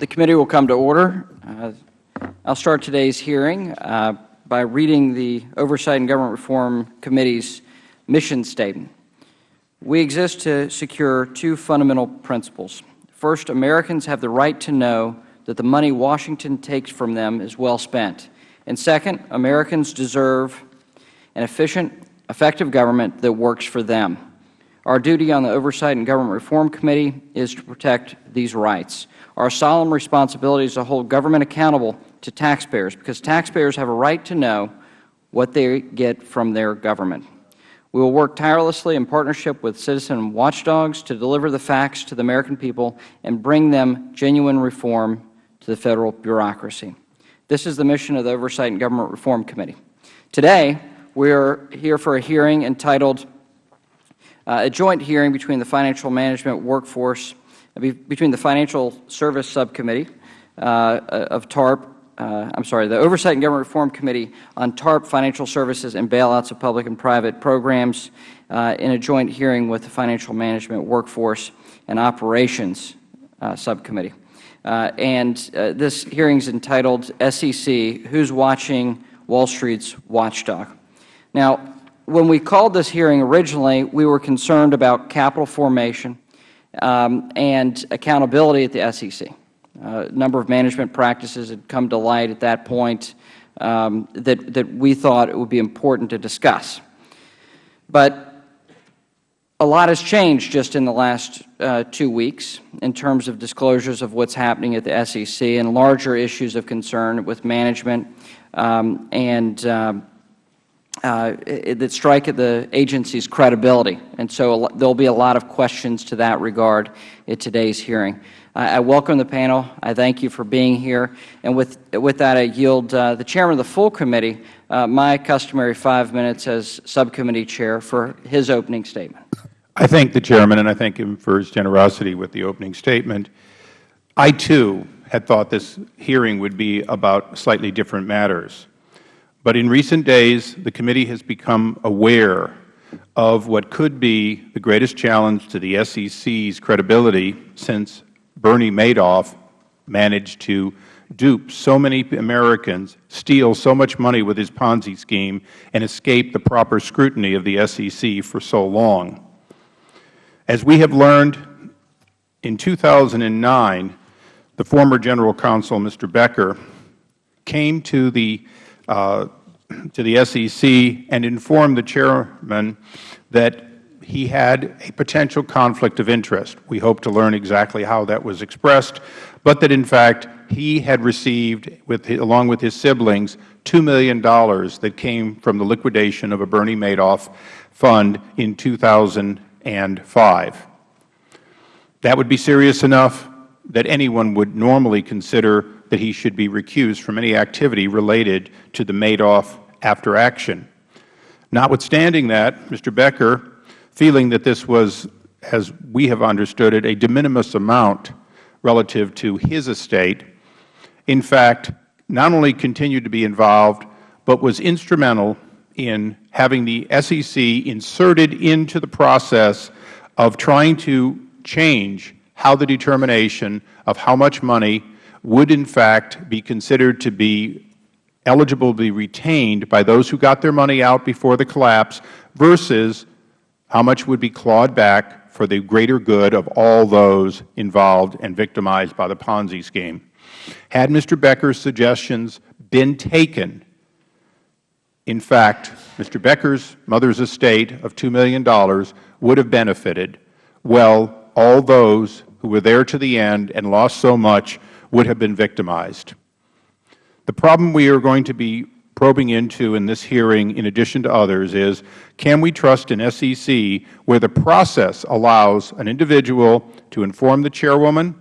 The committee will come to order. Uh, I'll start today's hearing uh, by reading the Oversight and Government Reform Committee's mission statement. We exist to secure two fundamental principles. First, Americans have the right to know that the money Washington takes from them is well spent. And second, Americans deserve an efficient, effective government that works for them. Our duty on the Oversight and Government Reform Committee is to protect these rights. Our solemn responsibility is to hold government accountable to taxpayers because taxpayers have a right to know what they get from their government. We will work tirelessly in partnership with citizen watchdogs to deliver the facts to the American people and bring them genuine reform to the Federal bureaucracy. This is the mission of the Oversight and Government Reform Committee. Today, we are here for a hearing entitled uh, a joint hearing between the Financial Management Workforce, uh, between the Financial Service Subcommittee uh, of TARP uh, I'm sorry, the Oversight and Government Reform Committee on TARP financial services and bailouts of public and private programs uh, in a joint hearing with the Financial Management Workforce and Operations uh, Subcommittee. And this hearing is entitled SEC, Who's Watching Wall Street's Watchdog? Now, when we called this hearing originally, we were concerned about capital formation um, and accountability at the SEC. Uh, a number of management practices had come to light at that point um, that, that we thought it would be important to discuss. But a lot has changed just in the last uh, two weeks in terms of disclosures of what is happening at the SEC and larger issues of concern with management um, and um, that strike at the agency's credibility. And so there will be a lot of questions to that regard at today's hearing. I welcome the panel. I thank you for being here. And with, with that, I yield uh, the Chairman of the full committee uh, my customary five minutes as subcommittee chair for his opening statement. I thank the Chairman, and I thank him for his generosity with the opening statement. I, too, had thought this hearing would be about slightly different matters. But in recent days, the committee has become aware of what could be the greatest challenge to the SEC's credibility since Bernie Madoff managed to dupe so many Americans, steal so much money with his Ponzi scheme, and escape the proper scrutiny of the SEC for so long. As we have learned, in 2009, the former General Counsel, Mr. Becker, came to the, Uh, to the SEC and informed the Chairman that he had a potential conflict of interest. We hope to learn exactly how that was expressed, but that in fact he had received, with, along with his siblings, $2 million that came from the liquidation of a Bernie Madoff fund in 2005. That would be serious enough that anyone would normally consider that he should be recused from any activity related to the Madoff after action. Notwithstanding that, Mr. Becker feeling that this was, as we have understood it, a de minimis amount relative to his estate, in fact, not only continued to be involved, but was instrumental in having the SEC inserted into the process of trying to change how the determination of how much money would in fact be considered to be eligible to be retained by those who got their money out before the collapse versus how much would be clawed back for the greater good of all those involved and victimized by the Ponzi scheme? Had Mr. Becker's suggestions been taken, in fact, Mr. Becker's mother's estate of $2 million would have benefited, well, all those who were there to the end and lost so much would have been victimized. The problem we are going to be probing into in this hearing, in addition to others, is can we trust an SEC where the process allows an individual to inform the chairwoman,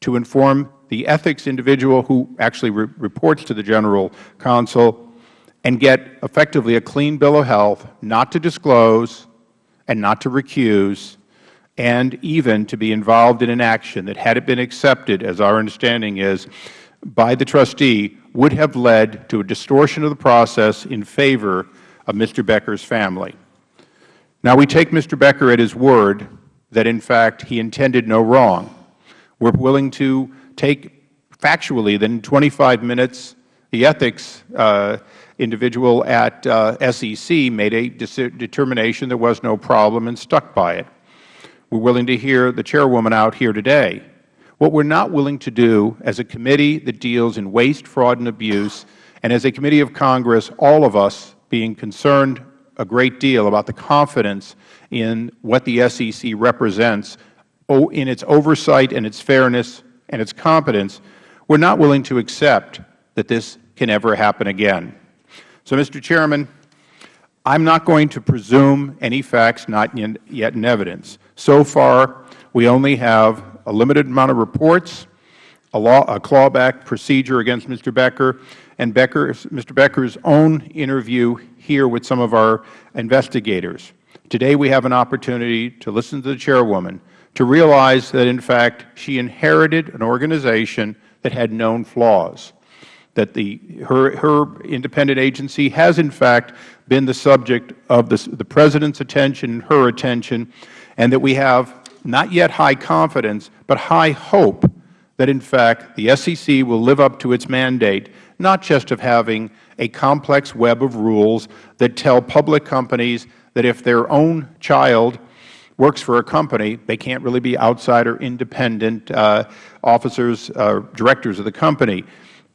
to inform the ethics individual who actually re reports to the general counsel, and get effectively a clean bill of health not to disclose and not to recuse, and even to be involved in an action that, had it been accepted, as our understanding is, by the trustee, would have led to a distortion of the process in favor of Mr. Becker's family. Now, we take Mr. Becker at his word that, in fact, he intended no wrong. We are willing to take factually that in 25 minutes, the ethics uh, individual at uh, SEC made a determination there was no problem and stuck by it. We are willing to hear the chairwoman out here today. What we are not willing to do as a committee that deals in waste, fraud, and abuse, and as a committee of Congress, all of us being concerned a great deal about the confidence in what the SEC represents in its oversight and its fairness and its competence, we are not willing to accept that this can ever happen again. So, Mr. Chairman, I am not going to presume any facts not yet in evidence. So far, we only have a limited amount of reports, a, law, a clawback procedure against Mr. Becker, and Becker, Mr. Becker's own interview here with some of our investigators. Today we have an opportunity to listen to the chairwoman, to realize that, in fact, she inherited an organization that had known flaws, that the, her, her independent agency has, in fact, been the subject of the, the President's attention and her attention, and that we have not yet high confidence, but high hope that, in fact, the SEC will live up to its mandate, not just of having a complex web of rules that tell public companies that if their own child works for a company, they can't really be outside or independent uh, officers, uh, directors of the company.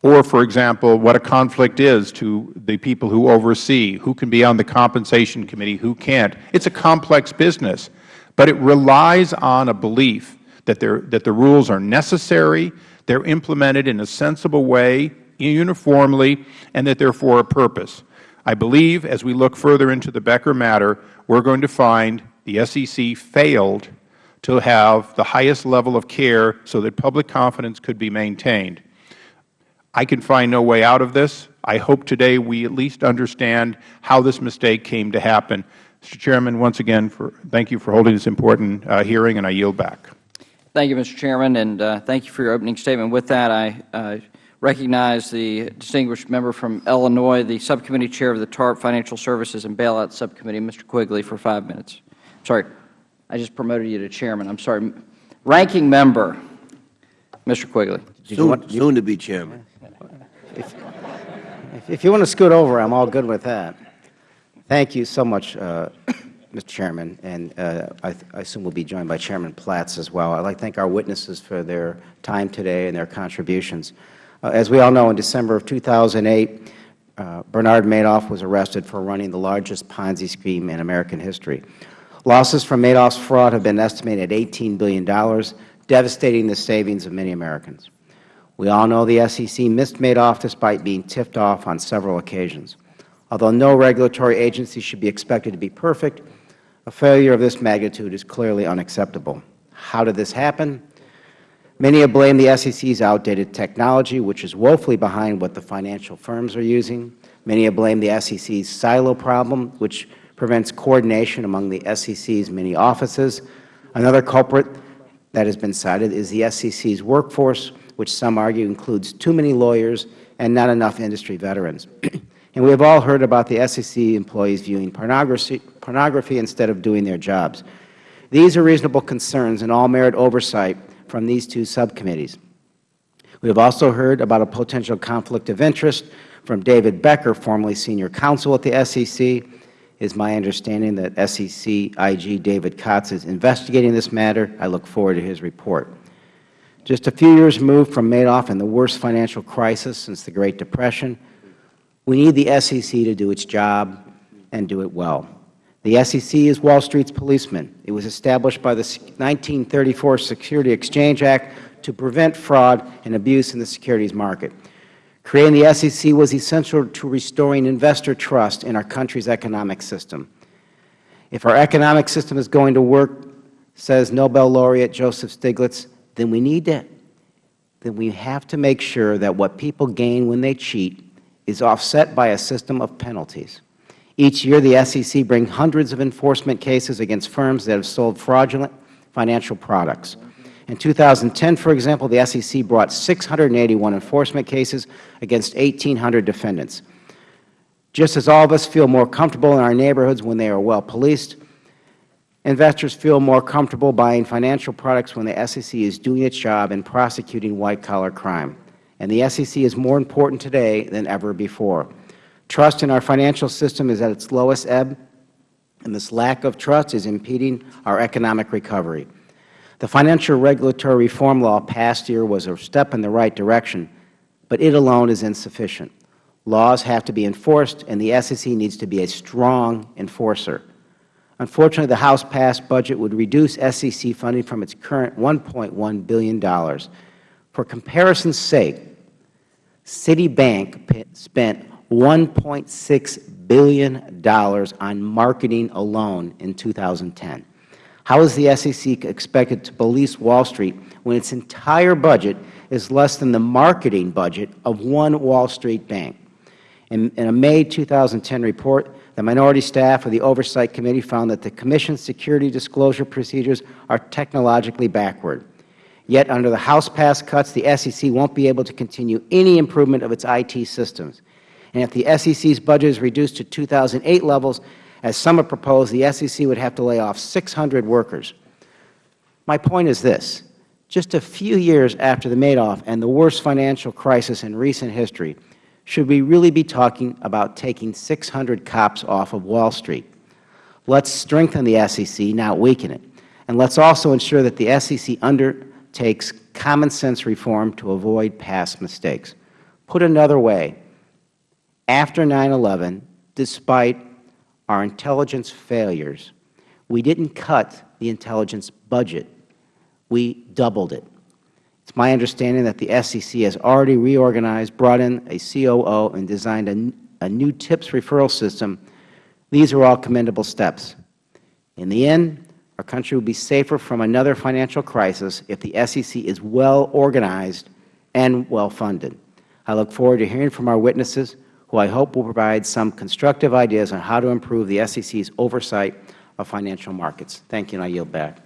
Or, for example, what a conflict is to the people who oversee, who can be on the compensation committee, who can't. It's a complex business, but it relies on a belief that, that the rules are necessary, they are implemented in a sensible way, uniformly and that they are for a purpose. I believe as we look further into the Becker matter, we are going to find the SEC failed to have the highest level of care so that public confidence could be maintained. I can find no way out of this. I hope today we at least understand how this mistake came to happen. Mr. Chairman, once again, for, thank you for holding this important uh, hearing, and I yield back. Thank you, Mr. Chairman, and uh, thank you for your opening statement. With that, I uh, recognize the distinguished member from Illinois, the subcommittee chair of the TARP Financial Services and Bailout Subcommittee, Mr. Quigley, for five minutes. Sorry, I just promoted you to chairman. I'm sorry. Ranking member, Mr. Quigley. Soon, soon to be chairman. If, if, you want to scoot over, I'm all good with that. Thank you so much, uh, Mr. Chairman, and uh, I, I, assume we'll be joined by Chairman Platts as well. I'd like to thank our witnesses for their time today and their contributions. Uh, as we all know, in December of 2008, uh, Bernard Madoff was arrested for running the largest Ponzi scheme in American history. Losses from Madoff's fraud have been estimated at $18 billion, devastating the savings of many Americans. We all know the SEC missed Madoff despite being tipped off on several occasions. Although no regulatory agency should be expected to be perfect, a failure of this magnitude is clearly unacceptable. How did this happen? Many have blamed the SEC's outdated technology, which is woefully behind what the financial firms are using. Many have blamed the SEC's silo problem, which prevents coordination among the SEC's many offices. Another culprit that has been cited is the SEC's workforce, which some argue includes too many lawyers and not enough industry veterans. and we have all heard about the SEC employees viewing pornography, pornography instead of doing their jobs. These are reasonable concerns and all merit oversight from these two subcommittees. We have also heard about a potential conflict of interest from David Becker, formerly senior counsel at the SEC. It is my understanding that SEC IG David Kotz is investigating this matter. I look forward to his report. Just a few years removed from Madoff and the worst financial crisis since the Great Depression, we need the SEC to do its job and do it well. The SEC is Wall Street's policeman. It was established by the 1934 Security Exchange Act to prevent fraud and abuse in the securities market. Creating the SEC was essential to restoring investor trust in our country's economic system. If our economic system is going to work, says Nobel laureate Joseph Stiglitz, then we need to then we have to make sure that what people gain when they cheat is offset by a system of penalties. Each year, the SEC brings hundreds of enforcement cases against firms that have sold fraudulent financial products. In 2010, for example, the SEC brought 681 enforcement cases against 1,800 defendants. Just as all of us feel more comfortable in our neighborhoods when they are well policed, investors feel more comfortable buying financial products when the SEC is doing its job in prosecuting white-collar crime. And the SEC is more important today than ever before. Trust in our financial system is at its lowest ebb, and this lack of trust is impeding our economic recovery. The financial regulatory reform law passed here was a step in the right direction, but it alone is insufficient. Laws have to be enforced, and the SEC needs to be a strong enforcer. Unfortunately, the House-passed budget would reduce SEC funding from its current $1.1 billion. For comparison's sake, Citibank spent $1.6 billion on marketing alone in 2010. How is the SEC expected to police Wall Street when its entire budget is less than the marketing budget of one Wall Street bank? In, a May 2010 report, the minority staff of the Oversight Committee found that the Commission's security disclosure procedures are technologically backward. Yet, under the House-passed cuts, the SEC won't be able to continue any improvement of its IT systems. And if the SEC's budget is reduced to 2008 levels, as some have proposed, the SEC would have to lay off 600 workers. My point is this. Just a few years after the Madoff and the worst financial crisis in recent history, should we really be talking about taking 600 cops off of Wall Street? Let's strengthen the SEC, not weaken it. And let's also ensure that the SEC undertakes common sense reform to avoid past mistakes. Put another way, after 9-11, despite our intelligence failures, we didn't cut the intelligence budget. We doubled it. It's my understanding that the SEC has already reorganized, brought in a COO, and designed a, a new TIPS referral system. These are all commendable steps. In the end, our country will be safer from another financial crisis if the SEC is well organized and well funded. I look forward to hearing from our witnesses, who I hope will provide some constructive ideas on how to improve the SEC's oversight of financial markets. Thank you, and I yield back.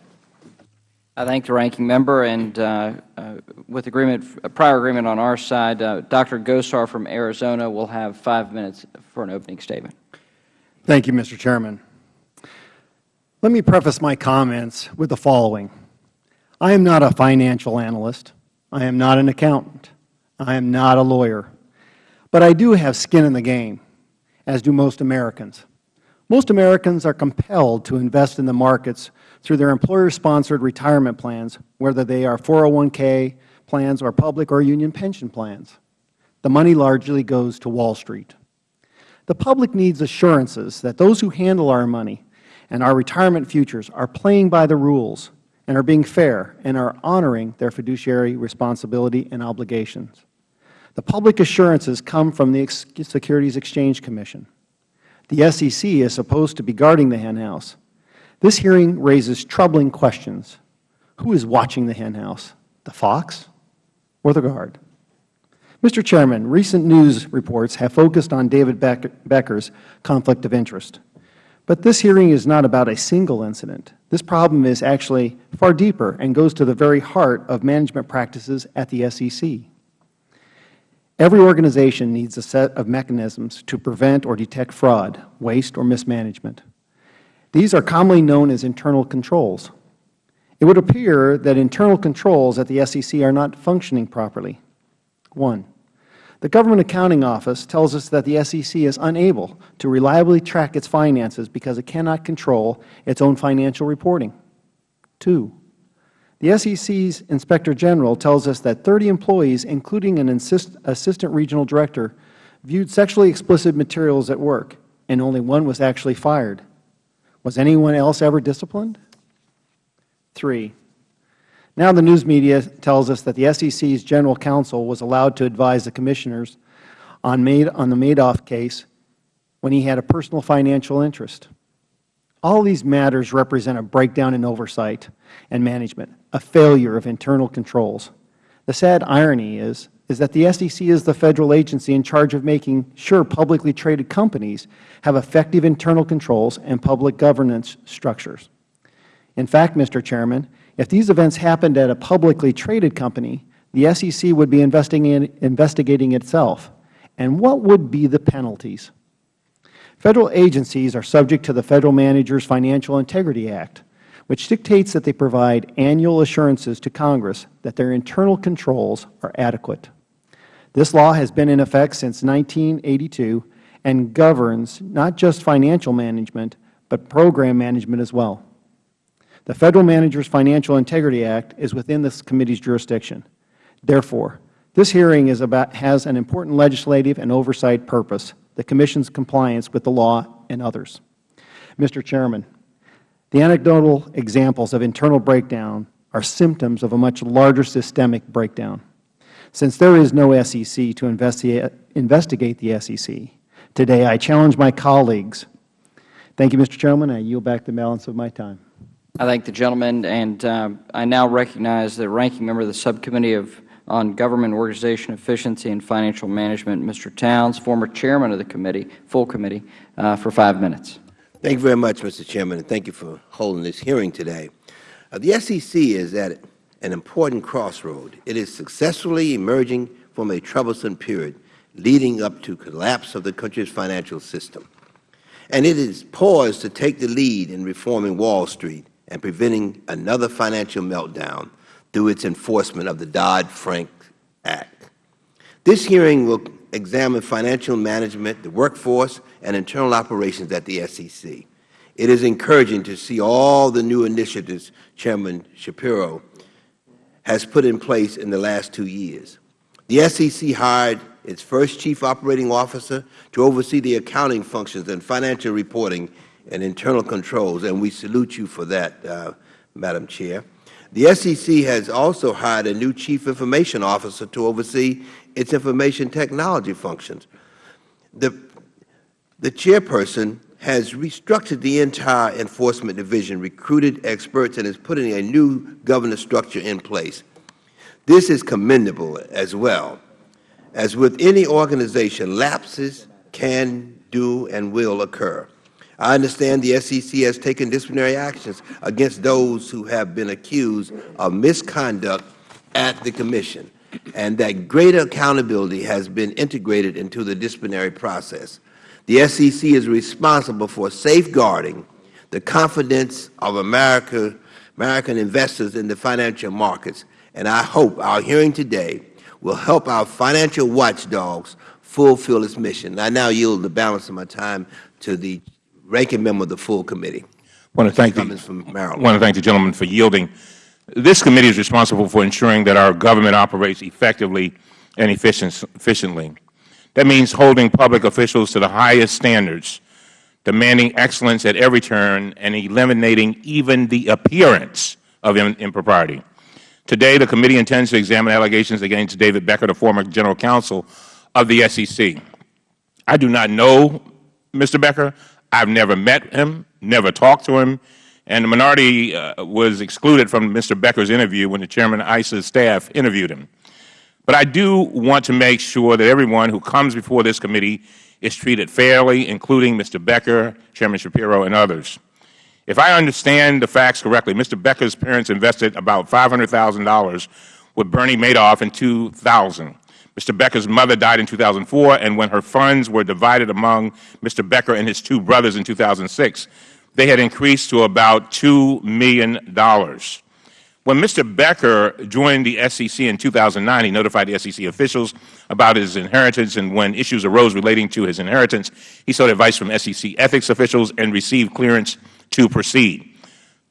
I thank the ranking member, and uh, uh, with agreement, prior agreement on our side, uh, Dr. Gosar from Arizona will have five minutes for an opening statement. Thank you, Mr. Chairman. Let me preface my comments with the following. I am not a financial analyst. I am not an accountant. I am not a lawyer. But I do have skin in the game, as do most Americans. Most Americans are compelled to invest in the markets through their employer-sponsored retirement plans, whether they are 401k plans or public or union pension plans. The money largely goes to Wall Street. The public needs assurances that those who handle our money and our retirement futures are playing by the rules and are being fair and are honoring their fiduciary responsibility and obligations. The public assurances come from the Securities Exchange Commission. The SEC is supposed to be guarding the henhouse, this hearing raises troubling questions. Who is watching the henhouse, the fox or the guard? Mr. Chairman, recent news reports have focused on David Becker's conflict of interest. But this hearing is not about a single incident. This problem is actually far deeper and goes to the very heart of management practices at the SEC. Every organization needs a set of mechanisms to prevent or detect fraud, waste, or mismanagement. These are commonly known as internal controls. It would appear that internal controls at the SEC are not functioning properly. One, the Government Accounting Office tells us that the SEC is unable to reliably track its finances because it cannot control its own financial reporting. Two, the SEC's Inspector General tells us that 30 employees, including an Assistant Regional Director, viewed sexually explicit materials at work, and only one was actually fired. Was anyone else ever disciplined? Three, now the news media tells us that the SEC's General Counsel was allowed to advise the Commissioners on, on the Madoff case when he had a personal financial interest. All these matters represent a breakdown in oversight and management, a failure of internal controls. The sad irony is is that the SEC is the Federal agency in charge of making sure publicly traded companies have effective internal controls and public governance structures. In fact, Mr. Chairman, if these events happened at a publicly traded company, the SEC would be investigating itself. And what would be the penalties? Federal agencies are subject to the Federal Managers Financial Integrity Act, which dictates that they provide annual assurances to Congress that their internal controls are adequate. This law has been in effect since 1982 and governs not just financial management, but program management as well. The Federal Managers Financial Integrity Act is within this committee's jurisdiction. Therefore, this hearing about, has an important legislative and oversight purpose, the Commission's compliance with the law and others. Mr. Chairman, the anecdotal examples of internal breakdown are symptoms of a much larger systemic breakdown. Since there is no SEC to investigate the SEC, today I challenge my colleagues. Thank you, Mr. Chairman. I yield back the balance of my time. I thank the gentleman, and uh, I now recognize the ranking member of the Subcommittee of, on Government Organization Efficiency and Financial Management, Mr. Towns, former chairman of the committee, full committee, uh, for five minutes. Thank you very much, Mr. Chairman, and thank you for holding this hearing today. Uh, the SEC is at an important crossroad. It is successfully emerging from a troublesome period leading up to collapse of the country's financial system. And it is poised to take the lead in reforming Wall Street and preventing another financial meltdown through its enforcement of the Dodd-Frank Act. This hearing will examine financial management, the workforce, and internal operations at the SEC. It is encouraging to see all the new initiatives Chairman Schapiro has put in place in the last two years. The SEC hired its first Chief Operating Officer to oversee the accounting functions and financial reporting and internal controls, and we salute you for that, uh, Madam Chair. The SEC has also hired a new Chief Information Officer to oversee its information technology functions. The, the chairperson has restructured the entire enforcement division, recruited experts, and is putting a new governance structure in place. This is commendable as well. As with any organization, lapses can, do, and will occur. I understand the SEC has taken disciplinary actions against those who have been accused of misconduct at the Commission, and that greater accountability has been integrated into the disciplinary process. The SEC is responsible for safeguarding the confidence of America, American investors in the financial markets, and I hope our hearing today will help our financial watchdogs fulfill its mission. I now yield the balance of my time to the ranking member of the full committee. I want to thank the, from Maryland. want to thank the gentleman for yielding. This committee is responsible for ensuring that our government operates effectively and efficient, efficiently. That means holding public officials to the highest standards, demanding excellence at every turn, and eliminating even the appearance of impropriety. Today, the committee intends to examine allegations against David Becker, the former General Counsel of the SEC. I do not know Mr. Becker. I've never met him, never talked to him, and the minority uh, was excluded from Mr. Becker's interview when the Chairman of Issa's staff interviewed him. But I do want to make sure that everyone who comes before this committee is treated fairly, including Mr. Becker, Chairman Schapiro, and others. If I understand the facts correctly, Mr. Becker's parents invested about $500,000 with Bernie Madoff in 2000. Mr. Becker's mother died in 2004, and when her funds were divided among Mr. Becker and his two brothers in 2006, they had increased to about $2 million. When Mr. Becker joined the SEC in 2009, he notified the SEC officials about his inheritance, and when issues arose relating to his inheritance, he sought advice from SEC ethics officials and received clearance to proceed.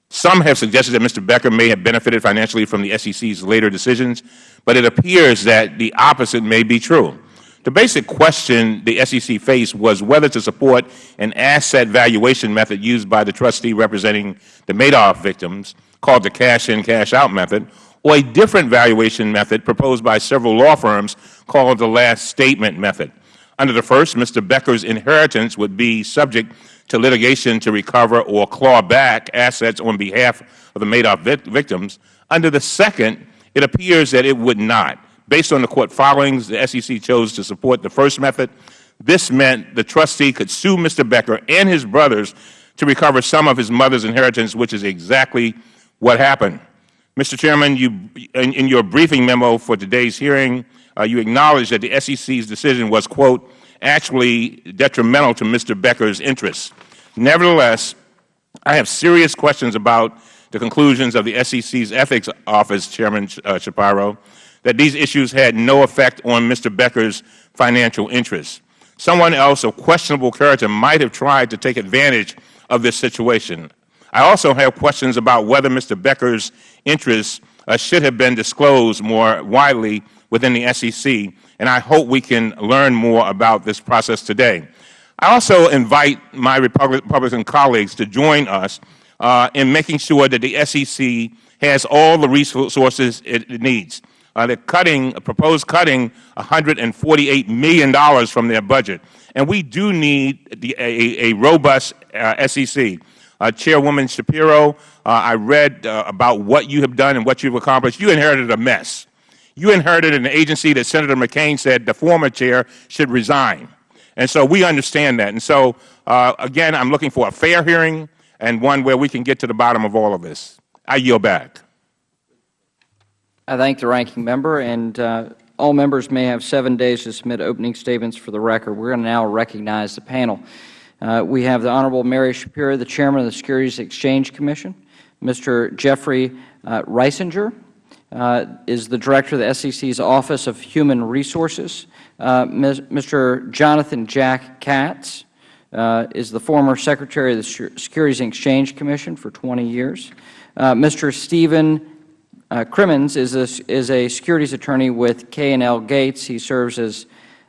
Some have suggested that Mr. Becker may have benefited financially from the SEC's later decisions, but it appears that the opposite may be true. The basic question the SEC faced was whether to support an asset valuation method used by the trustee representing the Madoff victims, called the cash-in, cash-out method, or a different valuation method proposed by several law firms called the last statement method. Under the first, Mr. Becker's inheritance would be subject to litigation to recover or claw back assets on behalf of the Madoff victims. Under the second, it appears that it would not. Based on the court filings, the SEC chose to support the first method. This meant the trustee could sue Mr. Becker and his brothers to recover some of his mother's inheritance, which is exactly what happened. Mr. Chairman, you, in, in your briefing memo for today's hearing, uh, you acknowledged that the SEC's decision was, quote, actually detrimental to Mr. Becker's interests. Nevertheless, I have serious questions about the conclusions of the SEC's Ethics Office, Chairman uh, Schapiro, that these issues had no effect on Mr. Becker's financial interests. Someone else of questionable character might have tried to take advantage of this situation. I also have questions about whether Mr. Becker's interests uh, should have been disclosed more widely within the SEC, and I hope we can learn more about this process today. I also invite my Republican colleagues to join us uh, in making sure that the SEC has all the resources it, needs. Uh, they're cutting, proposed cutting $148 million from their budget. And we do need the, a, a, robust uh, SEC. Uh, Chairwoman Schapiro, uh, I read uh, about what you have done and what you've accomplished. You inherited a mess. You inherited an agency that Senator McCain said the former chair should resign. And so we understand that. And so, uh, again, I'm looking for a fair hearing and one where we can get to the bottom of all of this. I yield back. I thank the ranking member, and uh, all members may have seven days to submit opening statements for the record. We're going to now recognize the panel. Uh, we have the Honorable Mary Schapiro, the Chairman of the Securities Exchange Commission. Mr. Jeffrey uh, Risinger uh, is the Director of the SEC's Office of Human Resources. Uh, Mr. Jonathan Jack Katz uh, is the former Secretary of the Securities and Exchange Commission for 20 years. Uh, Mr. Stephen uh, Crimmins is a, is a securities attorney with K&L Gates. He serves as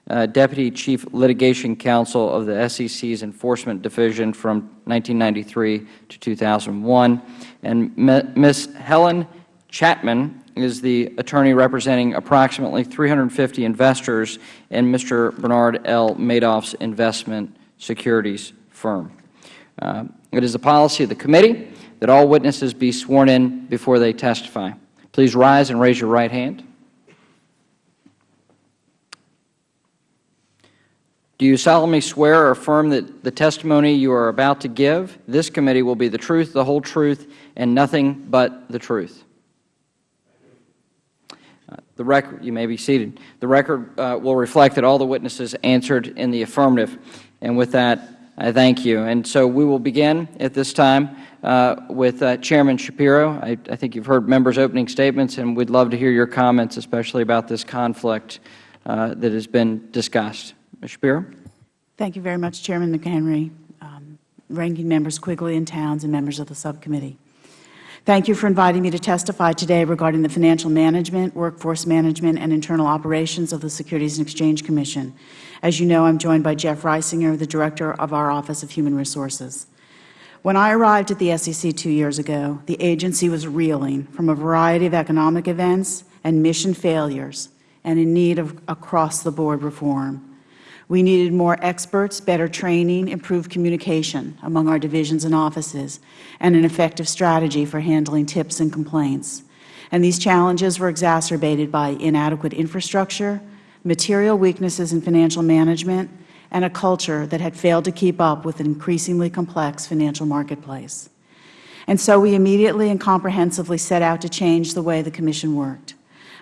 uh, Deputy Chief Litigation Counsel of the SEC's Enforcement Division from 1993 to 2001. And Ms. Helen Chaitman is the attorney representing approximately 350 investors in Mr. Bernard L. Madoff's investment securities firm. Uh, it is the policy of the committee that all witnesses be sworn in before they testify. Please rise and raise your right hand. Do you solemnly swear or affirm that the testimony you are about to give, this committee will be the truth, the whole truth, and nothing but the truth? The record, you may be seated. The record uh, will reflect that all the witnesses answered in the affirmative. And with that, I thank you. And so we will begin at this time uh, with uh, Chairman Schapiro. I, I, think you have heard members' opening statements, and we would love to hear your comments, especially about this conflict uh, that has been discussed. Ms. Schapiro. Thank you very much, Chairman McHenry, um, Ranking Members Quigley and Towns, and members of the subcommittee. Thank you for inviting me to testify today regarding the financial management, workforce management, and internal operations of the Securities and Exchange Commission. As you know, I am joined by Jeff Risinger, the Director of our Office of Human Resources. When I arrived at the SEC two years ago, the agency was reeling from a variety of economic events and mission failures and in need of across-the-board reform. We needed more experts, better training, improved communication among our divisions and offices, and an effective strategy for handling tips and complaints. And these challenges were exacerbated by inadequate infrastructure, material weaknesses in financial management, and a culture that had failed to keep up with an increasingly complex financial marketplace. And so we immediately and comprehensively set out to change the way the Commission worked.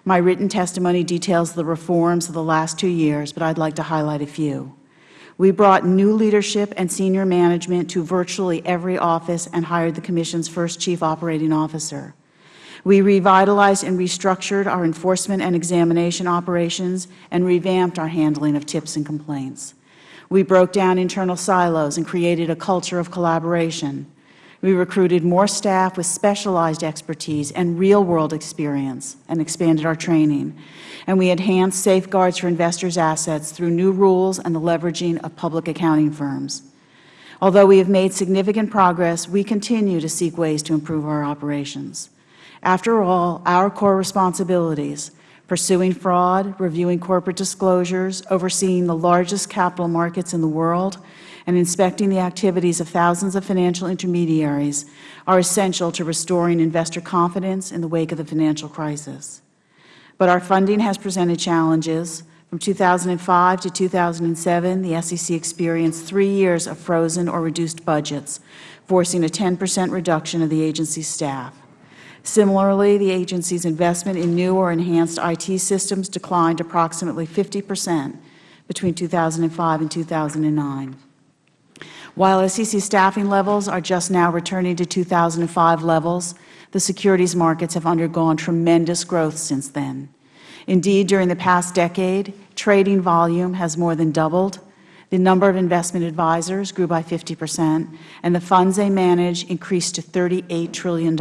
My written testimony details the reforms of the last two years, but I would like to highlight a few. We brought new leadership and senior management to virtually every office and hired the Commission's first Chief Operating Officer. We revitalized and restructured our enforcement and examination operations and revamped our handling of tips and complaints. We broke down internal silos and created a culture of collaboration. We recruited more staff with specialized expertise and real-world experience and expanded our training. And we enhanced safeguards for investors' assets through new rules and the leveraging of public accounting firms. Although we have made significant progress, we continue to seek ways to improve our operations. After all, our core responsibilities pursuing fraud, reviewing corporate disclosures, overseeing the largest capital markets in the world, and inspecting the activities of thousands of financial intermediaries are essential to restoring investor confidence in the wake of the financial crisis. But our funding has presented challenges. From 2005 to 2007, the SEC experienced three years of frozen or reduced budgets, forcing a 10 percent reduction of the agency's staff. Similarly, the agency's investment in new or enhanced IT systems declined approximately 50 percent between 2005 and 2009. While SEC staffing levels are just now returning to 2005 levels, the securities markets have undergone tremendous growth since then. Indeed, during the past decade, trading volume has more than doubled, the number of investment advisors grew by 50 percent, and the funds they manage increased to $38 trillion.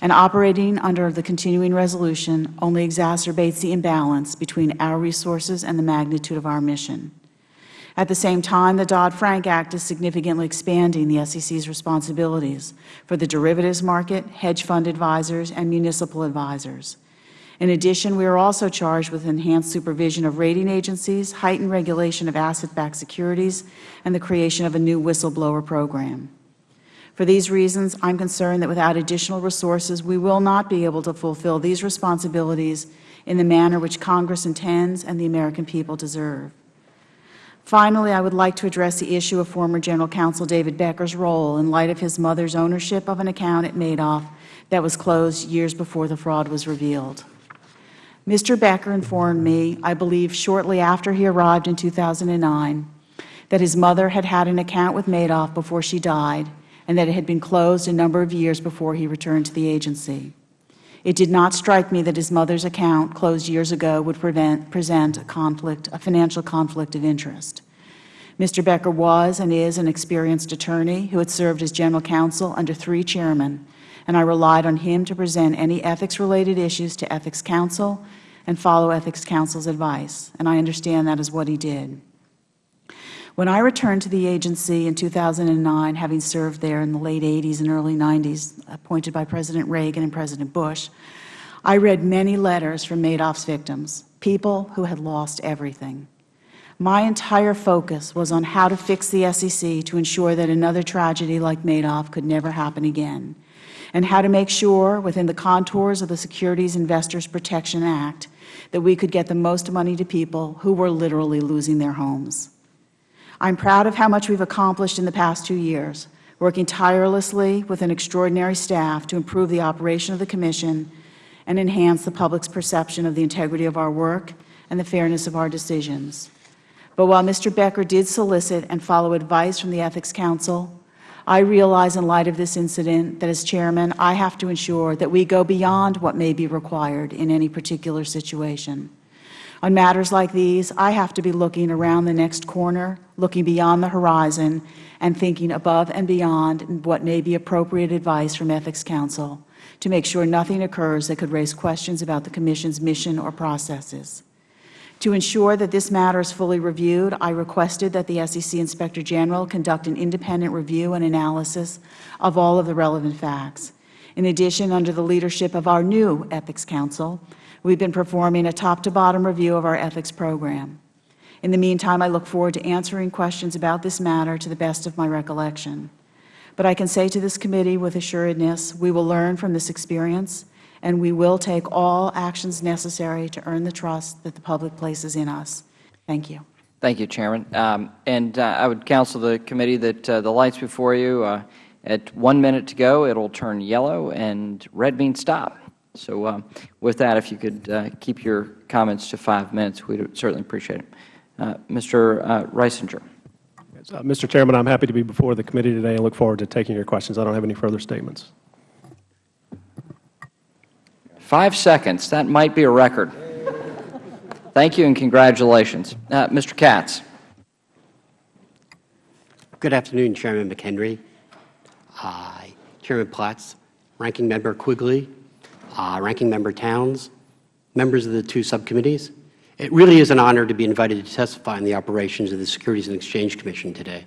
And operating under the continuing resolution only exacerbates the imbalance between our resources and the magnitude of our mission. At the same time, the Dodd-Frank Act is significantly expanding the SEC's responsibilities for the derivatives market, hedge fund advisors, and municipal advisors. In addition, we are also charged with enhanced supervision of rating agencies, heightened regulation of asset-backed securities, and the creation of a new whistleblower program. For these reasons, I am concerned that without additional resources, we will not be able to fulfill these responsibilities in the manner which Congress intends and the American people deserve. Finally, I would like to address the issue of former General Counsel David Becker's role in light of his mother's ownership of an account at Madoff that was closed years before the fraud was revealed. Mr. Becker informed me, I believe shortly after he arrived in 2009, that his mother had had an account with Madoff before she died and that it had been closed a number of years before he returned to the agency. It did not strike me that his mother's account, closed years ago, would prevent, present a conflict, a financial conflict of interest. Mr. Becker was and is an experienced attorney who had served as general counsel under three chairmen, and I relied on him to present any ethics-related issues to Ethics Counsel and follow Ethics Counsel's advice, and I understand that is what he did. When I returned to the agency in 2009, having served there in the late 80s and early 90s, appointed by President Reagan and President Bush, I read many letters from Madoff's victims, people who had lost everything. My entire focus was on how to fix the SEC to ensure that another tragedy like Madoff could never happen again, and how to make sure, within the contours of the Securities Investors Protection Act, that we could get the most money to people who were literally losing their homes. I am proud of how much we have accomplished in the past two years, working tirelessly with an extraordinary staff to improve the operation of the Commission and enhance the public's perception of the integrity of our work and the fairness of our decisions. But while Mr. Becker did solicit and follow advice from the Ethics Counsel, I realize in light of this incident that as Chairman, I have to ensure that we go beyond what may be required in any particular situation. On matters like these, I have to be looking around the next corner, looking beyond the horizon, and thinking above and beyond what may be appropriate advice from Ethics Counsel to make sure nothing occurs that could raise questions about the Commission's mission or processes. To ensure that this matter is fully reviewed, I requested that the SEC Inspector General conduct an independent review and analysis of all of the relevant facts. In addition, under the leadership of our new Ethics Counsel, we have been performing a top-to-bottom review of our ethics program. In the meantime, I look forward to answering questions about this matter to the best of my recollection. But I can say to this committee with assuredness, we will learn from this experience, and we will take all actions necessary to earn the trust that the public places in us. Thank you. Thank you, Chairman. Um, and uh, I would counsel the committee that uh, the lights before you, uh, at one minute to go, it will turn yellow, and red means stop. So uh, with that, if you could uh, keep your comments to five minutes, we would certainly appreciate it. Uh, Mr. Uh, Risinger. Uh, Mr. Chairman, I am happy to be before the committee today and look forward to taking your questions. I don't have any further statements. Five seconds. That might be a record. Thank you and congratulations. Uh, Mr. Katz. Good afternoon, Chairman McHenry, Chairman Platts, Ranking Member Quigley, uh, Ranking Member Towns, members of the two subcommittees. It really is an honor to be invited to testify on the operations of the Securities and Exchange Commission today.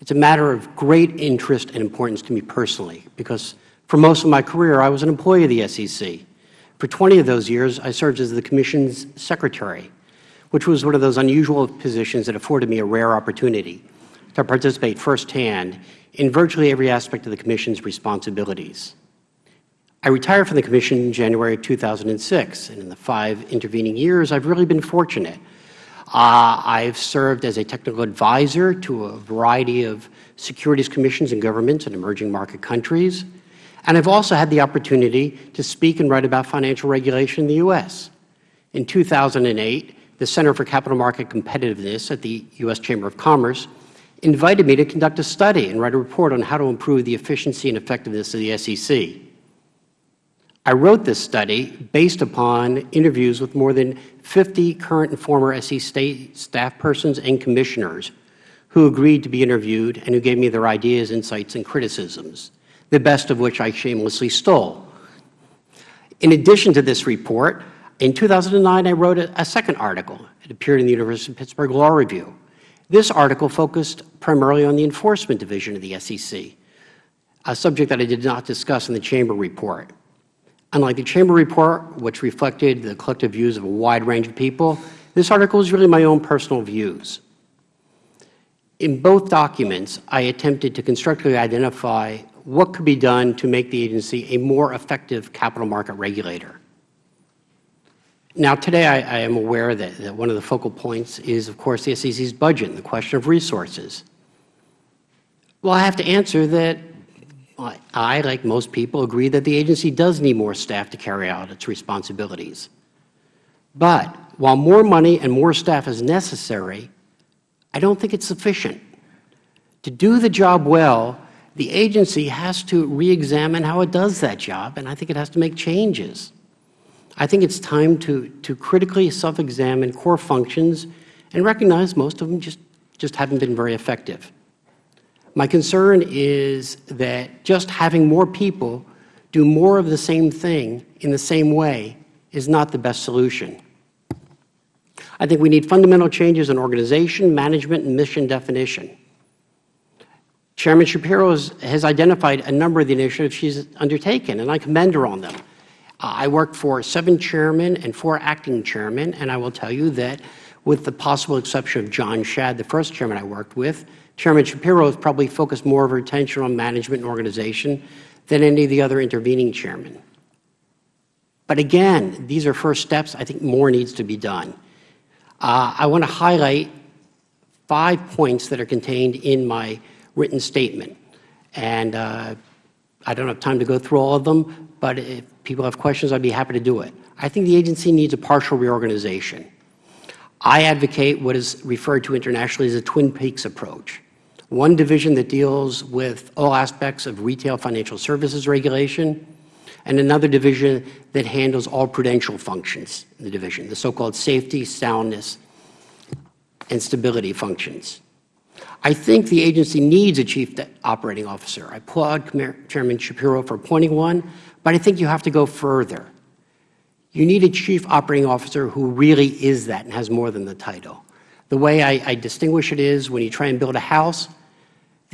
It is a matter of great interest and importance to me personally because for most of my career I was an employee of the SEC. For 20 of those years I served as the Commission's Secretary, which was one of those unusual positions that afforded me a rare opportunity to participate firsthand in virtually every aspect of the Commission's responsibilities. I retired from the Commission in January of 2006, and in the five intervening years, I have really been fortunate. Uh, I have served as a technical advisor to a variety of securities commissions and governments in emerging market countries, and I have also had the opportunity to speak and write about financial regulation in the U.S. In 2008, the Center for Capital Market Competitiveness at the U.S. Chamber of Commerce invited me to conduct a study and write a report on how to improve the efficiency and effectiveness of the SEC. I wrote this study based upon interviews with more than 50 current and former SEC state staff persons and commissioners who agreed to be interviewed and who gave me their ideas, insights, and criticisms, the best of which I shamelessly stole. In addition to this report, in 2009 I wrote a, a second article. It appeared in the University of Pittsburgh Law Review. This article focused primarily on the Enforcement Division of the SEC, a subject that I did not discuss in the Chamber report. Unlike the Chamber report, which reflected the collective views of a wide range of people, this article is really my own personal views. In both documents, I attempted to constructively identify what could be done to make the agency a more effective capital market regulator. Now, today I, I am aware that, that one of the focal points is, of course, the SEC's budget and the question of resources. Well, I have to answer that I, like most people, agree that the agency does need more staff to carry out its responsibilities. But while more money and more staff is necessary, I don't think it's sufficient. To do the job well, the agency has to reexamine how it does that job, and I think it has to make changes. I think it's time to, to critically self-examine core functions and recognize most of them just, just haven't been very effective. My concern is that just having more people do more of the same thing in the same way is not the best solution. I think we need fundamental changes in organization, management, and mission definition. Chairman Schapiro has, has identified a number of the initiatives she's undertaken, and I commend her on them. Uh, I worked for seven chairmen and four acting chairmen, and I will tell you that with the possible exception of John Shad, the first chairman I worked with, Chairman Schapiro has probably focused more of her attention on management and organization than any of the other intervening chairmen. But again, these are first steps. I think more needs to be done. Uh, I want to highlight five points that are contained in my written statement. And uh, I don't have time to go through all of them, but if people have questions, I'd be happy to do it. I think the agency needs a partial reorganization. I advocate what is referred to internationally as a Twin Peaks approach one division that deals with all aspects of retail financial services regulation, and another division that handles all prudential functions in the division, the so-called safety, soundness, and stability functions. I think the agency needs a Chief Operating Officer. I applaud Chairman Schapiro for appointing one, but I think you have to go further. You need a Chief Operating Officer who really is that and has more than the title. The way I, I distinguish it is when you try and build a house,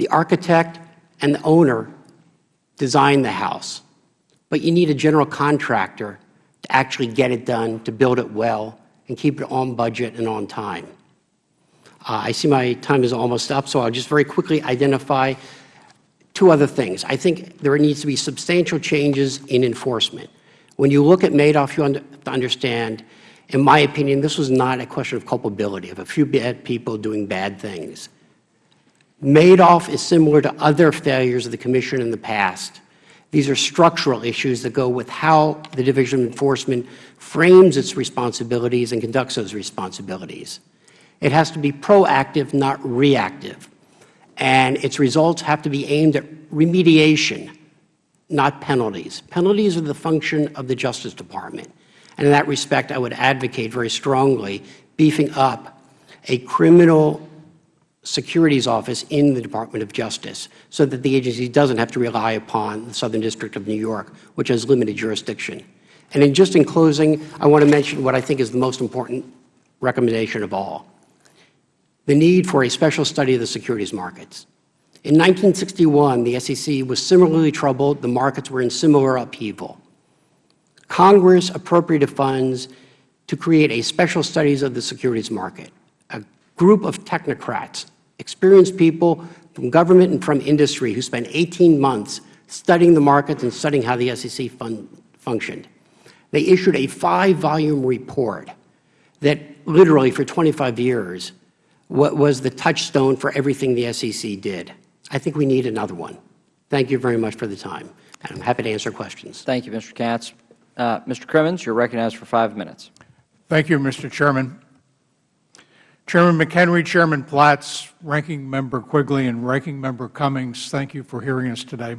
the architect and the owner design the house, but you need a general contractor to actually get it done, to build it well, and keep it on budget and on time. Uh, I see my time is almost up, so I'll just very quickly identify two other things. I think there needs to be substantial changes in enforcement. When you look at Madoff, you have to understand, in my opinion, this was not a question of culpability, of a few bad people doing bad things. Madoff is similar to other failures of the Commission in the past. These are structural issues that go with how the Division of Enforcement frames its responsibilities and conducts those responsibilities. It has to be proactive, not reactive. And its results have to be aimed at remediation, not penalties. Penalties are the function of the Justice Department. And in that respect, I would advocate very strongly beefing up a criminal securities office in the Department of Justice so that the agency doesn't have to rely upon the Southern District of New York, which has limited jurisdiction. And in just in closing, I want to mention what I think is the most important recommendation of all, the need for a special study of the securities markets. In 1961, the SEC was similarly troubled. The markets were in similar upheaval. Congress appropriated funds to create a special studies of the securities market, a group of technocrats, experienced people from government and from industry who spent 18 months studying the markets and studying how the SEC fun functioned. They issued a five-volume report that literally for 25 years was the touchstone for everything the SEC did. I think we need another one. Thank you very much for the time, and I'm happy to answer questions. Thank you, Mr. Katz. Uh, Mr. Crimmins, you're recognized for five minutes. Thank you, Mr. Chairman. Chairman McHenry, Chairman Platts, Ranking Member Quigley, and Ranking Member Cummings, thank you for hearing us today.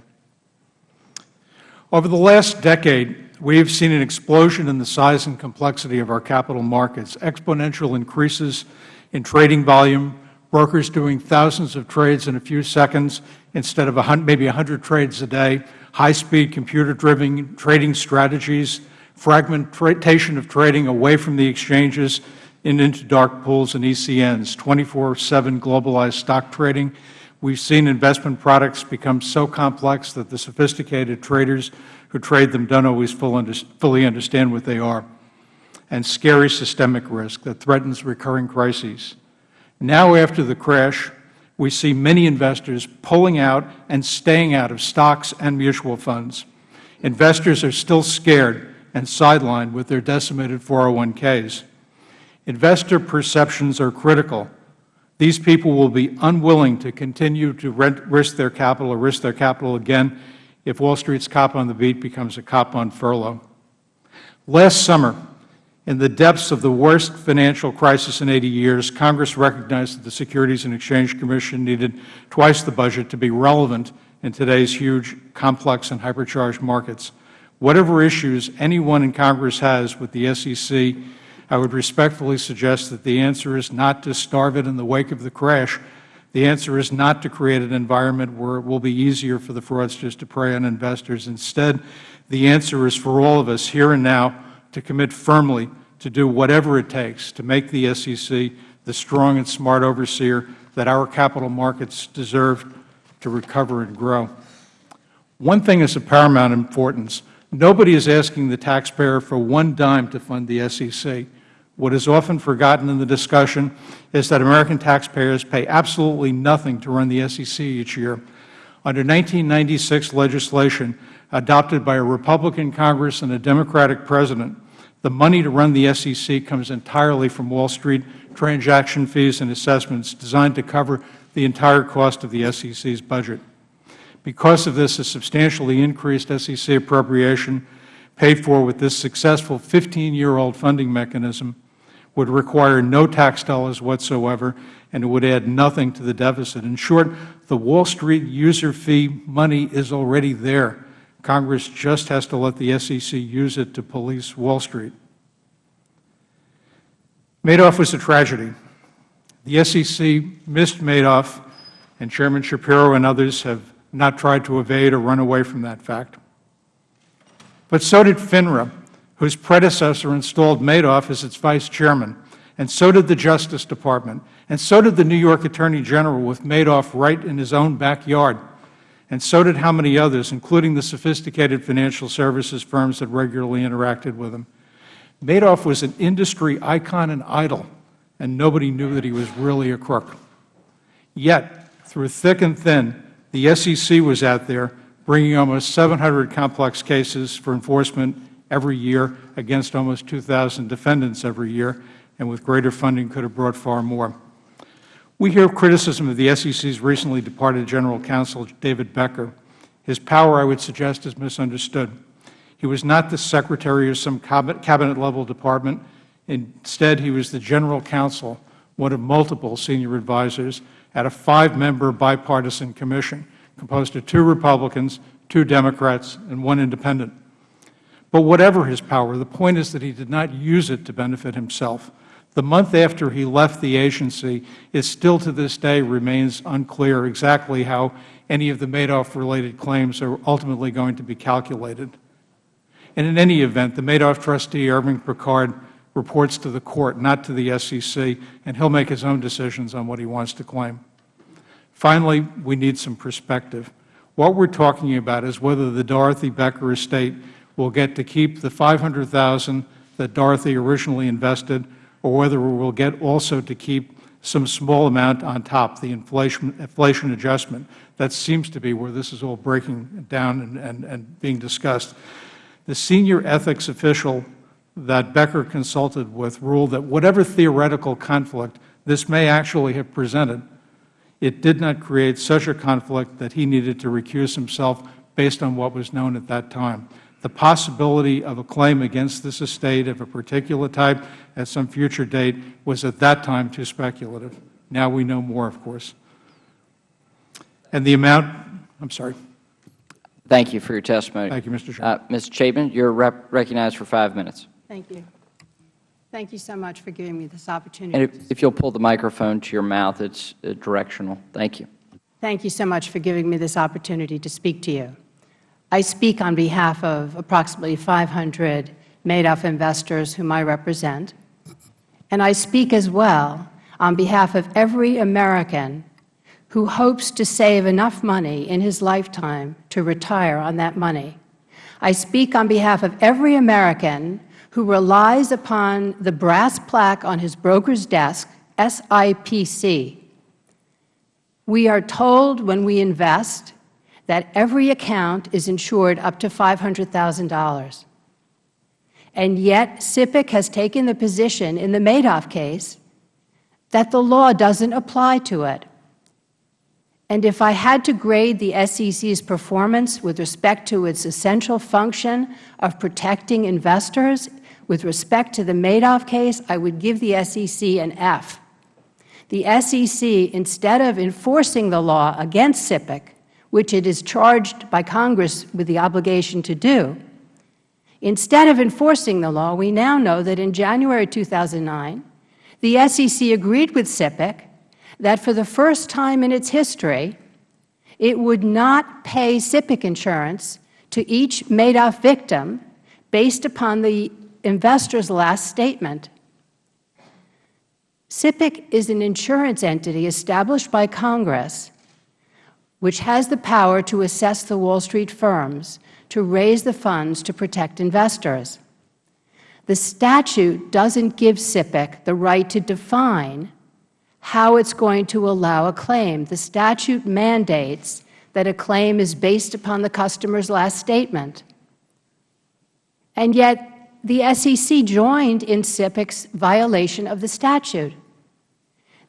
Over the last decade, we have seen an explosion in the size and complexity of our capital markets, exponential increases in trading volume, brokers doing thousands of trades in a few seconds instead of maybe 100 trades a day, high-speed computer-driven trading strategies, fragmentation of trading away from the exchanges and into dark pools and ECNs, 24-7 globalized stock trading. We have seen investment products become so complex that the sophisticated traders who trade them don't always fully understand what they are, and scary systemic risk that threatens recurring crises. Now, after the crash, we see many investors pulling out and staying out of stocks and mutual funds. Investors are still scared and sidelined with their decimated 401ks. Investor perceptions are critical. These people will be unwilling to continue to risk their capital or risk their capital again if Wall Street's cop on the beat becomes a cop on furlough. Last summer, in the depths of the worst financial crisis in 80 years, Congress recognized that the Securities and Exchange Commission needed twice the budget to be relevant in today's huge, complex, and hypercharged markets. Whatever issues anyone in Congress has with the SEC, I would respectfully suggest that the answer is not to starve it in the wake of the crash, the answer is not to create an environment where it will be easier for the fraudsters to prey on investors. Instead, the answer is for all of us here and now to commit firmly to do whatever it takes to make the SEC the strong and smart overseer that our capital markets deserve to recover and grow. One thing is of paramount importance. Nobody is asking the taxpayer for one dime to fund the SEC. What is often forgotten in the discussion is that American taxpayers pay absolutely nothing to run the SEC each year. Under 1996 legislation adopted by a Republican Congress and a Democratic President, the money to run the SEC comes entirely from Wall Street transaction fees and assessments designed to cover the entire cost of the SEC's budget. Because of this, a substantially increased SEC appropriation paid for with this successful 15-year-old funding mechanism would require no tax dollars whatsoever, and it would add nothing to the deficit. In short, the Wall Street user fee money is already there. Congress just has to let the SEC use it to police Wall Street. Madoff was a tragedy. The SEC missed Madoff, and Chairman Schapiro and others have not tried to evade or run away from that fact. But so did FINRA, whose predecessor installed Madoff as its Vice Chairman, and so did the Justice Department, and so did the New York Attorney General with Madoff right in his own backyard, and so did how many others, including the sophisticated financial services firms that regularly interacted with him. Madoff was an industry icon and idol, and nobody knew that he was really a crook. Yet, through thick and thin, the SEC was out there bringing almost 700 complex cases for enforcement every year against almost 2,000 defendants every year, and with greater funding could have brought far more. We hear criticism of the SEC's recently departed General Counsel, David Becker. His power, I would suggest, is misunderstood. He was not the Secretary of some Cabinet-level department. Instead, he was the General Counsel, one of multiple senior advisors at a five-member bipartisan commission composed of two Republicans, two Democrats, and one independent. But whatever his power, the point is that he did not use it to benefit himself. The month after he left the agency, it still to this day remains unclear exactly how any of the Madoff-related claims are ultimately going to be calculated. And in any event, the Madoff trustee, Irving Picard, reports to the Court, not to the SEC, and he will make his own decisions on what he wants to claim. Finally, we need some perspective. What we are talking about is whether the Dorothy Becker estate will get to keep the 500,000 that Dorothy originally invested, or whether we will get also to keep some small amount on top, the inflation, inflation adjustment. That seems to be where this is all breaking down and, and, and being discussed. The senior ethics official that Becker consulted with ruled that whatever theoretical conflict this may actually have presented, it did not create such a conflict that he needed to recuse himself based on what was known at that time the possibility of a claim against this estate of a particular type at some future date was at that time too speculative. Now we know more, of course. And the amount, I'm sorry. Thank you for your testimony. Thank you, Mr. Chairman. Uh, Ms. Chaitman, you are rep recognized for five minutes. Thank you. Thank you so much for giving me this opportunity. And if, if you'll pull the microphone to your mouth, it's uh, directional. Thank you. Thank you so much for giving me this opportunity to speak to you. I speak on behalf of approximately 500 Madoff investors whom I represent, and I speak as well on behalf of every American who hopes to save enough money in his lifetime to retire on that money. I speak on behalf of every American who relies upon the brass plaque on his broker's desk, SIPC. We are told when we invest that every account is insured up to $500,000. And yet SIPC has taken the position in the Madoff case that the law doesn't apply to it. And if I had to grade the SEC's performance with respect to its essential function of protecting investors, with respect to the Madoff case, I would give the SEC an F. The SEC, instead of enforcing the law against SIPC, which it is charged by Congress with the obligation to do, instead of enforcing the law, we now know that in January 2009, the SEC agreed with SIPC that for the first time in its history, it would not pay SIPC insurance to each Madoff victim based upon the investor's last statement. SIPC is an insurance entity established by Congress which has the power to assess the Wall Street firms to raise the funds to protect investors. The statute doesn't give SIPC the right to define how it's going to allow a claim. The statute mandates that a claim is based upon the customer's last statement. And yet, the SEC joined in SIPC's violation of the statute.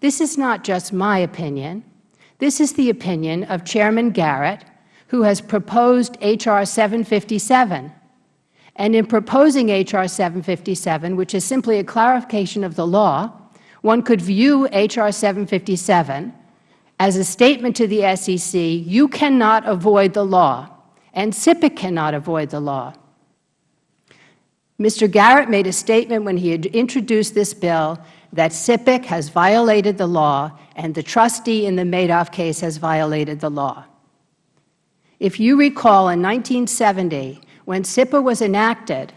This is not just my opinion. This is the opinion of Chairman Garrett, who has proposed H.R. 757. And in proposing H.R. 757, which is simply a clarification of the law, one could view H.R. 757 as a statement to the SEC, you cannot avoid the law, and SIPC cannot avoid the law. Mr. Garrett made a statement when he introduced this bill that SIPC has violated the law and the trustee in the Madoff case has violated the law. If you recall, in 1970, when SIPA was enacted,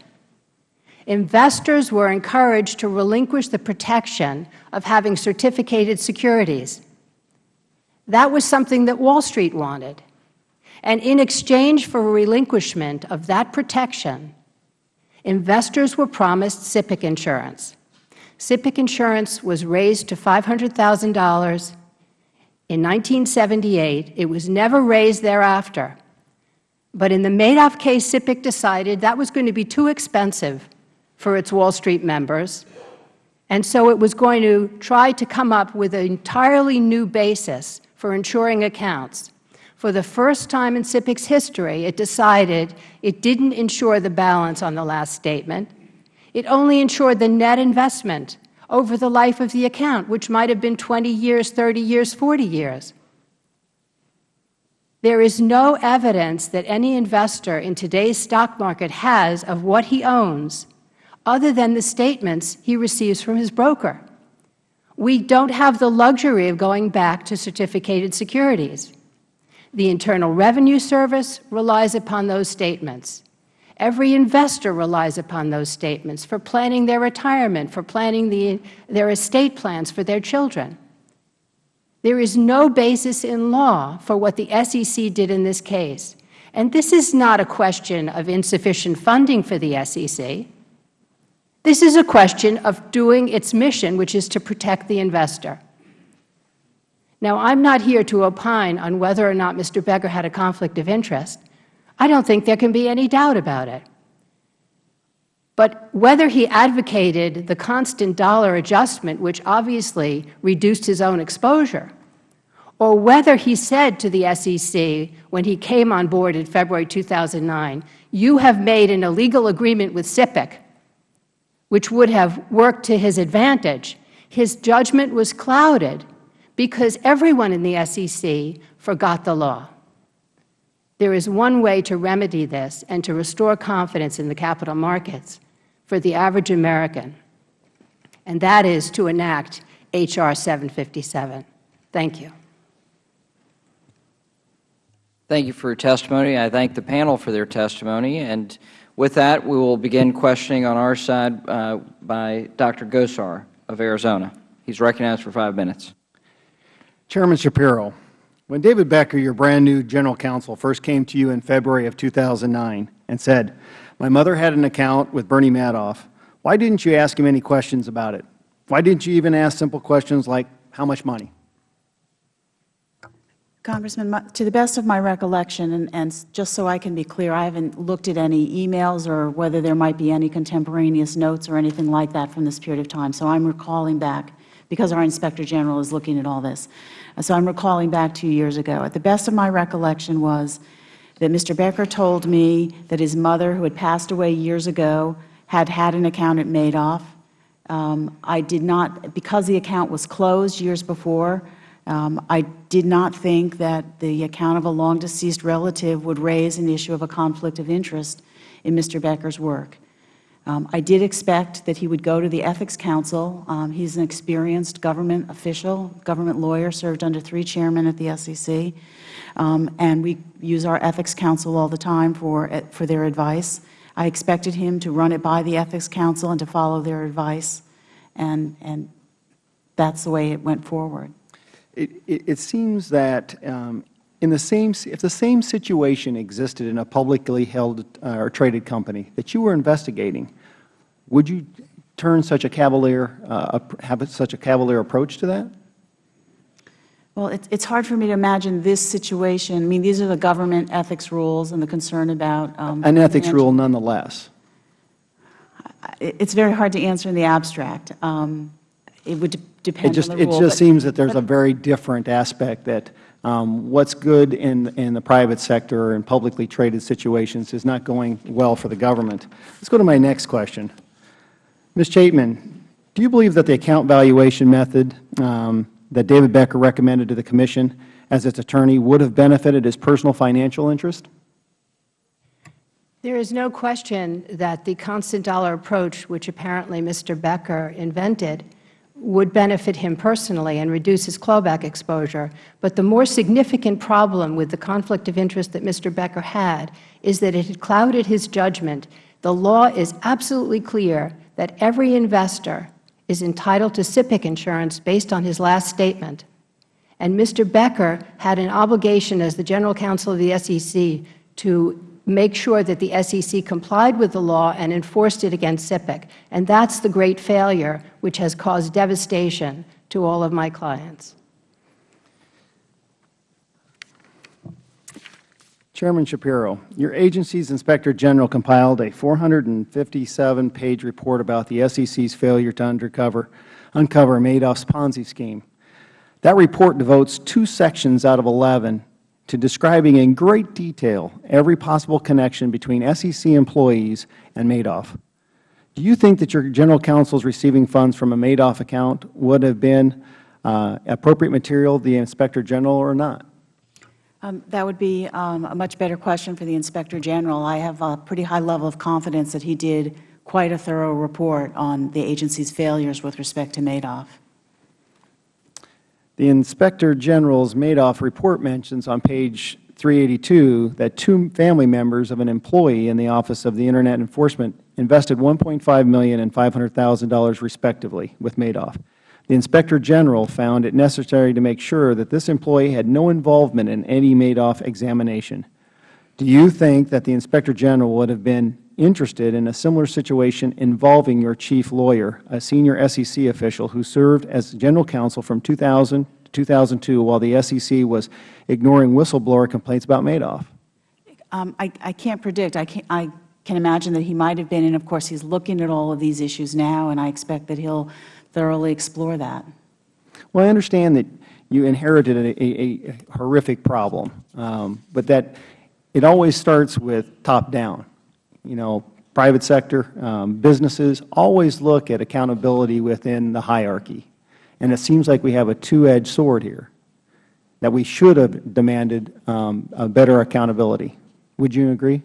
investors were encouraged to relinquish the protection of having certificated securities. That was something that Wall Street wanted. And in exchange for relinquishment of that protection, investors were promised SIPC insurance. SIPC insurance was raised to $500,000 in 1978. It was never raised thereafter. But in the Madoff case, SIPC decided that was going to be too expensive for its Wall Street members, and so it was going to try to come up with an entirely new basis for insuring accounts. For the first time in SIPC's history, it decided it didn't insure the balance on the last statement. It only insured the net investment over the life of the account, which might have been 20 years, 30 years, 40 years. There is no evidence that any investor in today's stock market has of what he owns other than the statements he receives from his broker. We don't have the luxury of going back to certificated securities. The Internal Revenue Service relies upon those statements. Every investor relies upon those statements for planning their retirement, for planning the, their estate plans for their children. There is no basis in law for what the SEC did in this case. And this is not a question of insufficient funding for the SEC. This is a question of doing its mission, which is to protect the investor. Now, I am not here to opine on whether or not Mr. Becker had a conflict of interest. I don't think there can be any doubt about it. But whether he advocated the constant dollar adjustment, which obviously reduced his own exposure, or whether he said to the SEC when he came on board in February 2009, you have made an illegal agreement with SIPC which would have worked to his advantage, his judgment was clouded because everyone in the SEC forgot the law. There is one way to remedy this and to restore confidence in the capital markets for the average American, and that is to enact H.R. 757. Thank you. Thank you for your testimony. I thank the panel for their testimony. And with that, we will begin questioning on our side uh, by Dr. Gosar of Arizona. He is recognized for five minutes. Chairman Schapiro, when David Becker, your brand new general counsel, first came to you in February of 2009 and said, my mother had an account with Bernie Madoff, why didn't you ask him any questions about it? Why didn't you even ask simple questions like, how much money? Congressman, to the best of my recollection, and, and, just so I can be clear, I haven't looked at any emails or whether there might be any contemporaneous notes or anything like that from this period of time. So I'm recalling back, because our Inspector General is looking at all this. So I'm recalling back two years ago. At the best of my recollection was that Mr. Becker told me that his mother, who had passed away years ago, had had an account at Madoff. Um, I did not, because the account was closed years before, um, I did not think that the account of a long-deceased relative would raise an issue of a conflict of interest in Mr. Becker's work. Um, I did expect that he would go to the Ethics Counsel. Um, he is an experienced government official, government lawyer, served under three chairmen at the SEC, um, and we use our Ethics Counsel all the time for, eh, for their advice. I expected him to run it by the Ethics Counsel and to follow their advice, and, and that's the way it went forward. It, it, it seems that um, in the same, if the same situation existed in a publicly held uh, or traded company that you were investigating, would you turn such a cavalier, uh, have such a cavalier approach to that? Well, it, it's hard for me to imagine this situation. I mean, these are the government ethics rules and the concern about um, an ethics rule, nonetheless. It's very hard to answer in the abstract. Um, it would depend it just, on the rule. It just seems that there's a very different aspect that what's good in, in the private sector and publicly traded situations is not going well for the government. Let's go to my next question. Ms. Chaitman, do you believe that the account valuation method um, that David Becker recommended to the Commission as its attorney would have benefited his personal financial interest? There is no question that the constant dollar approach, which apparently Mr. Becker invented, would benefit him personally and reduce his clawback exposure. But the more significant problem with the conflict of interest that Mr. Becker had is that it had clouded his judgment. The law is absolutely clear that every investor is entitled to SIPC insurance based on his last statement. And Mr. Becker had an obligation as the General Counsel of the SEC to make sure that the SEC complied with the law and enforced it against SIPC. And that's the great failure which has caused devastation to all of my clients. Chairman Schapiro, your agency's Inspector General compiled a 457-page report about the SEC's failure to uncover, uncover Madoff's Ponzi scheme. That report devotes two sections out of 11 to describing in great detail every possible connection between SEC employees and Madoff. Do you think that your General Counsel's receiving funds from a Madoff account would have been uh, appropriate material the Inspector General or not? Um, that would be um, a much better question for the Inspector General. I have a pretty high level of confidence that he did quite a thorough report on the agency's failures with respect to Madoff. The Inspector General's Madoff report mentions on page 382 that two family members of an employee in the Office of the Internet Enforcement invested $1.5 million and $500,000 respectively with Madoff. The Inspector General found it necessary to make sure that this employee had no involvement in any Madoff examination. Do you think that the Inspector General would have been interested in a similar situation involving your chief lawyer, a senior SEC official who served as general counsel from 2000 to 2002 while the SEC was ignoring whistleblower complaints about Madoff? Um, I, I, can't predict. I, can't, I can imagine that he might have been, and of course, he's looking at all of these issues now, and I expect that he'll thoroughly explore that. Well, I understand that you inherited a, a, a horrific problem, um, but that it always starts with top down you know, private sector, um, businesses always look at accountability within the hierarchy. And it seems like we have a two-edged sword here. that we should have demanded um, a better accountability. Would you agree?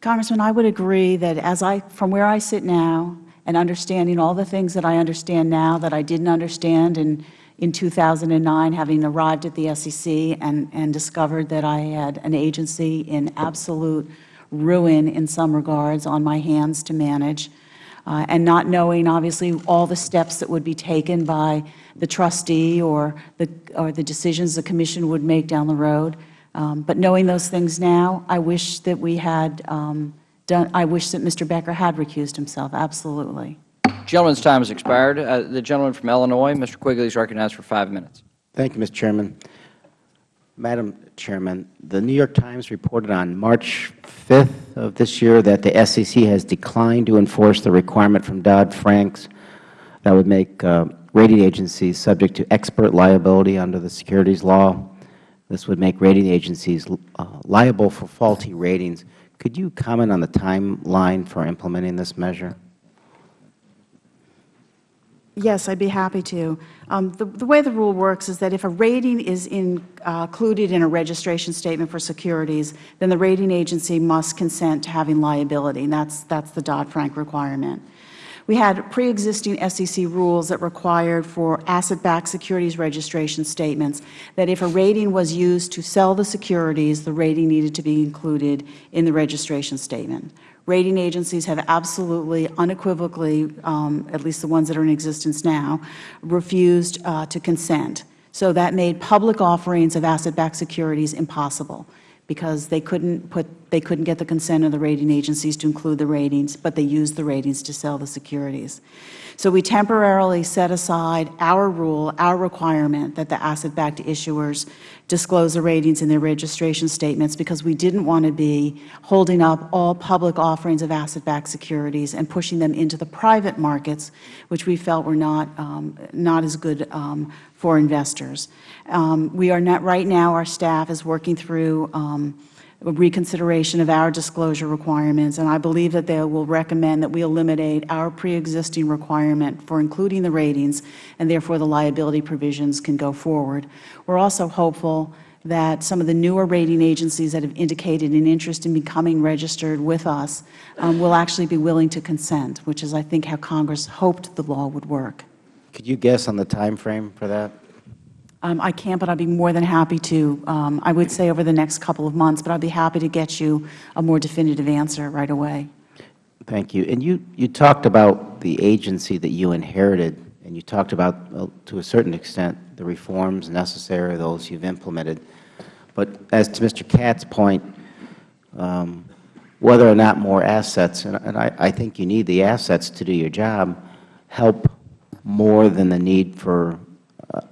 Congressman, I would agree that as I, from where I sit now and understanding all the things that I understand now that I didn't understand in, in 2009, having arrived at the SEC and, and discovered that I had an agency in absolute ruin in some regards on my hands to manage, uh, and not knowing, obviously, all the steps that would be taken by the trustee or the, or the decisions the Commission would make down the road. Um, but knowing those things now, I wish that we had um, done, I wish that Mr. Becker had recused himself, absolutely. Gentleman's time has expired. Uh, the gentleman from Illinois, Mr. Quigley, is recognized for five minutes. Thank you, Mr. Chairman. Madam Chairman, the New York Times reported on March 5th of this year that the SEC has declined to enforce the requirement from Dodd-Franks that would make uh, rating agencies subject to expert liability under the securities law. This would make rating agencies uh, liable for faulty ratings. Could you comment on the timeline for implementing this measure? Yes, I'd be happy to. Um, the, the, way the rule works is that if a rating is in, uh, included in a registration statement for securities, then the rating agency must consent to having liability, and that's, that's the Dodd-Frank requirement. We had pre-existing SEC rules that required for asset-backed securities registration statements that if a rating was used to sell the securities, the rating needed to be included in the registration statement. Rating agencies have absolutely, unequivocally, um, at least the ones that are in existence now, refused uh, to consent. So that made public offerings of asset-backed securities impossible because they couldn't put they couldn't get the consent of the rating agencies to include the ratings, but they used the ratings to sell the securities. So we temporarily set aside our rule, our requirement that the asset-backed issuers disclose the ratings in their registration statements because we didn't want to be holding up all public offerings of asset-backed securities and pushing them into the private markets, which we felt were not, um, not as good um, for investors. Um, we are not, right now, our staff is working through um, reconsideration of our disclosure requirements, and I believe that they will recommend that we eliminate our pre-existing requirement for including the ratings, and therefore the liability provisions can go forward. We are also hopeful that some of the newer rating agencies that have indicated an interest in becoming registered with us um, will actually be willing to consent, which is, I think, how Congress hoped the law would work. Could you guess on the time frame for that? Um, I can't, but I'd be more than happy to. Um, I would say over the next couple of months, but I'd be happy to get you a more definitive answer right away. Thank you. And you, you talked about the agency that you inherited, and you talked about, to a certain extent, the reforms necessary, those you've implemented. But as to Mr. Katz's point, um, whether or not more assets, and, and I, I think you need the assets to do your job, help more than the need for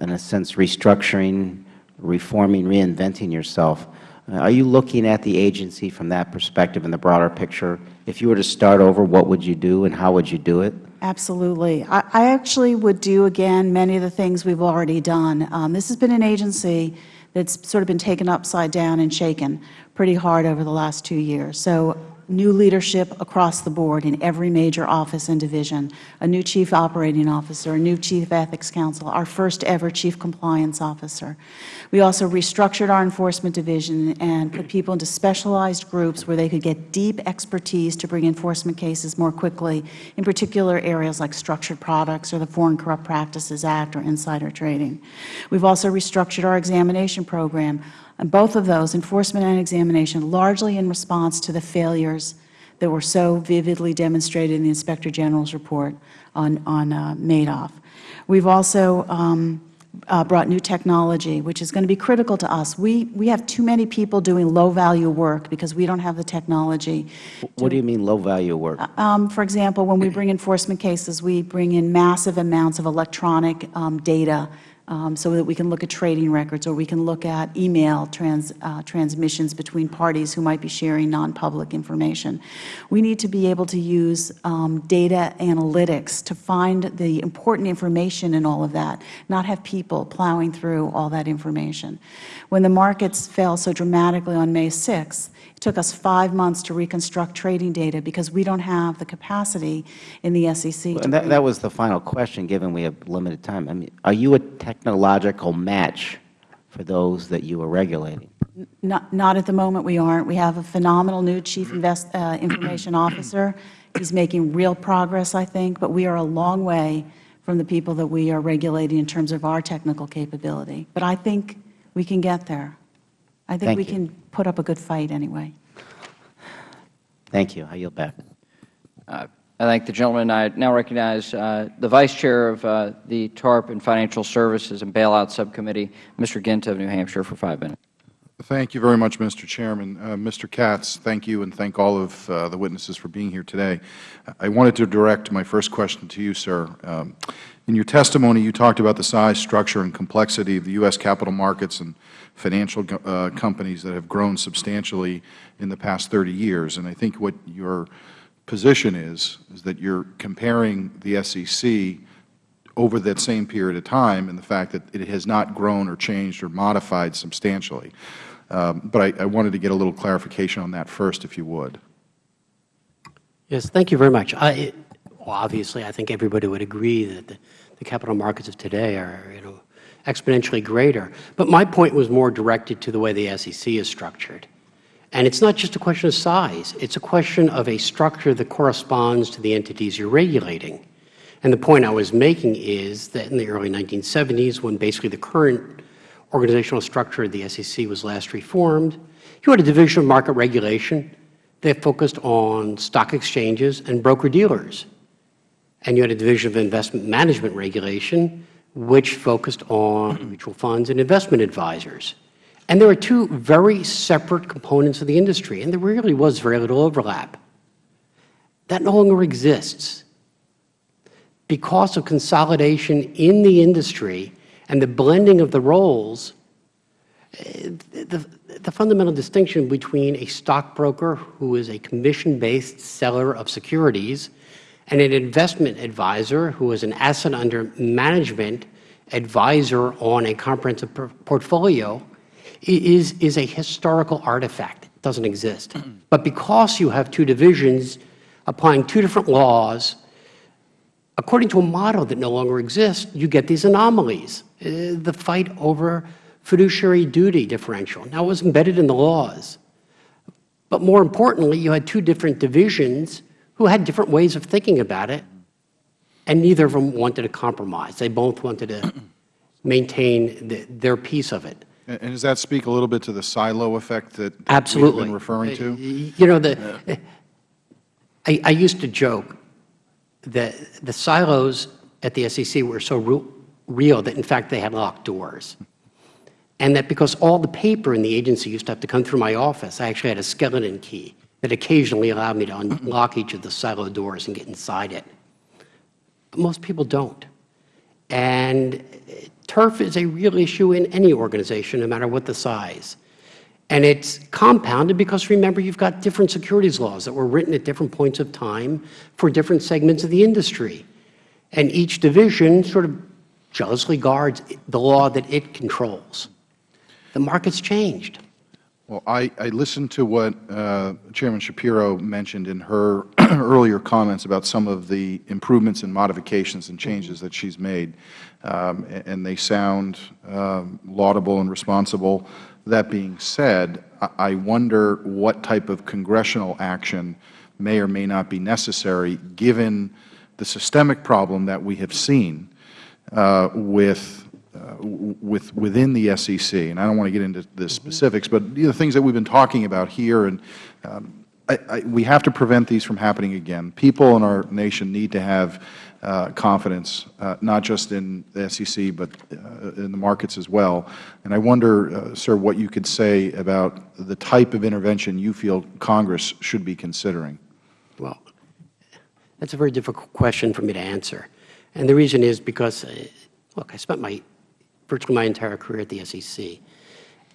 in a sense, restructuring, reforming, reinventing yourself. Uh, are you looking at the agency from that perspective in the broader picture? If you were to start over, what would you do and how would you do it? Absolutely. I, I actually would do, again, many of the things we've already done. Um, this has been an agency that's sort of been taken upside down and shaken pretty hard over the last two years. So new leadership across the board in every major office and division, a new chief operating officer, a new chief ethics counsel, our first ever chief compliance officer. We also restructured our enforcement division and put people into specialized groups where they could get deep expertise to bring enforcement cases more quickly, in particular areas like structured products or the Foreign Corrupt Practices Act or insider trading. We've also restructured our examination program and both of those, enforcement and examination, largely in response to the failures that were so vividly demonstrated in the Inspector General's report on, on uh, Madoff. We've also um, uh, brought new technology, which is going to be critical to us. We, we have too many people doing low-value work because we don't have the technology. What do you mean low-value work? Uh, um, for example, when we bring enforcement cases, we bring in massive amounts of electronic um, data um, so that we can look at trading records or we can look at email trans, uh, transmissions between parties who might be sharing non-public information. We need to be able to use um, data analytics to find the important information in all of that, not have people plowing through all that information. When the markets fell so dramatically on May 6th, took us five months to reconstruct trading data because we don't have the capacity in the SEC. and that, that was the final question, given we have limited time. I mean, are you a technological match for those that you are regulating? Not, not at the moment, we aren't. We have a phenomenal new Chief Invest, uh, Information Officer. He's making real progress, I think, but we are a long way from the people that we are regulating in terms of our technical capability. But I think we can get there. I think Thank we you. can put up a good fight anyway. Thank you. I yield back. Uh, I thank the gentleman. I now recognize uh, the Vice Chair of uh, the TARP and Financial Services and Bailout Subcommittee, Mr. Gint of New Hampshire, for five minutes. Thank you very much, Mr. Chairman. Uh, Mr. Katz, thank you, and thank all of uh, the witnesses for being here today. I wanted to direct my first question to you, sir. Um, in your testimony, you talked about the size, structure, and complexity of the U.S. capital markets and financial uh, companies that have grown substantially in the past 30 years. And I think what your position is, is that you're comparing the SEC over that same period of time and the fact that it has not grown or changed or modified substantially. Um, but I, I wanted to get a little clarification on that first, if you would. Yes, thank you very much. I, well, obviously, I think everybody would agree that the, the capital markets of today are, you know, exponentially greater. But my point was more directed to the way the SEC is structured. And it's not just a question of size. It's a question of a structure that corresponds to the entities you're regulating. And the point I was making is that in the early 1970s, when basically the current organizational structure of the SEC was last reformed, you had a division of market regulation that focused on stock exchanges and broker-dealers. And you had a division of investment management regulation, which focused on mutual funds and investment advisors. And there were two very separate components of the industry, and there really was very little overlap. That no longer exists because of consolidation in the industry and the blending of the roles, eh, the, the fundamental distinction between a stockbroker who is a commission-based seller of securities and an investment advisor who is an asset under management advisor on a comprehensive portfolio is, is a historical artifact. It doesn't exist. but because you have two divisions applying two different laws, according to a model that no longer exists, you get these anomalies. Uh, the fight over fiduciary duty differential. Now, it was embedded in the laws. But more importantly, you had two different divisions who had different ways of thinking about it, and neither of them wanted to compromise. They both wanted to maintain the, their piece of it. And and does that speak a little bit to the silo effect that, that Absolutely. we've been referring to? You know, the, I, I used to joke that the silos at the SEC were so real, real that, in fact, they had locked doors. And that because all the paper in the agency used to have to come through my office, I actually had a skeleton key that occasionally allowed me to unlock each of the silo doors and get inside it. But most people don't. And turf is a real issue in any organization, no matter what the size. And it's compounded because, remember, you've got different securities laws that were written at different points of time for different segments of the industry. And each division sort of jealously guards the law that it controls. The market's changed. Well, I, I listened to what uh, Chairman Schapiro mentioned in her earlier comments about some of the improvements and modifications and changes that she's made, um, and they sound um, laudable and responsible. That being said, I I wonder what type of congressional action may or may not be necessary, given the systemic problem that we have seen uh, with uh, with within the SEC, and I don't want to get into the specifics, but you know, the things that we've been talking about here, and um, I, I, we have to prevent these from happening again. People in our nation need to have uh, confidence, uh, not just in the SEC, but uh, in the markets as well. And I wonder, uh, sir, what you could say about the type of intervention you feel Congress should be considering. Well, that's a very difficult question for me to answer. And the reason is because, uh, look, I spent my virtually my entire career at the SEC.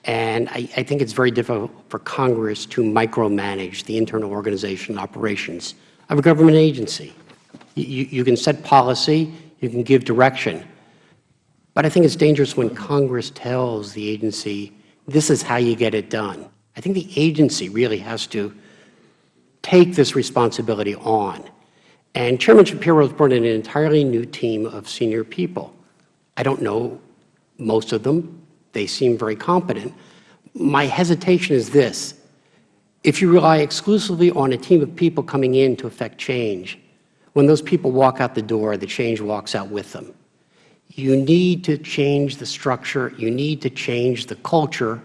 And I, I, think it's very difficult for Congress to micromanage the internal organization and operations of a government agency. You, you can set policy, you can give direction. But I think it's dangerous when Congress tells the agency, this is how you get it done. I think the agency really has to take this responsibility on. And Chairman Schapiro has brought in an entirely new team of senior people. I don't know most of them. They seem very competent. My hesitation is this. If you rely exclusively on a team of people coming in to effect change, when those people walk out the door, the change walks out with them. You need to change the structure. You need to change the culture.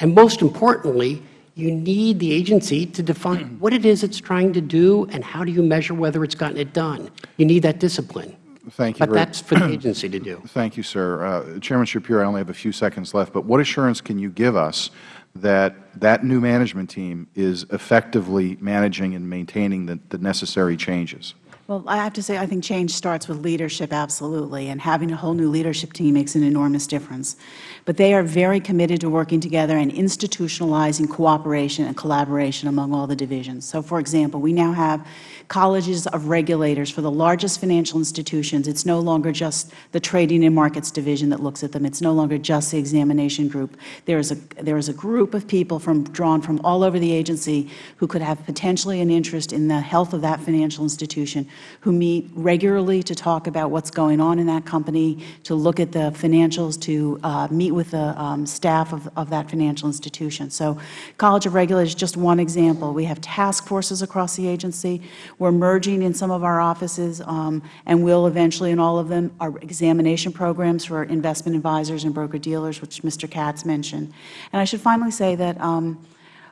And most importantly, you need the agency to define what it is it's trying to do and how do you measure whether it's gotten it done. You need that discipline. Thank you. But that's for the agency to do. Thank you, sir. Uh, Chairman Schapiro, I only have a few seconds left, but what assurance can you give us that that new management team is effectively managing and maintaining the, the necessary changes? Well, I have to say, I think change starts with leadership, absolutely, and having a whole new leadership team makes an enormous difference. But they are very committed to working together and institutionalizing cooperation and collaboration among all the divisions. So, for example, we now have colleges of regulators for the largest financial institutions. It's no longer just the Trading and Markets Division that looks at them. It's no longer just the examination group. There is a, there is a group of people from, drawn from all over the agency who could have potentially an interest in the health of that financial institution, who meet regularly to talk about what's going on in that company, to look at the financials, to uh, meet with the um, staff of, of that financial institution. So College of Regulators is just one example. We have task forces across the agency. We're merging in some of our offices, um, and will eventually in all of them, our examination programs for investment advisors and broker-dealers, which Mr. Kotz mentioned. And I should finally say that um,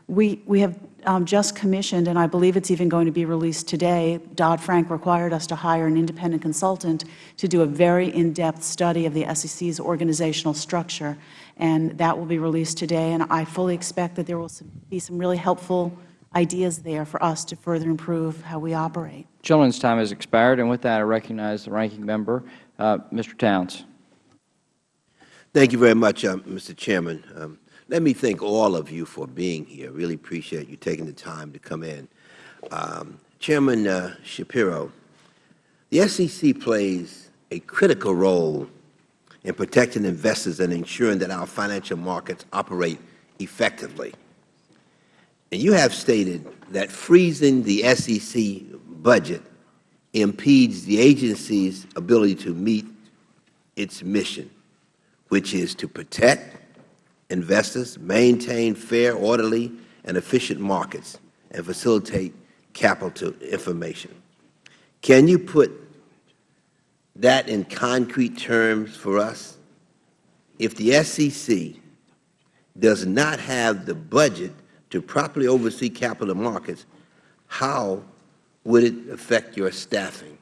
we, we have um, just commissioned, and I believe it's even going to be released today, Dodd-Frank required us to hire an independent consultant to do a very in-depth study of the SEC's organizational structure, and that will be released today, and I fully expect that there will be some really helpful ideas there for us to further improve how we operate. Gentleman's time has expired, and with that, I recognize the ranking member, uh, Mr. Towns. Thank you very much, uh, Mr. Chairman. Um, let me thank all of you for being here. Really appreciate you taking the time to come in. Um, Chairman uh, Schapiro, the SEC plays a critical role in protecting investors and ensuring that our financial markets operate effectively. And you have stated that freezing the SEC budget impedes the agency's ability to meet its mission, which is to protect investors, maintain fair, orderly, and efficient markets, and facilitate capital information. Can you put that in concrete terms for us? If the SEC does not have the budget to properly oversee capital markets, how would it affect your staffing?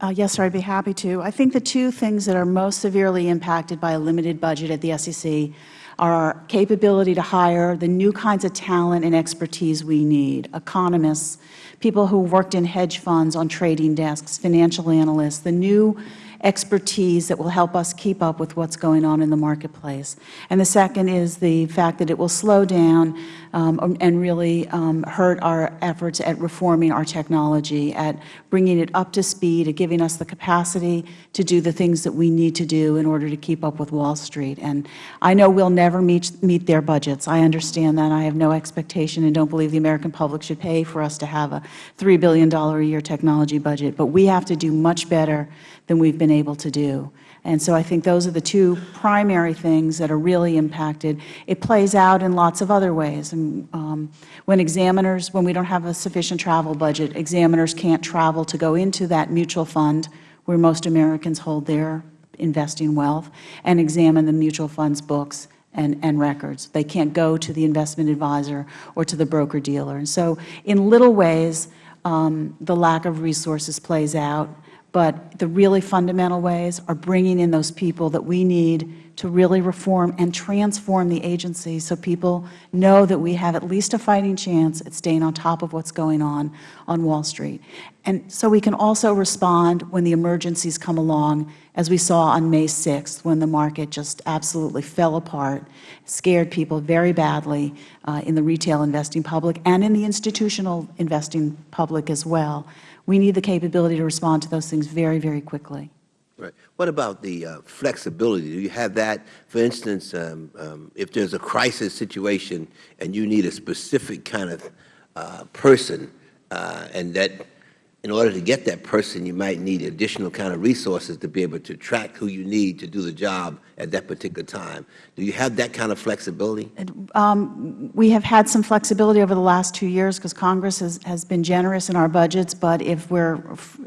Uh, yes, sir, I'd be happy to. I think the two things that are most severely impacted by a limited budget at the SEC are our capability to hire the new kinds of talent and expertise we need, economists, people who worked in hedge funds on trading desks, financial analysts, the new expertise that will help us keep up with what's going on in the marketplace. And the second is the fact that it will slow down um, and really um, hurt our efforts at reforming our technology, at bringing it up to speed, at giving us the capacity to do the things that we need to do in order to keep up with Wall Street. And I know we'll never meet, meet their budgets. I understand that. I have no expectation and don't believe the American public should pay for us to have a $3 billion a year technology budget. But we have to do much better than we've been able to do. And so I think those are the two primary things that are really impacted. It plays out in lots of other ways. And, um, when examiners, when we don't have a sufficient travel budget, examiners can't travel to go into that mutual fund where most Americans hold their investing wealth and examine the mutual fund's books and, and records. They can't go to the investment advisor or to the broker-dealer. And so in little ways, um, the lack of resources plays out. But the really fundamental ways are bringing in those people that we need to really reform and transform the agency so people know that we have at least a fighting chance at staying on top of what's going on on Wall Street. And so we can also respond when the emergencies come along, as we saw on May 6th, when the market just absolutely fell apart, scared people very badly uh, in the retail investing public and in the institutional investing public as well. We need the capability to respond to those things very, very quickly. Right. What about the uh, flexibility? Do you have that, for instance, um, um, if there's a crisis situation and you need a specific kind of uh, person uh, and that in order to get that person, you might need additional kind of resources to be able to track who you need to do the job at that particular time. Do you have that kind of flexibility? Um, we have had some flexibility over the last two years because Congress has, has been generous in our budgets, but if we are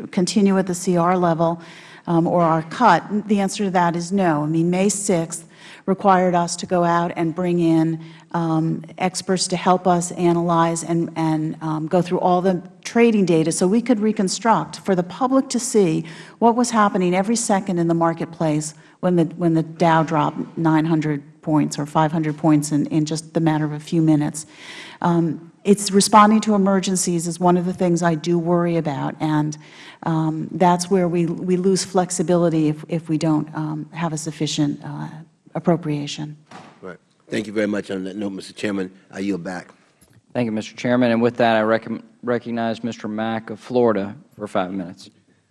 continue at the CR level um, or are cut, the answer to that is no. I mean, May 6th required us to go out and bring in um, experts to help us analyze and, and um, go through all the trading data so we could reconstruct for the public to see what was happening every second in the marketplace when the, when the Dow dropped 900 points or 500 points in, in just the matter of a few minutes. Um, it's responding to emergencies is one of the things I do worry about, and um, that's where we, we lose flexibility if, if we don't um, have a sufficient uh, appropriation. Right. Thank you very much. On that note, Mr. Chairman, I yield back. Thank you, Mr. Chairman. And with that, I rec recognize Mr. Mack of Florida for five minutes.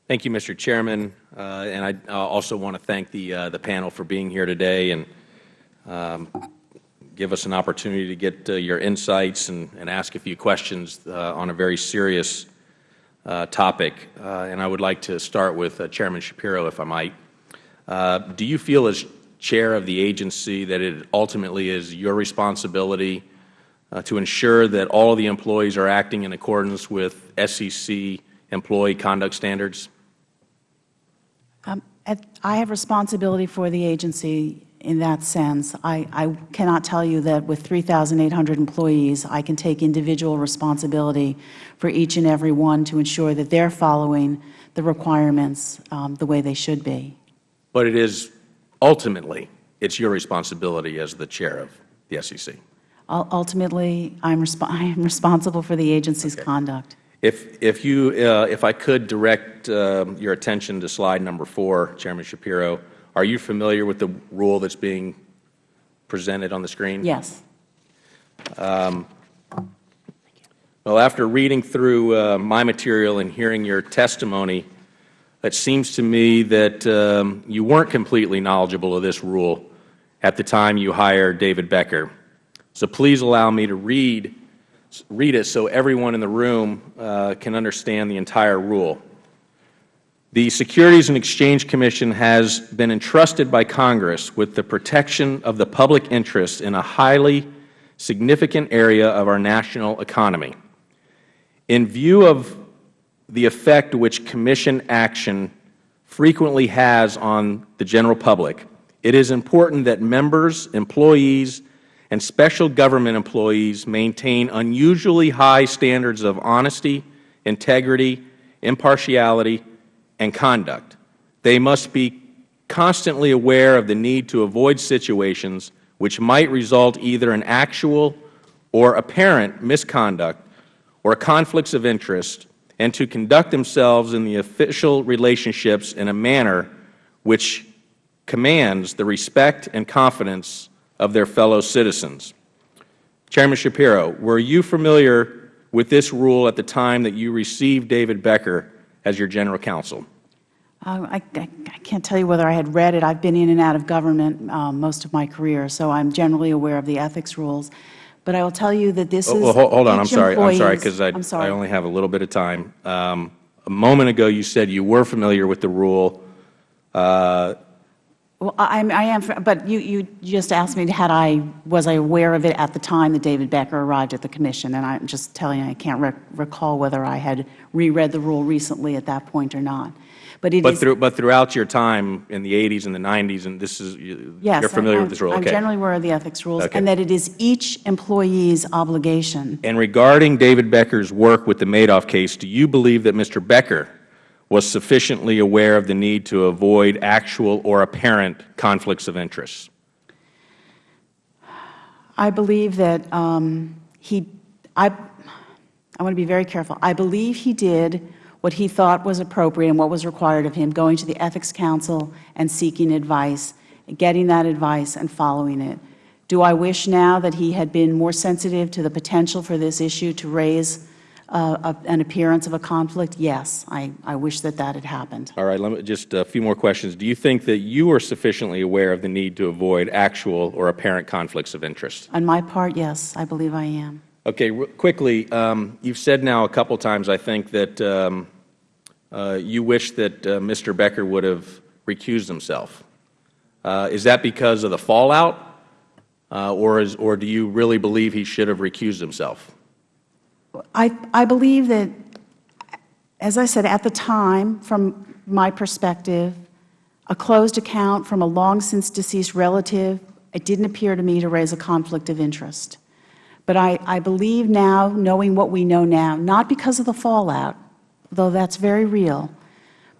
Thank you, Mr. Chairman. Uh, and I uh, also want to thank the, uh, the panel for being here today and um, give us an opportunity to get uh, your insights and, and, ask a few questions uh, on a very serious uh, topic. and I would like to start with Chairman Schapiro, if I might. do you feel as chair of the agency that it ultimately is your responsibility uh, to ensure that all of the employees are acting in accordance with SEC employee conduct standards? Um, I have responsibility for the agency in that sense. I, I cannot tell you that with 3,800 employees, I can take individual responsibility for each and every one to ensure that they are following the requirements um, the way they should be. But it is ultimately, it's your responsibility as the chair of the SEC. Ultimately, I'm resp I am responsible for the agency's okay. conduct. If, if, you, uh, if I could direct uh, your attention to slide number four, Chairman Schapiro, are you familiar with the rule that's being presented on the screen? Yes. Um, well, after reading through uh, my material and hearing your testimony, it seems to me that um, you weren't completely knowledgeable of this rule at the time you hired David Becker. So please allow me to read, read it so everyone in the room uh, can understand the entire rule. The Securities and Exchange Commission has been entrusted by Congress with the protection of the public interest in a highly significant area of our national economy. In view of the effect which Commission action frequently has on the general public, it is important that members, employees, and special government employees maintain unusually high standards of honesty, integrity, impartiality, and conduct. They must be constantly aware of the need to avoid situations which might result either in actual or apparent misconduct or conflicts of interest and to conduct themselves in the official relationships in a manner which commands the respect and confidence of their fellow citizens. Chairman Schapiro, were you familiar with this rule at the time that you received David Becker as your general counsel? Uh, I, I, I, can't tell you whether I had read it. I've been in and out of government um, most of my career, so I'm generally aware of the ethics rules. But I will tell you that this oh, is well, hold on. I'm sorry. I'm sorry because I, I only have a little bit of time. Um, a moment ago, you said you were familiar with the rule. Uh, well, I, I, am, but you, you just asked me had I was I aware of it at the time that David Becker arrived at the commission, and I'm just telling you I can't rec recall whether I had reread the rule recently at that point or not. But it but, is, through, but throughout your time in the 80s and the 90s, and this is, you, yes, you're familiar I'm, with this rule? I'm okay. generally aware of the ethics rules, okay. and that it is each employee's obligation. And regarding David Becker's work with the Madoff case, do you believe that Mr. Becker was sufficiently aware of the need to avoid actual or apparent conflicts of interest? I believe that um, he, I, I want to be very careful. I believe he did what he thought was appropriate and what was required of him, going to the Ethics Counsel and seeking advice, getting that advice and following it. Do I wish now that he had been more sensitive to the potential for this issue to raise uh, a, an appearance of a conflict? Yes, I, I wish that that had happened. All right, let me, just a few more questions. Do you think that you are sufficiently aware of the need to avoid actual or apparent conflicts of interest? On my part, yes, I believe I am. Okay, quickly, um, you've said now a couple times, I think, that um, uh, you wish that uh, Mr. Becker would have recused himself. Uh, is that because of the fallout, or, is, or do you really believe he should have recused himself? I, I believe that, as I said, at the time, from my perspective, a closed account from a long-since-deceased relative, it didn't appear to me to raise a conflict of interest. But I, I believe now, knowing what we know now, not because of the fallout, though that's very real,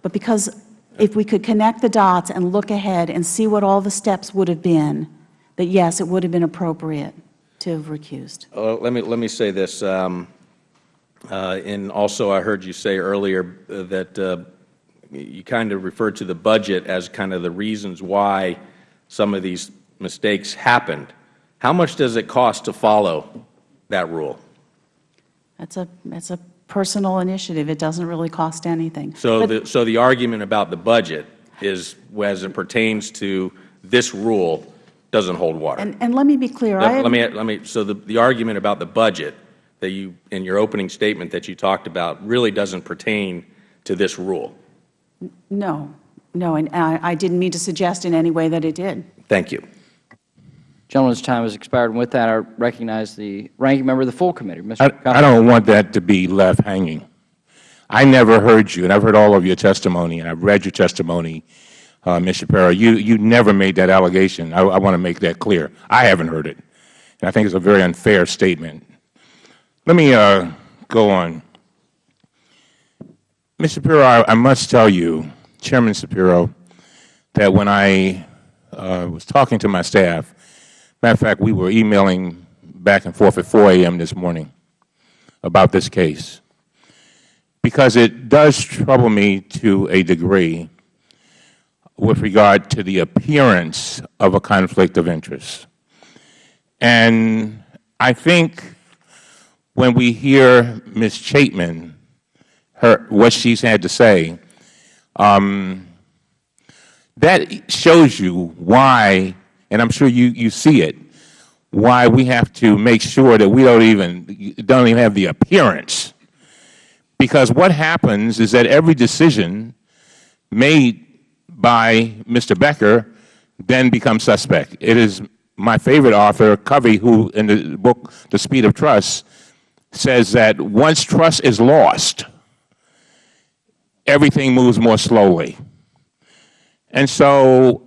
but because if we could connect the dots and look ahead and see what all the steps would have been, that yes, it would have been appropriate to have recused. Uh, let, me, let me say this. Um, uh, and also, I heard you say earlier uh, that uh, you kind of referred to the budget as kind of the reasons why some of these mistakes happened. How much does it cost to follow that rule? That's a, that's a personal initiative. It doesn't really cost anything. So But- the, so the argument about the budget is, as it pertains to this rule, doesn't hold water. And, and let me be clear. Let, let me, let me, so the, the argument about the budget that you, in your opening statement that you talked about really doesn't pertain to this rule. No, no, and I, I didn't mean to suggest in any way that it did. Thank you. Gentleman's time has expired. And with that, I recognize the ranking member of the full committee, Mr. I, I don't want that to be left hanging. I never heard you, and I've heard all of your testimony, and I've read your testimony, uh, Ms. Schapiro. You, you never made that allegation. I, I want to make that clear. I haven't heard it. And I think it's a very unfair statement. Let me uh, go on. Ms. Schapiro, I, I must tell you, Chairman Schapiro, that when I uh, was talking to my staff, matter of fact, we were emailing back and forth at 4 a.m. this morning about this case, because it does trouble me to a degree with regard to the appearance of a conflict of interest. And I think when we hear Ms. Chaitman, her, what she's had to say, um, that shows you why, and I'm sure you, you see it, why we have to make sure that we don't even, don't even have the appearance. Because what happens is that every decision made by Mr. Becker then becomes suspect. It is my favorite author, Covey, who in the book The Speed of Trust says that once trust is lost, everything moves more slowly. And so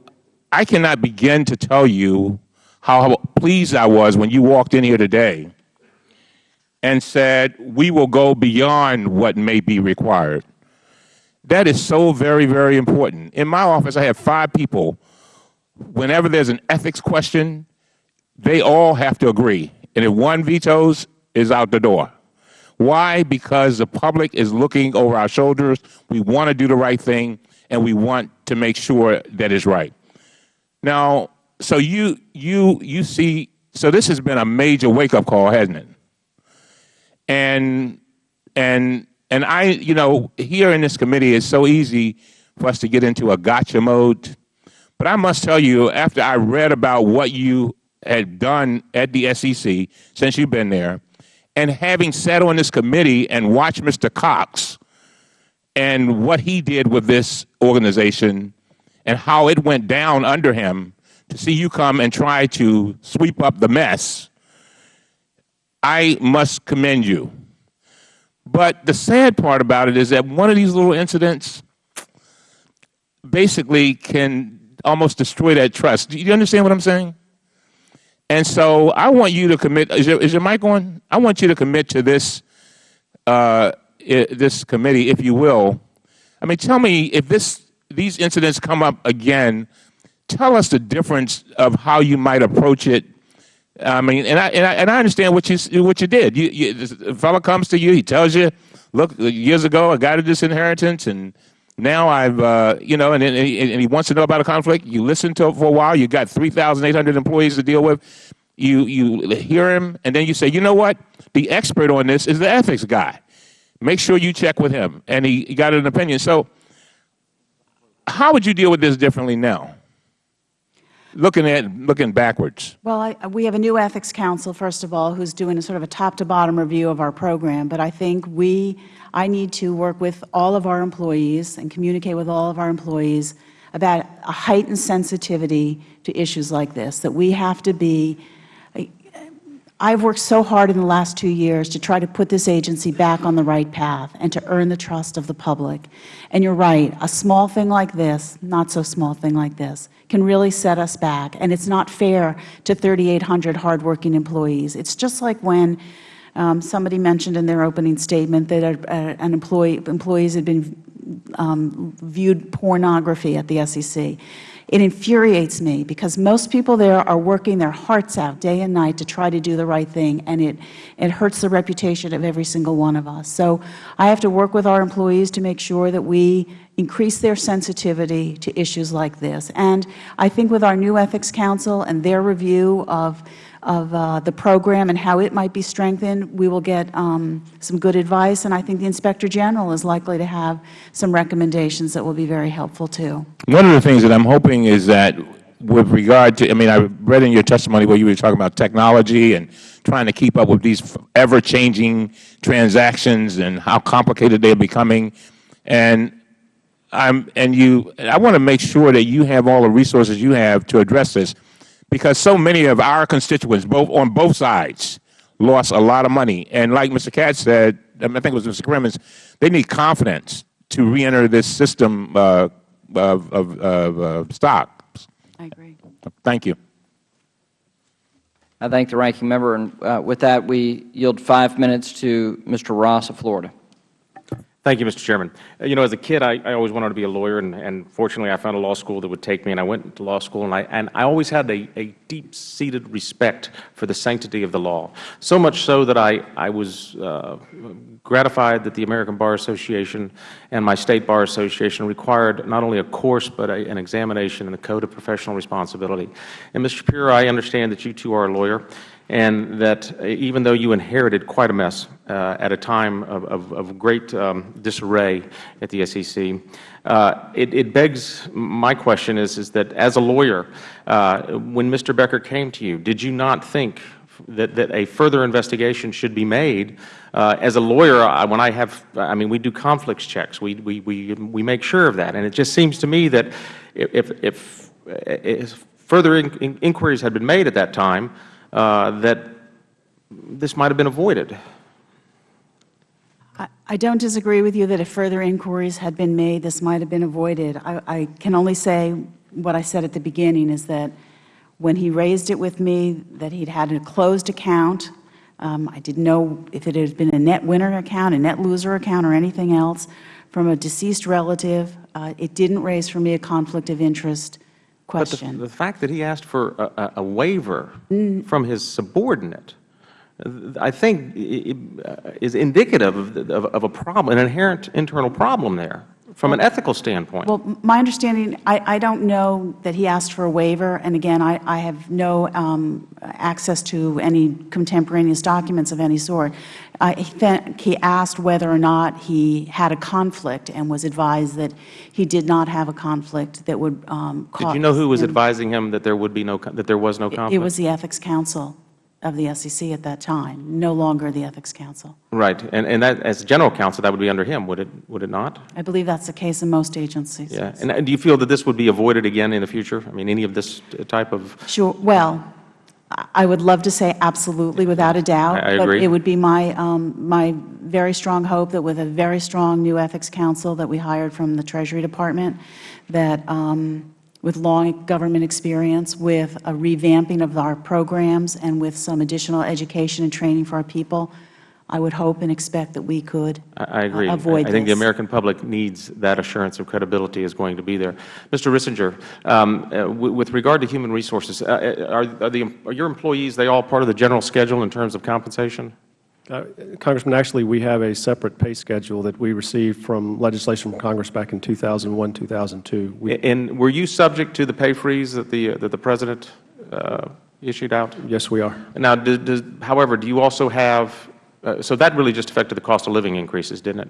I cannot begin to tell you how pleased I was when you walked in here today and said, we will go beyond what may be required. That is so very, very important. In my office, I have five people. Whenever there's an ethics question, they all have to agree. And if one vetoes, is out the door. Why? Because the public is looking over our shoulders. We want to do the right thing, and we want to make sure that it's right. Now, so you you you see, so this has been a major wake up call, hasn't it? And and and I, you know, here in this committee, it's so easy for us to get into a gotcha mode. But I must tell you, after I read about what you had done at the SEC since you've been there, and having sat on this committee and watched Mr. Cox and what he did with this organization and how it went down under him to see you come and try to sweep up the mess, I must commend you. But the sad part about it is that one of these little incidents basically can almost destroy that trust. Do you understand what I'm saying? And so I want you to commit. Is your, is your mic on? I want you to commit to this uh, this committee, if you will. I mean, tell me if this these incidents come up again. Tell us the difference of how you might approach it. I mean, and I and I, and I understand what you what you did. You, you, this fellow comes to you, he tells you, "Look, years ago I got this inheritance, and now I've uh, you know," and, and, he, and he wants to know about a conflict. You listen to it for a while. You got three thousand eight hundred employees to deal with. You you hear him, and then you say, "You know what? The expert on this is the ethics guy. Make sure you check with him." And he, he got an opinion. So, how would you deal with this differently now? looking at looking backwards. Well, I, we have a new ethics counsel, first of all, who's doing a sort of a top-to-bottom review of our program. But I think we, I need to work with all of our employees and communicate with all of our employees about a heightened sensitivity to issues like this, that we have to be I've worked so hard in the last two years to try to put this agency back on the right path and to earn the trust of the public. And you're right, a small thing like this, not so small thing like this, can really set us back. And it's not fair to 3,800 hardworking employees. It's just like when um, somebody mentioned in their opening statement that a, a, an employee, employees had been um, viewed pornography at the SEC. It infuriates me because most people there are working their hearts out day and night to try to do the right thing, and it, it hurts the reputation of every single one of us. So I have to work with our employees to make sure that we increase their sensitivity to issues like this. And I think with our new Ethics Counsel and their review of of uh, the program and how it might be strengthened, we will get um, some good advice. And I think the Inspector General is likely to have some recommendations that will be very helpful, too. One of the things that I'm hoping is that with regard to, I mean, I read in your testimony where you were talking about technology and trying to keep up with these ever-changing transactions and how complicated they're becoming. And I'm, and you, I want to make sure that you have all the resources you have to address this because so many of our constituents, both on both sides, lost a lot of money. And like Mr. Kotz said, I think it was Mr. Crimmins, they need confidence to reenter this system uh, of, of, of uh, stocks. I agree. Thank you. I thank the ranking member. And uh, with that, we yield five minutes to Mr. Ross of Florida. Thank you, Mr. Chairman. Uh, you know, as a kid, I, I always wanted to be a lawyer, and, and, fortunately, I found a law school that would take me, and I went to law school, and I, and I always had a, a deep-seated respect for the sanctity of the law, so much so that I, I was uh, gratified that the American Bar Association and my State Bar Association required not only a course but a, an examination in the Code of Professional Responsibility. And, Mr. Schapiro, I understand that you, too, are a lawyer, and that uh, even though you inherited quite a mess uh, at a time of, of, of great um, disarray at the SEC, uh, it, it, begs my question is, is that as a lawyer, uh, when Mr. Becker came to you, did you not think that, that a further investigation should be made? Uh, as a lawyer, when I have, I mean, we do conflicts checks. We, we, we, we make sure of that. And it just seems to me that if, if, if further in, in, inquiries had been made at that time, uh, that this might have been avoided. I don't disagree with you that if further inquiries had been made, this might have been avoided. I, I, can only say what I said at the beginning is that when he raised it with me that he'd had a closed account, um, I didn't know if it had been a net winner account, a net loser account, or anything else from a deceased relative. Uh, it didn't raise for me a conflict of interest question. But the, the fact that he asked for a, a waiver mm. from his subordinate, I think is indicative of, of, of, a problem, an inherent internal problem there from an ethical standpoint. Well, my understanding, I, I don't know that he asked for a waiver, and again, I, I have no um, access to any contemporaneous documents of any sort. I think he asked whether or not he had a conflict and was advised that he did not have a conflict that would um, cause Did you know who was him, advising him that there would be no that there was no conflict? It was the Ethics Counsel of the SEC at that time, no longer the Ethics Counsel. Right, and and that as general counsel, that would be under him, would it? Would it not? I believe that's the case in most agencies. Yeah, and, and do you feel that this would be avoided again in the future? I mean, any of this type of sure. Well, I would love to say absolutely, without a doubt. I, I agree. But it would be my, um, my very strong hope that with a very strong new ethics counsel that we hired from the Treasury Department, that um, with long government experience, with a revamping of our programs, and with some additional education and training for our people, I would hope and expect that we could I agree. Uh, avoid I think this. the American public needs that assurance of credibility is going to be there. Mr. Risinger, um, uh, with regard to human resources, uh, uh, are, are, the, are your employees, they all part of the general schedule in terms of compensation? Uh, Congressman, actually, we have a separate pay schedule that we received from legislation from Congress back in 2001, 2002. We, and were you subject to the pay freeze that the, that the President uh, issued out? Yes, we are. Now, does, does, however, do you also have uh, so that really just affected the cost of living increases, didn't it?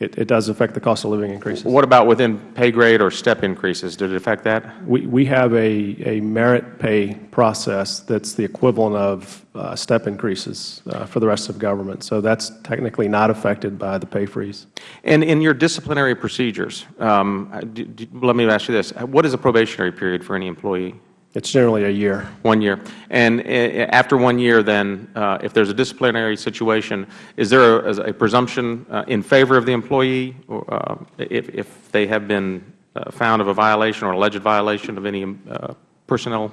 It, it does affect the cost of living increases. What about within pay grade or step increases? Did it affect that? We, we have a, a merit pay process that's the equivalent of uh, step increases uh, for the rest of government. So that's technically not affected by the pay freeze. And in your disciplinary procedures, um, d d let me ask you this. What is a probationary period for any employee? It's generally a year. One year. And uh, after one year, then, uh, if there's a disciplinary situation, is there a, a presumption uh, in favor of the employee or, uh, if, if they have been uh, found of a violation or alleged violation of any uh, personnel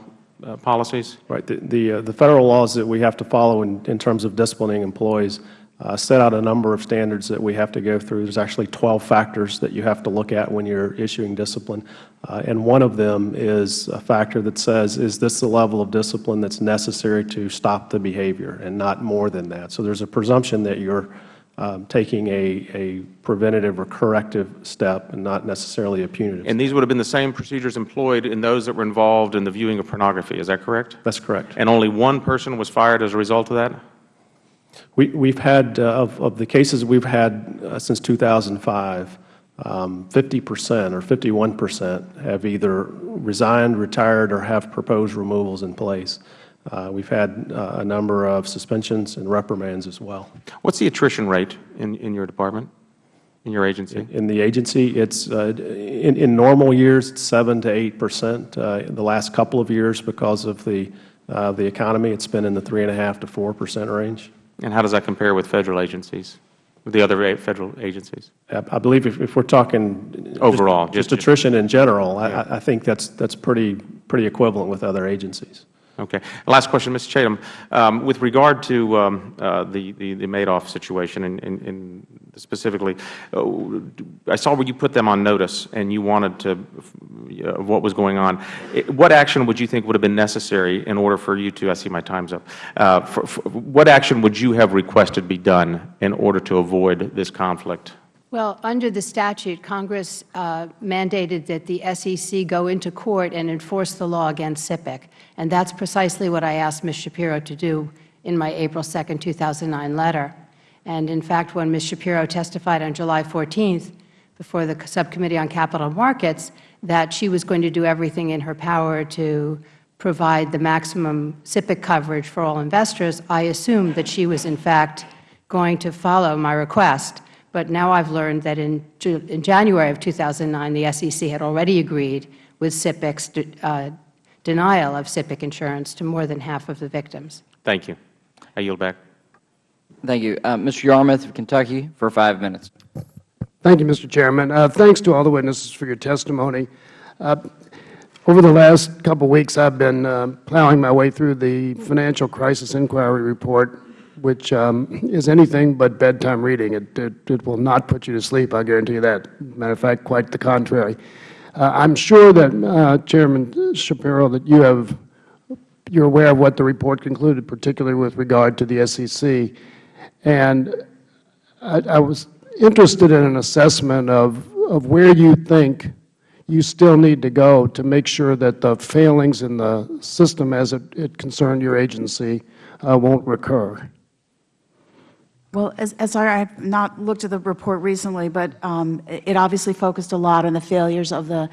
policies? Right. The, the, the, Federal laws that we have to follow in, in terms of disciplining employees uh, set out a number of standards that we have to go through. There's actually 12 factors that you have to look at when you're issuing discipline. Uh, and one of them is a factor that says, is this the level of discipline that's necessary to stop the behavior and not more than that. So there's a presumption that you're um, taking a, a preventative or corrective step and not necessarily a punitive And these would have been the same procedures employed in those that were involved in the viewing of pornography. Is that correct? That's correct. And only one person was fired as a result of that? We, we've had, uh, of, of the cases we've had uh, since 2005, um, 50 percent or 51 percent have either resigned, retired, or have proposed removals in place. Uh, we've had uh, a number of suspensions and reprimands as well. What's the attrition rate in, in your department, in your agency? In, in the agency, it's uh, in, in normal years, it's 7 to 8 percent. Uh, the last couple of years, because of the, uh, the economy, it's been in the 3.5 to 4 percent range. And how does that compare with Federal agencies, with the other Federal agencies? I believe if, if we're talking overall, just, just attrition in general, yeah. I, I think that's that's pretty pretty equivalent with other agencies. Okay. Last question, Mr. Chaitman. Um, with regard to um, uh, the, the, the, Madoff situation and, specifically, uh, I saw where you put them on notice and you wanted to, uh, what was going on. It, what action would you think would have been necessary in order for you to, I see my time's up, uh, for, for, what action would you have requested be done in order to avoid this conflict? Well, under the statute, Congress uh, mandated that the SEC go into court and enforce the law against SIPC, and that's precisely what I asked Ms. Schapiro to do in my April 2, 2009 letter. And in fact, when Ms. Schapiro testified on July 14th before the Subcommittee on Capital Markets that she was going to do everything in her power to provide the maximum SIPC coverage for all investors, I assumed that she was in fact going to follow my request. But now I've learned that in, in January of 2009, the SEC had already agreed with SIPC's uh, denial of SIPC insurance to more than half of the victims. Thank you. I yield back. Thank you. Uh, Mr. Yarmuth of Kentucky for five minutes. Thank you, Mr. Chairman. Uh, thanks to all the witnesses for your testimony. Uh, over the last couple of weeks, I've been uh, plowing my way through the Financial Crisis Inquiry Report which um, is anything but bedtime reading. It, it, it, will not put you to sleep, I guarantee you that. Matter of fact, quite the contrary. Uh, I'm sure that, uh, Chairman Schapiro, that you have, you're aware of what the report concluded, particularly with regard to the SEC. And I, I was interested in an assessment of, of where you think you still need to go to make sure that the failings in the system as it, it concerned your agency uh, won't recur. Well, as, as I have not looked at the report recently, but um, it obviously focused a lot on the failures of the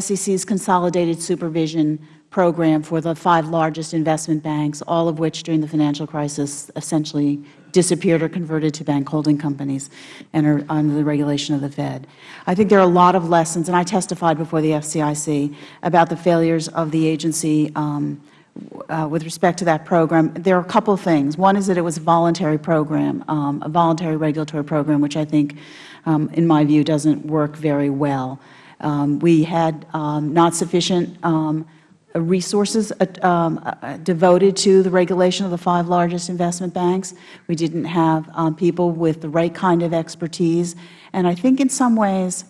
SEC's consolidated supervision program for the five largest investment banks, all of which during the financial crisis essentially disappeared or converted to bank holding companies and are under the regulation of the Fed. I think there are a lot of lessons, and I testified before the FCIC about the failures of the agency um, uh, with respect to that program, there are a couple things. One is that it was a voluntary program, um, a voluntary regulatory program, which I think, um, in my view, doesn't work very well. Um, we had um, not sufficient um, resources uh, um, uh, devoted to the regulation of the five largest investment banks. We didn't have people with the right kind of expertise. And I think in some ways,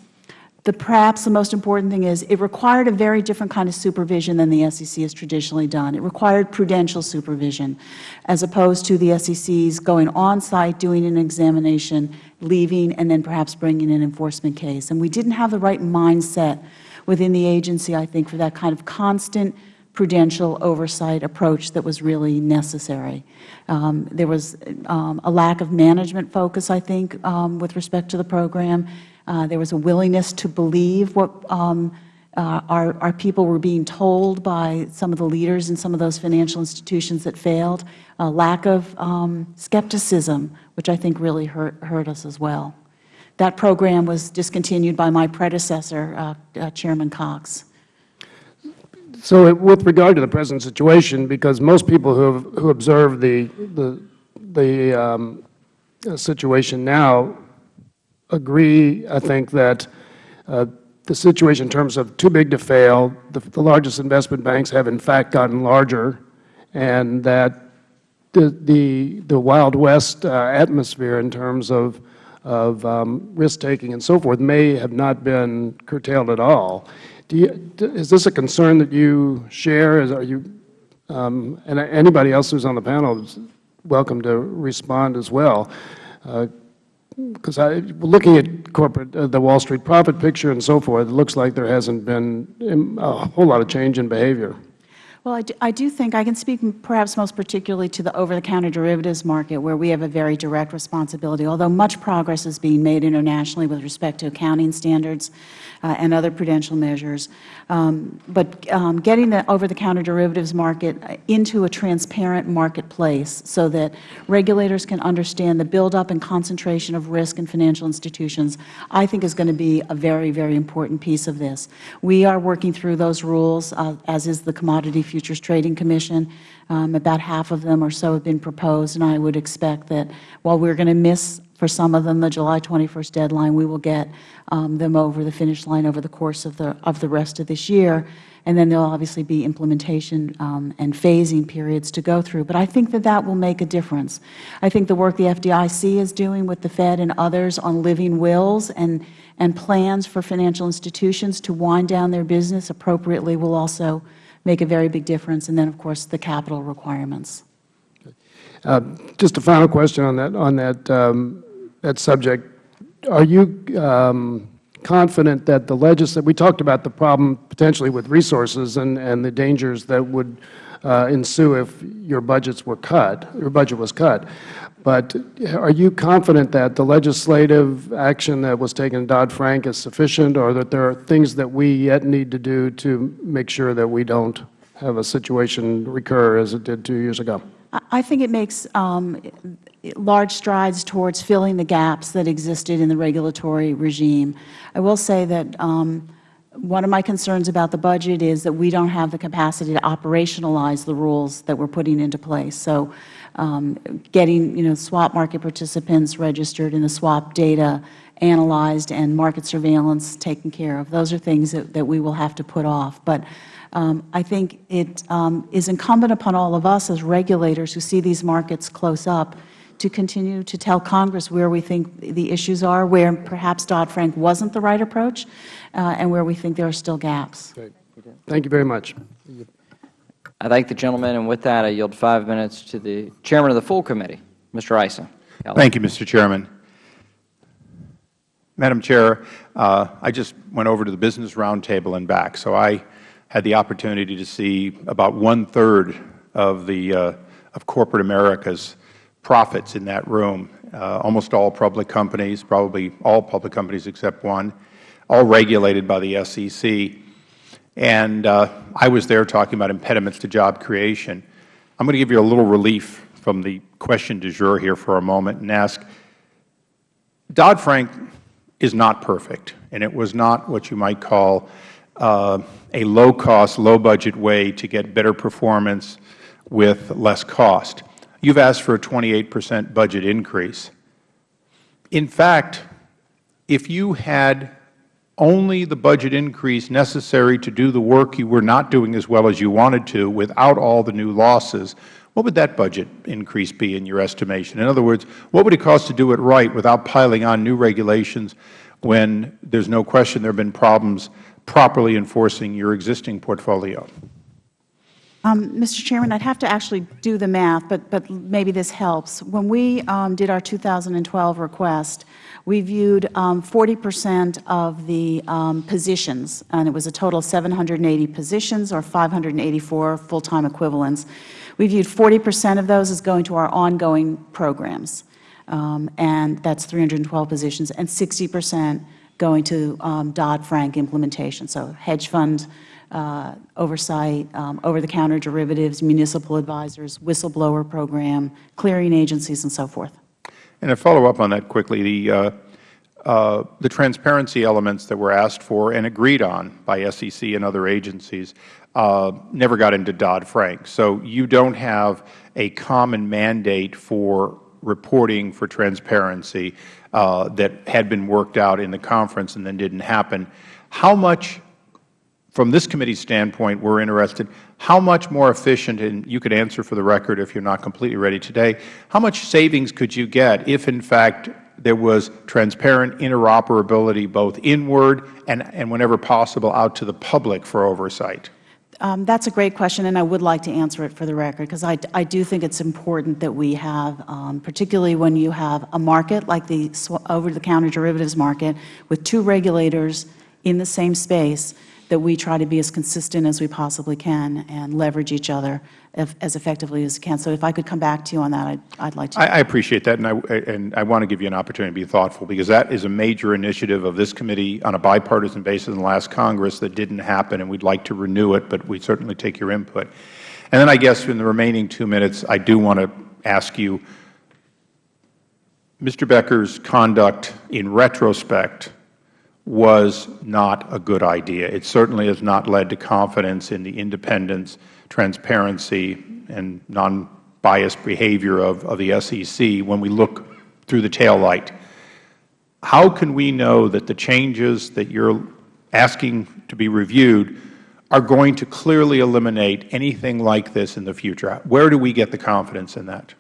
the, perhaps the most important thing is it required a very different kind of supervision than the SEC has traditionally done. It required prudential supervision as opposed to the SEC's going on-site, doing an examination, leaving, and then perhaps bringing an enforcement case. And we didn't have the right mindset within the agency, I think, for that kind of constant prudential oversight approach that was really necessary. Um, there was um, a lack of management focus, I think, um, with respect to the program. Uh, there was a willingness to believe what um, uh, our, our people were being told by some of the leaders in some of those financial institutions that failed, a lack of um, skepticism, which I think really hurt, hurt us as well. That program was discontinued by my predecessor, uh, uh, Chairman Cox. So with regard to the present situation, because most people who, have, who observe the, the, the um, situation now agree, I think, that uh, the situation in terms of too big to fail, the, the, largest investment banks have in fact gotten larger, and that the, the, the Wild West uh, atmosphere in terms of, of um, risk-taking and so forth may have not been curtailed at all. You, is this a concern that you share? Is, are you, um, and anybody else who's on the panel is welcome to respond as well. Uh, because I, looking at corporate, uh, the Wall Street profit picture and so forth, it looks like there hasn't been um, a whole lot of change in behavior. Well, I do, I do, think I can speak perhaps most particularly to the over-the-counter derivatives market where we have a very direct responsibility. Although much progress is being made internationally with respect to accounting standards uh, and other prudential measures, um, but um, getting the over-the-counter derivatives market uh, into a transparent marketplace so that regulators can understand the buildup and concentration of risk in financial institutions, I think is going to be a very, very important piece of this. We are working through those rules, uh, as is the Commodity Futures Trading Commission. Um, about half of them or so have been proposed, and I would expect that while we are going to miss for some of them the July 21st deadline, we will get um, them over the finish line over the course of the, of the rest of this year. And then there will obviously be implementation um, and phasing periods to go through. But I think that that will make a difference. I think the work the FDIC is doing with the Fed and others on living wills and, and plans for financial institutions to wind down their business appropriately will also make a very big difference, and then, of course, the capital requirements. Uh, just a final question on that, on that, um, that subject. Are you um, confident that the legislature, we talked about the problem potentially with resources and, and the dangers that would uh, ensue if your budgets were cut, your budget was cut. But are you confident that the legislative action that was taken in Dodd-Frank is sufficient or that there are things that we yet need to do to make sure that we don't have a situation recur as it did two years ago? I think it makes um, large strides towards filling the gaps that existed in the regulatory regime. I will say that um, one of my concerns about the budget is that we don't have the capacity to operationalize the rules that we are putting into place. So um, getting you know, swap market participants registered and the swap data analyzed and market surveillance taken care of. Those are things that, that we will have to put off. But um, I think it um, is incumbent upon all of us as regulators who see these markets close up to continue to tell Congress where we think the issues are, where perhaps Dodd-Frank wasn't the right approach, uh, and where we think there are still gaps. Great. Thank you very much. I thank the gentleman, and with that, I yield five minutes to the Chairman of the full committee, Mr. Issa. Thank you, Mr. Chairman. Madam Chair, uh, I just went over to the Business Roundtable and back, so I had the opportunity to see about one-third of the uh, of corporate America's profits in that room, uh, almost all public companies, probably all public companies except one, all regulated by the SEC. And uh, I was there talking about impediments to job creation. I'm going to give you a little relief from the question du jour here for a moment and ask, Dodd-Frank is not perfect, and it was not what you might call uh, a low-cost, low-budget way to get better performance with less cost. You've asked for a 28 percent budget increase. In fact, if you had only the budget increase necessary to do the work you were not doing as well as you wanted to without all the new losses, what would that budget increase be in your estimation? In other words, what would it cost to do it right without piling on new regulations when there is no question there have been problems properly enforcing your existing portfolio? Um, Mr. Chairman, I'd have to actually do the math, but, but maybe this helps. When we um, did our 2012 request, we viewed 40 percent of the um, positions, and it was a total of 780 positions or 584 full-time equivalents. We viewed 40 percent of those as going to our ongoing programs, um, and that's 312 positions, and 60 percent going to um, Dodd-Frank implementation, so hedge fund uh, oversight, um, over-the-counter derivatives, municipal advisors, whistleblower program, clearing agencies, and so forth. And to follow up on that quickly, the, uh, uh, the transparency elements that were asked for and agreed on by SEC and other agencies uh, never got into Dodd-Frank. So you don't have a common mandate for reporting for transparency uh, that had been worked out in the conference and then didn't happen. How much from this committee's standpoint, we are interested, how much more efficient, and you could answer for the record if you are not completely ready today, how much savings could you get if, in fact, there was transparent interoperability both inward and, and whenever possible, out to the public for oversight? Um, that's a great question, and I would like to answer it for the record, because I, I do think it's important that we have, um, particularly when you have a market like the over-the-counter derivatives market with two regulators in the same space, that we try to be as consistent as we possibly can and leverage each other if, as effectively as we can. So if I could come back to you on that, I'd, like to. I, I appreciate that, and I, and I want to give you an opportunity to be thoughtful, because that is a major initiative of this committee on a bipartisan basis in the last Congress that didn't happen, and we'd like to renew it, but we certainly take your input. And then I guess in the remaining two minutes, I do want to ask you, Mr. Becker's conduct in retrospect was not a good idea. It certainly has not led to confidence in the independence, transparency, and non-biased behavior of, of the SEC when we look through the tail light. How can we know that the changes that you are asking to be reviewed are going to clearly eliminate anything like this in the future? Where do we get the confidence in that?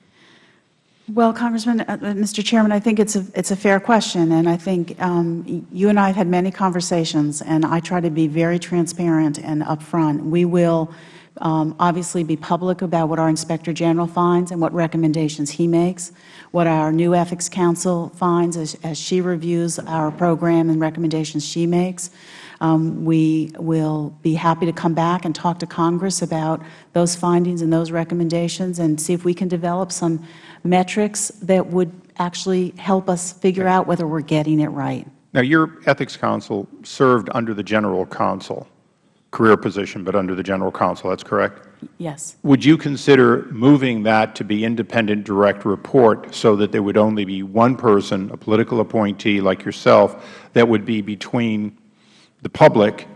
Well, Congressman, uh, uh Mr. Chairman, I think it's a it's a fair question, and I think um, you and I have had many conversations, and I try to be very transparent and upfront. We will um, obviously be public about what our Inspector General finds and what recommendations he makes, what our new Ethics Counsel finds as, as she reviews our program and recommendations she makes. Um, we will be happy to come back and talk to Congress about those findings and those recommendations and see if we can develop some metrics that would actually help us figure out whether we are getting it right. Now, your Ethics Counsel served under the General Counsel, career position, but under the General Counsel, that's correct? Yes. Would you consider moving that to be independent direct report so that there would only be one person, a political appointee like yourself, that would be between the public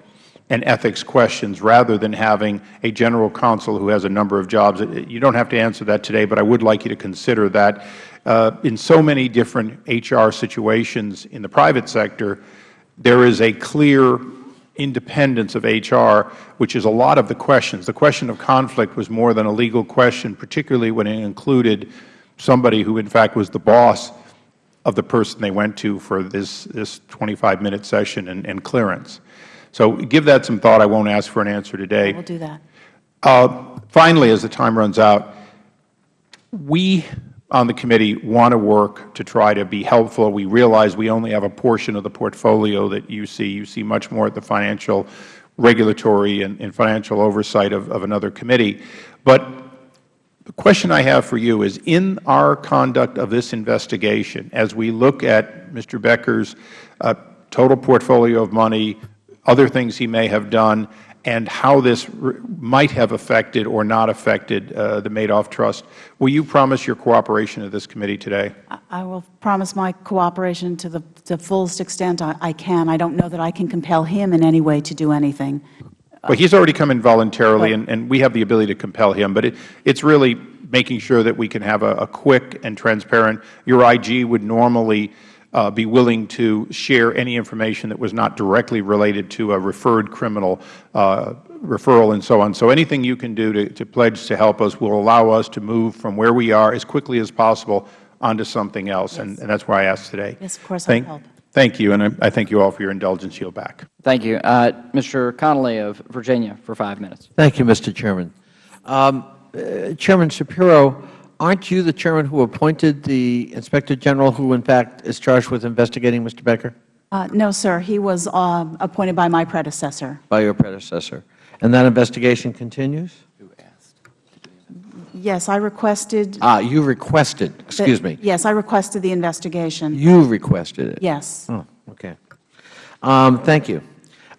and ethics questions rather than having a general counsel who has a number of jobs. You don't have to answer that today, but I would like you to consider that uh, in so many different HR situations in the private sector, there is a clear independence of HR, which is a lot of the questions. The question of conflict was more than a legal question, particularly when it included somebody who, in fact, was the boss of the person they went to for this, this 25-minute session and, and clearance. So give that some thought. I won't ask for an answer today. We'll do that. Uh, finally, as the time runs out, we on the committee want to work to try to be helpful. We realize we only have a portion of the portfolio that you see. You see much more at the financial regulatory and, and financial oversight of, of another committee. But the question I have for you is, in our conduct of this investigation, as we look at Mr. Becker's uh, total portfolio of money, other things he may have done, and how this might have affected or not affected uh, the Madoff Trust. Will you promise your cooperation to this committee today? I will promise my cooperation to the, the fullest extent I, I, can. I don't know that I can compel him in any way to do anything. But he's already come in voluntarily, and, and we have the ability to compel him. But it, it's really making sure that we can have a, a quick and transparent. Your IG would normally be willing to share any information that was not directly related to a referred criminal uh, referral and so on. So anything you can do to, to pledge to help us will allow us to move from where we are as quickly as possible onto something else, yes. and, and that's why I asked today. Yes, of course, thank, I'll help. Thank you, and I, I, thank you all for your indulgence. Yield back. Thank you. Uh, Mr. Connolly of Virginia for five minutes. Thank you, Mr. Chairman. Um, uh, Chairman Schapiro, aren't you the chairman who appointed the Inspector General who, in fact, is charged with investigating Mr. Becker? Uh, no, sir. He was um, appointed by my predecessor. By your predecessor. And that investigation continues? Yes, I requested. Ah, you requested, excuse the- me. Yes, I requested the investigation. You requested it? Yes. Oh, okay. Um, thank you.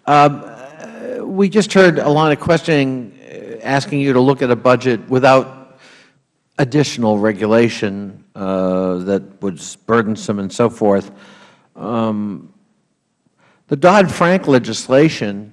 Um, uh, we just heard a line of questioning uh, asking you to look at a budget without additional regulation uh, that was burdensome and so forth. Um, the Dodd-Frank legislation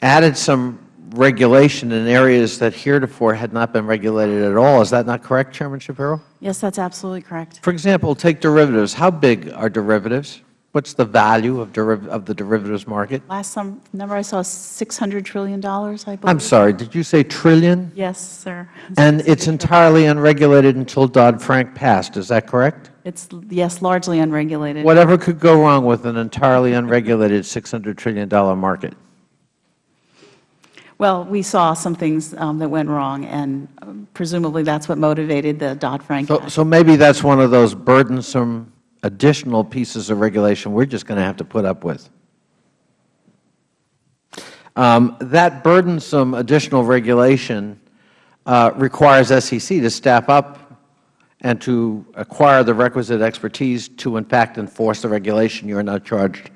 added some regulation in areas that heretofore had not been regulated at all. Is that not correct, Chairman Schapiro? Yes, that's absolutely correct. For example, take derivatives. How big are derivatives? What's the value of, deriv of the derivatives market? Last some number I saw, $600 trillion, I believe. I'm sorry, did you say trillion? Yes, sir. And it's entirely unregulated until Dodd-Frank passed, is that correct? It's, yes, largely unregulated. Whatever could go wrong with an entirely unregulated $600 trillion market? Well, we saw some things um, that went wrong, and um, presumably that's what motivated the Dodd-Frank So, so maybe that's one of those burdensome additional pieces of regulation we're just going to have to put up with. Um, that burdensome additional regulation uh, requires SEC to staff up and to acquire the requisite expertise to, in fact, enforce the regulation you are now charged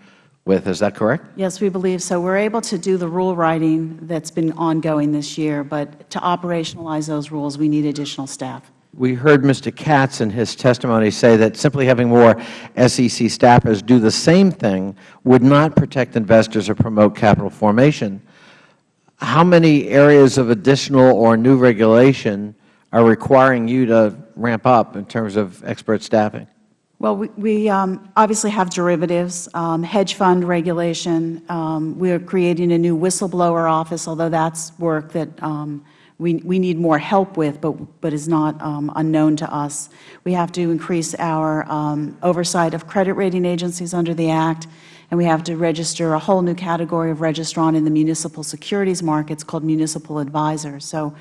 with. Is that correct? Yes, we believe so. We're able to do the rule writing that's been ongoing this year, but to operationalize those rules, we need additional staff. We heard Mr. Katz in his testimony say that simply having more SEC staffers do the same thing would not protect investors or promote capital formation. How many areas of additional or new regulation are requiring you to ramp up in terms of expert staffing? Well, we, we um, obviously have derivatives, um, hedge fund regulation. Um, we are creating a new whistleblower office, although that's work that um, we, we need more help with, but, but is not um, unknown to us. We have to increase our um, oversight of credit rating agencies under the Act, and we have to register a whole new category of registrant in the municipal securities markets called municipal advisors. So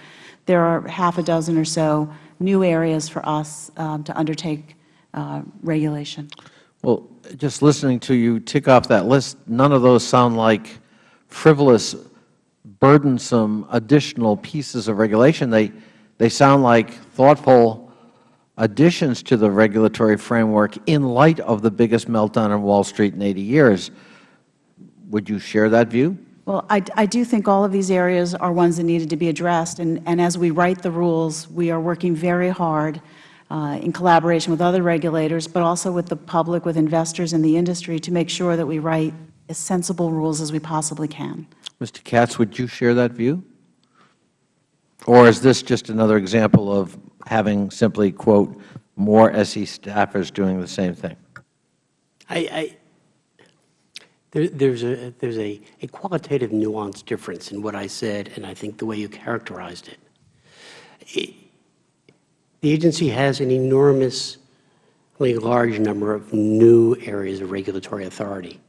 there are half a dozen or so new areas for us um, to undertake uh, regulation. Well, just listening to you tick off that list, none of those sound like frivolous, burdensome, additional pieces of regulation. They, they sound like thoughtful additions to the regulatory framework in light of the biggest meltdown on Wall Street in 80 years. Would you share that view? Well, I, I do think all of these areas are ones that needed to be addressed, and, and as we write the rules, we are working very hard uh, in collaboration with other regulators, but also with the public, with investors in the industry, to make sure that we write as sensible rules as we possibly can. Mr. Katz, would you share that view? Or is this just another example of having simply, quote, more SE staffers doing the same thing? I, I, there, there's a, there's a, a qualitative nuance difference in what I said and I think the way you characterized it. it the agency has an enormously large number of new areas of regulatory authority.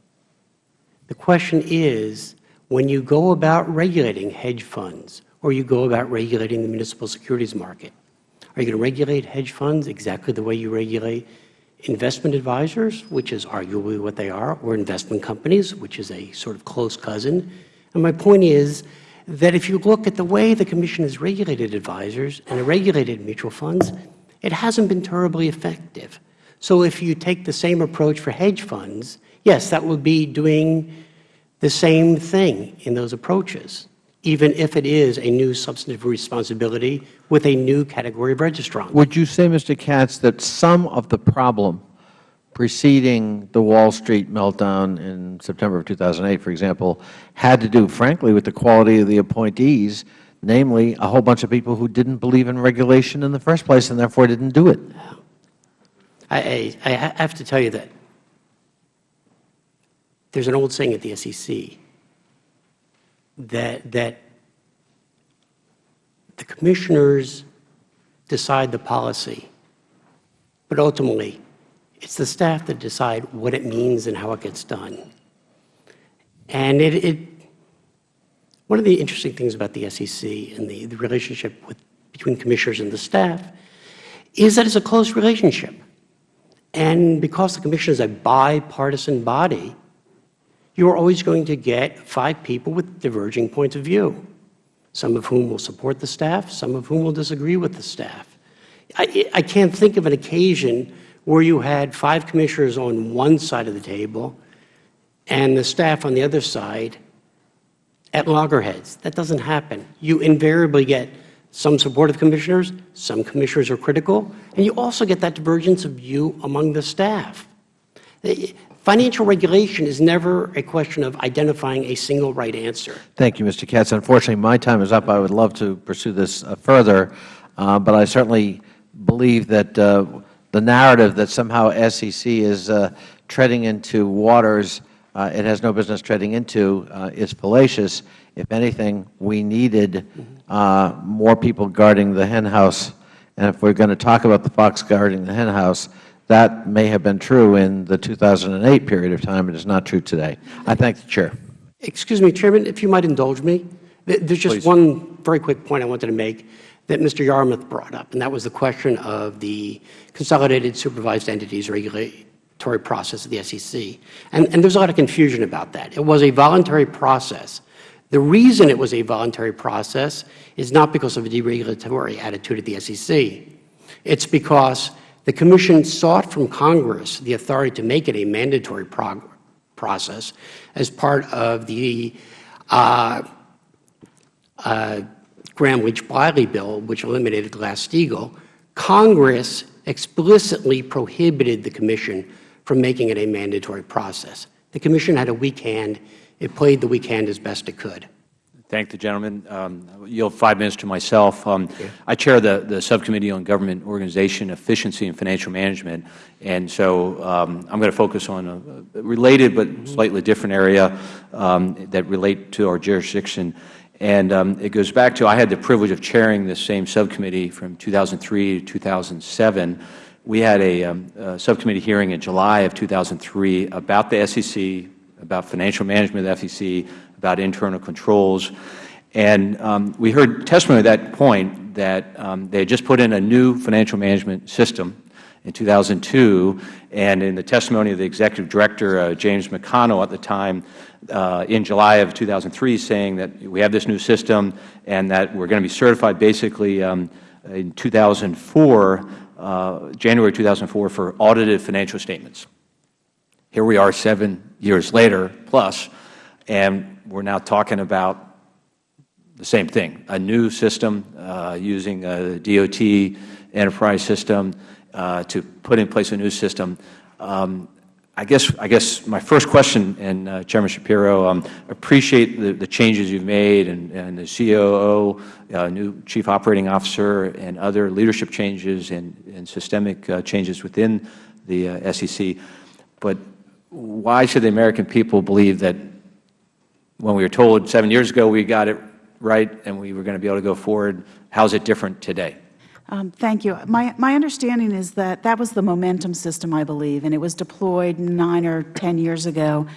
The question is, when you go about regulating hedge funds or you go about regulating the municipal securities market, are you going to regulate hedge funds exactly the way you regulate investment advisors, which is arguably what they are, or investment companies, which is a sort of close cousin? And my point is that if you look at the way the Commission has regulated advisors and regulated mutual funds, it hasn't been terribly effective. So if you take the same approach for hedge funds, yes, that would be doing the same thing in those approaches, even if it is a new substantive responsibility with a new category of registrant. Would you say, Mr. Katz, that some of the problem preceding the Wall Street meltdown in September of 2008, for example, had to do, frankly, with the quality of the appointees, namely a whole bunch of people who didn't believe in regulation in the first place and therefore didn't do it? I, I, I have to tell you that there's an old saying at the SEC that, that the commissioners decide the policy, but ultimately it's the staff that decide what it means and how it gets done. And it, it One of the interesting things about the SEC and the, the relationship with, between commissioners and the staff is that it's a close relationship. And because the commission is a bipartisan body, you are always going to get five people with diverging points of view, some of whom will support the staff, some of whom will disagree with the staff. I, I can't think of an occasion where you had five commissioners on one side of the table and the staff on the other side at loggerheads. That doesn't happen. You invariably get some supportive commissioners, some commissioners are critical, and you also get that divergence of view among the staff. Financial regulation is never a question of identifying a single right answer. Thank you, Mr. Katz. Unfortunately, my time is up. I would love to pursue this uh, further, uh, but I certainly believe that uh, the narrative that somehow SEC is uh, treading into waters uh, it has no business treading into uh, is fallacious. If anything, we needed more people guarding the henhouse. And if we are going to talk about the fox guarding the henhouse, that may have been true in the 2008 period of time. It is not true today. I thank the Chair. Excuse me, Chairman, if you might indulge me. There's just Please. one very quick point I wanted to make that Mr. Yarmuth brought up, and that was the question of the consolidated supervised entities regulatory process of the SEC. And, and there's a lot of confusion about that. It was a voluntary process. The reason it was a voluntary process is not because of a deregulatory attitude at the SEC. It's because the Commission sought from Congress the authority to make it a mandatory process as part of the uh, uh, Gramm-Leach-Bliley bill, which eliminated Glass-Steagall, Congress explicitly prohibited the Commission from making it a mandatory process. The Commission had a weak hand. It played the weak hand as best it could. Thank the gentleman. Um, yield five minutes to myself. Um, I chair the, the Subcommittee on Government Organization, Efficiency, and Financial Management, and so um, I'm going to focus on a related but slightly different area um, that relate to our jurisdiction. And um, it goes back to I had the privilege of chairing this same subcommittee from 2003 to 2007. We had a, a subcommittee hearing in July of 2003 about the SEC, about financial management of the SEC, about internal controls. And um, we heard testimony at that point that um, they had just put in a new financial management system in 2002, and in the testimony of the Executive Director, uh, James McConnell at the time, uh, in July of 2003 saying that we have this new system and that we are going to be certified basically um, in 2004, uh, January 2004, for audited financial statements. Here we are seven years later plus, and we are now talking about the same thing, a new system uh, using a DOT enterprise system uh, to put in place a new system. Um, I guess, I guess my first question, and uh, Chairman Schapiro, um, appreciate the, the changes you've made and, and the COO, uh, new Chief Operating Officer, and other leadership changes and, and systemic uh, changes within the uh, SEC. But why should the American people believe that when we were told seven years ago we got it right and we were going to be able to go forward, how is it different today? Um, thank you. My, my understanding is that that was the momentum system, I believe, and it was deployed nine or ten years ago,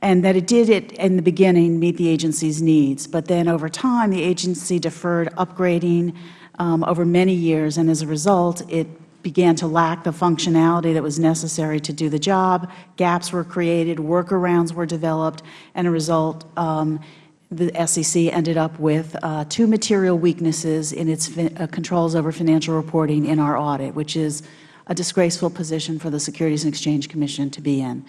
and that it did it in the beginning meet the agency's needs. But then over time, the agency deferred upgrading um, over many years, and as a result, it began to lack the functionality that was necessary to do the job. Gaps were created, workarounds were developed, and as a result, um, the SEC ended up with uh, two material weaknesses in its uh, controls over financial reporting in our audit, which is a disgraceful position for the Securities and Exchange Commission to be in.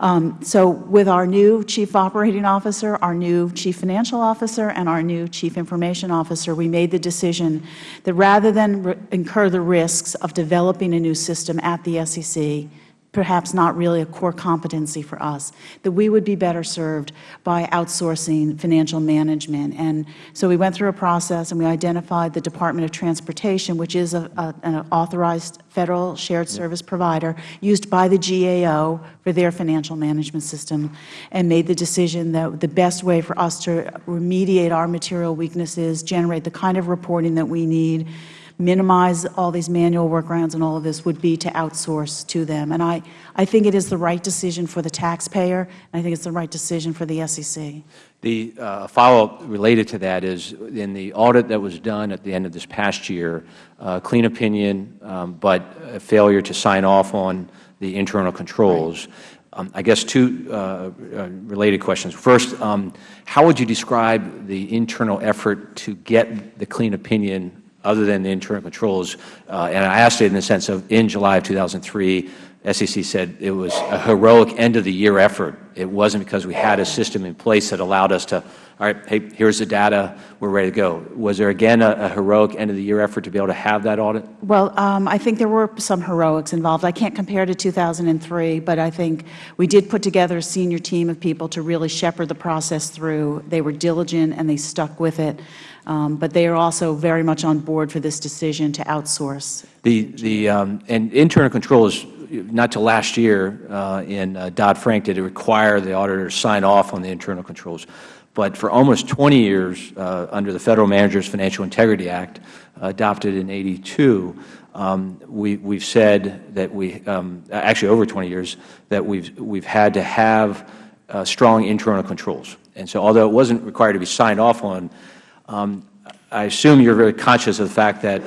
Um, so with our new Chief Operating Officer, our new Chief Financial Officer, and our new Chief Information Officer, we made the decision that rather than incur the risks of developing a new system at the SEC, perhaps not really a core competency for us, that we would be better served by outsourcing financial management. And so we went through a process and we identified the Department of Transportation, which is a, a, an authorized Federal shared service provider used by the GAO for their financial management system, and made the decision that the best way for us to remediate our material weaknesses, generate the kind of reporting that we need, minimize all these manual workarounds and all of this would be to outsource to them. And I, I think it is the right decision for the taxpayer, and I think it's the right decision for the SEC. The uh, follow-up related to that is in the audit that was done at the end of this past year, uh, clean opinion, um, but a failure to sign off on the internal controls. Um, I guess two uh, uh, related questions. First, um, how would you describe the internal effort to get the clean opinion other than the internal controls? Uh, and I asked it in the sense of in July of 2003, SEC said it was a heroic end-of-the-year effort. It wasn't because we had a system in place that allowed us to, all right, hey, here's the data, we're ready to go. Was there, again, a, a heroic end-of-the-year effort to be able to have that audit? Well, um, I think there were some heroics involved. I can't compare to 2003, but I think we did put together a senior team of people to really shepherd the process through. They were diligent and they stuck with it. Um, but they are also very much on board for this decision to outsource. The, the, um, and internal controls not till last year uh, in uh, Dodd-Frank did it require the auditor to sign off on the internal controls. But for almost 20 years, uh, under the Federal Managers Financial Integrity Act, adopted in 82, um, we, we've said that we, um, actually over 20 years, that we've, we've had to have uh, strong internal controls. And so although it wasn't required to be signed off on, um, I assume you're very conscious of the fact that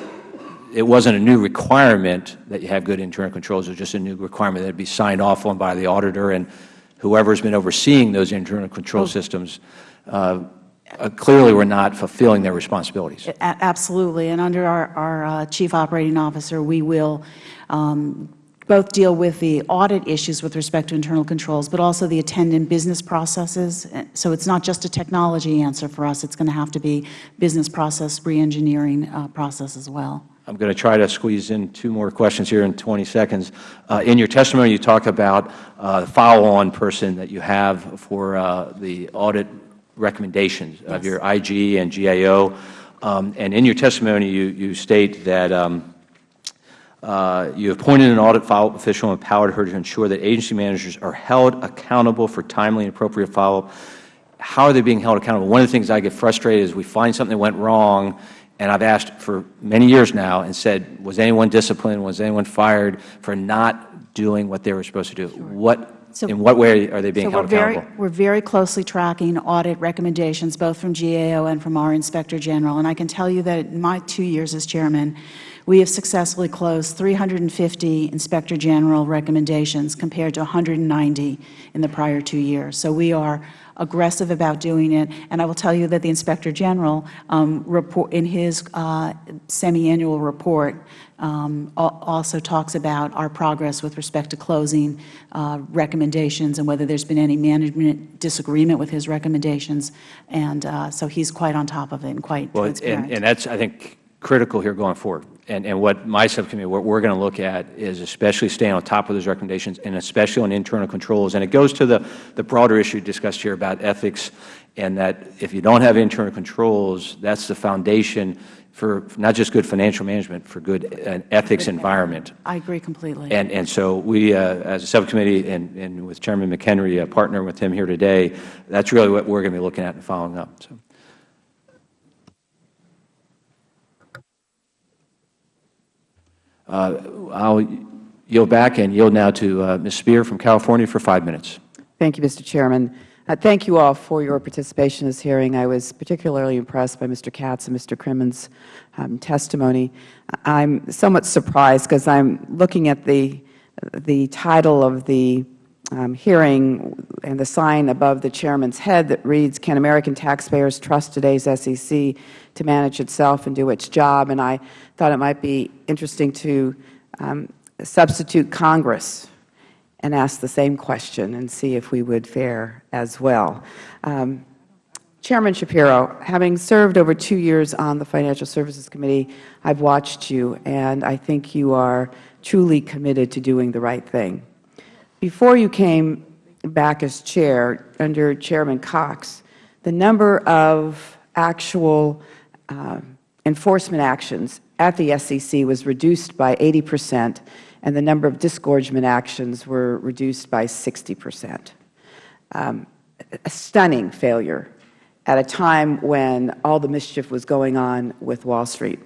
it wasn't a new requirement that you have good internal controls. It was just a new requirement that it be signed off on by the auditor and whoever has been overseeing those internal control oh. systems uh, uh, clearly were not fulfilling their responsibilities. A absolutely. And under our, our uh, Chief Operating Officer, we will um, both deal with the audit issues with respect to internal controls, but also the attendant business processes. So it's not just a technology answer for us. It's going to have to be business process reengineering uh, process as well. I'm going to try to squeeze in two more questions here in 20 seconds. Uh, in your testimony, you talk about uh, the follow-on person that you have for uh, the audit recommendations yes. of your IG and GAO. Um, and in your testimony, you, you state that um, uh, you appointed an audit follow-up official and empowered her to ensure that agency managers are held accountable for timely and appropriate follow-up. How are they being held accountable? One of the things I get frustrated is we find something that went wrong and I've asked for many years now and said, was anyone disciplined, was anyone fired for not doing what they were supposed to do? Sure. What, so, in what way are they being so held we're accountable? Very, we're very closely tracking audit recommendations, both from GAO and from our Inspector General. And I can tell you that in my two years as Chairman, we have successfully closed 350 Inspector General recommendations compared to 190 in the prior two years. So we are aggressive about doing it. And I will tell you that the Inspector General, um, report, in his uh, semi-annual report, um, also talks about our progress with respect to closing uh, recommendations and whether there's been any management disagreement with his recommendations. And uh, so he's quite on top of it and quite well, transparent. And, and that's, I think, critical here going forward. And, and what my subcommittee, what we're going to look at is especially staying on top of those recommendations and especially on internal controls. And it goes to the, the broader issue discussed here about ethics and that if you don't have internal controls, that's the foundation for not just good financial management, for good uh, ethics environment. I agree completely. And, and so we, uh, as a subcommittee and, and with Chairman McHenry, a partner with him here today, that's really what we're going to be looking at and following up. So. I'll yield back and yield now to uh, Ms. Speier from California for five minutes. Thank you, Mr. Chairman. Uh, thank you all for your participation in this hearing. I was particularly impressed by Mr. Katz and Mr. Crimmins' um, testimony. I'm somewhat surprised because I'm looking at the, the title of the hearing and the sign above the Chairman's head that reads, Can American taxpayers trust today's SEC to manage itself and do its job? And I thought it might be interesting to um, substitute Congress and ask the same question and see if we would fare as well. Um, Chairman Schapiro, having served over two years on the Financial Services Committee, I've watched you, and I think you are truly committed to doing the right thing. Before you came back as chair, under Chairman Cox, the number of actual uh, enforcement actions at the SEC was reduced by 80 percent, and the number of disgorgement actions were reduced by 60 percent. Um, a stunning failure at a time when all the mischief was going on with Wall Street.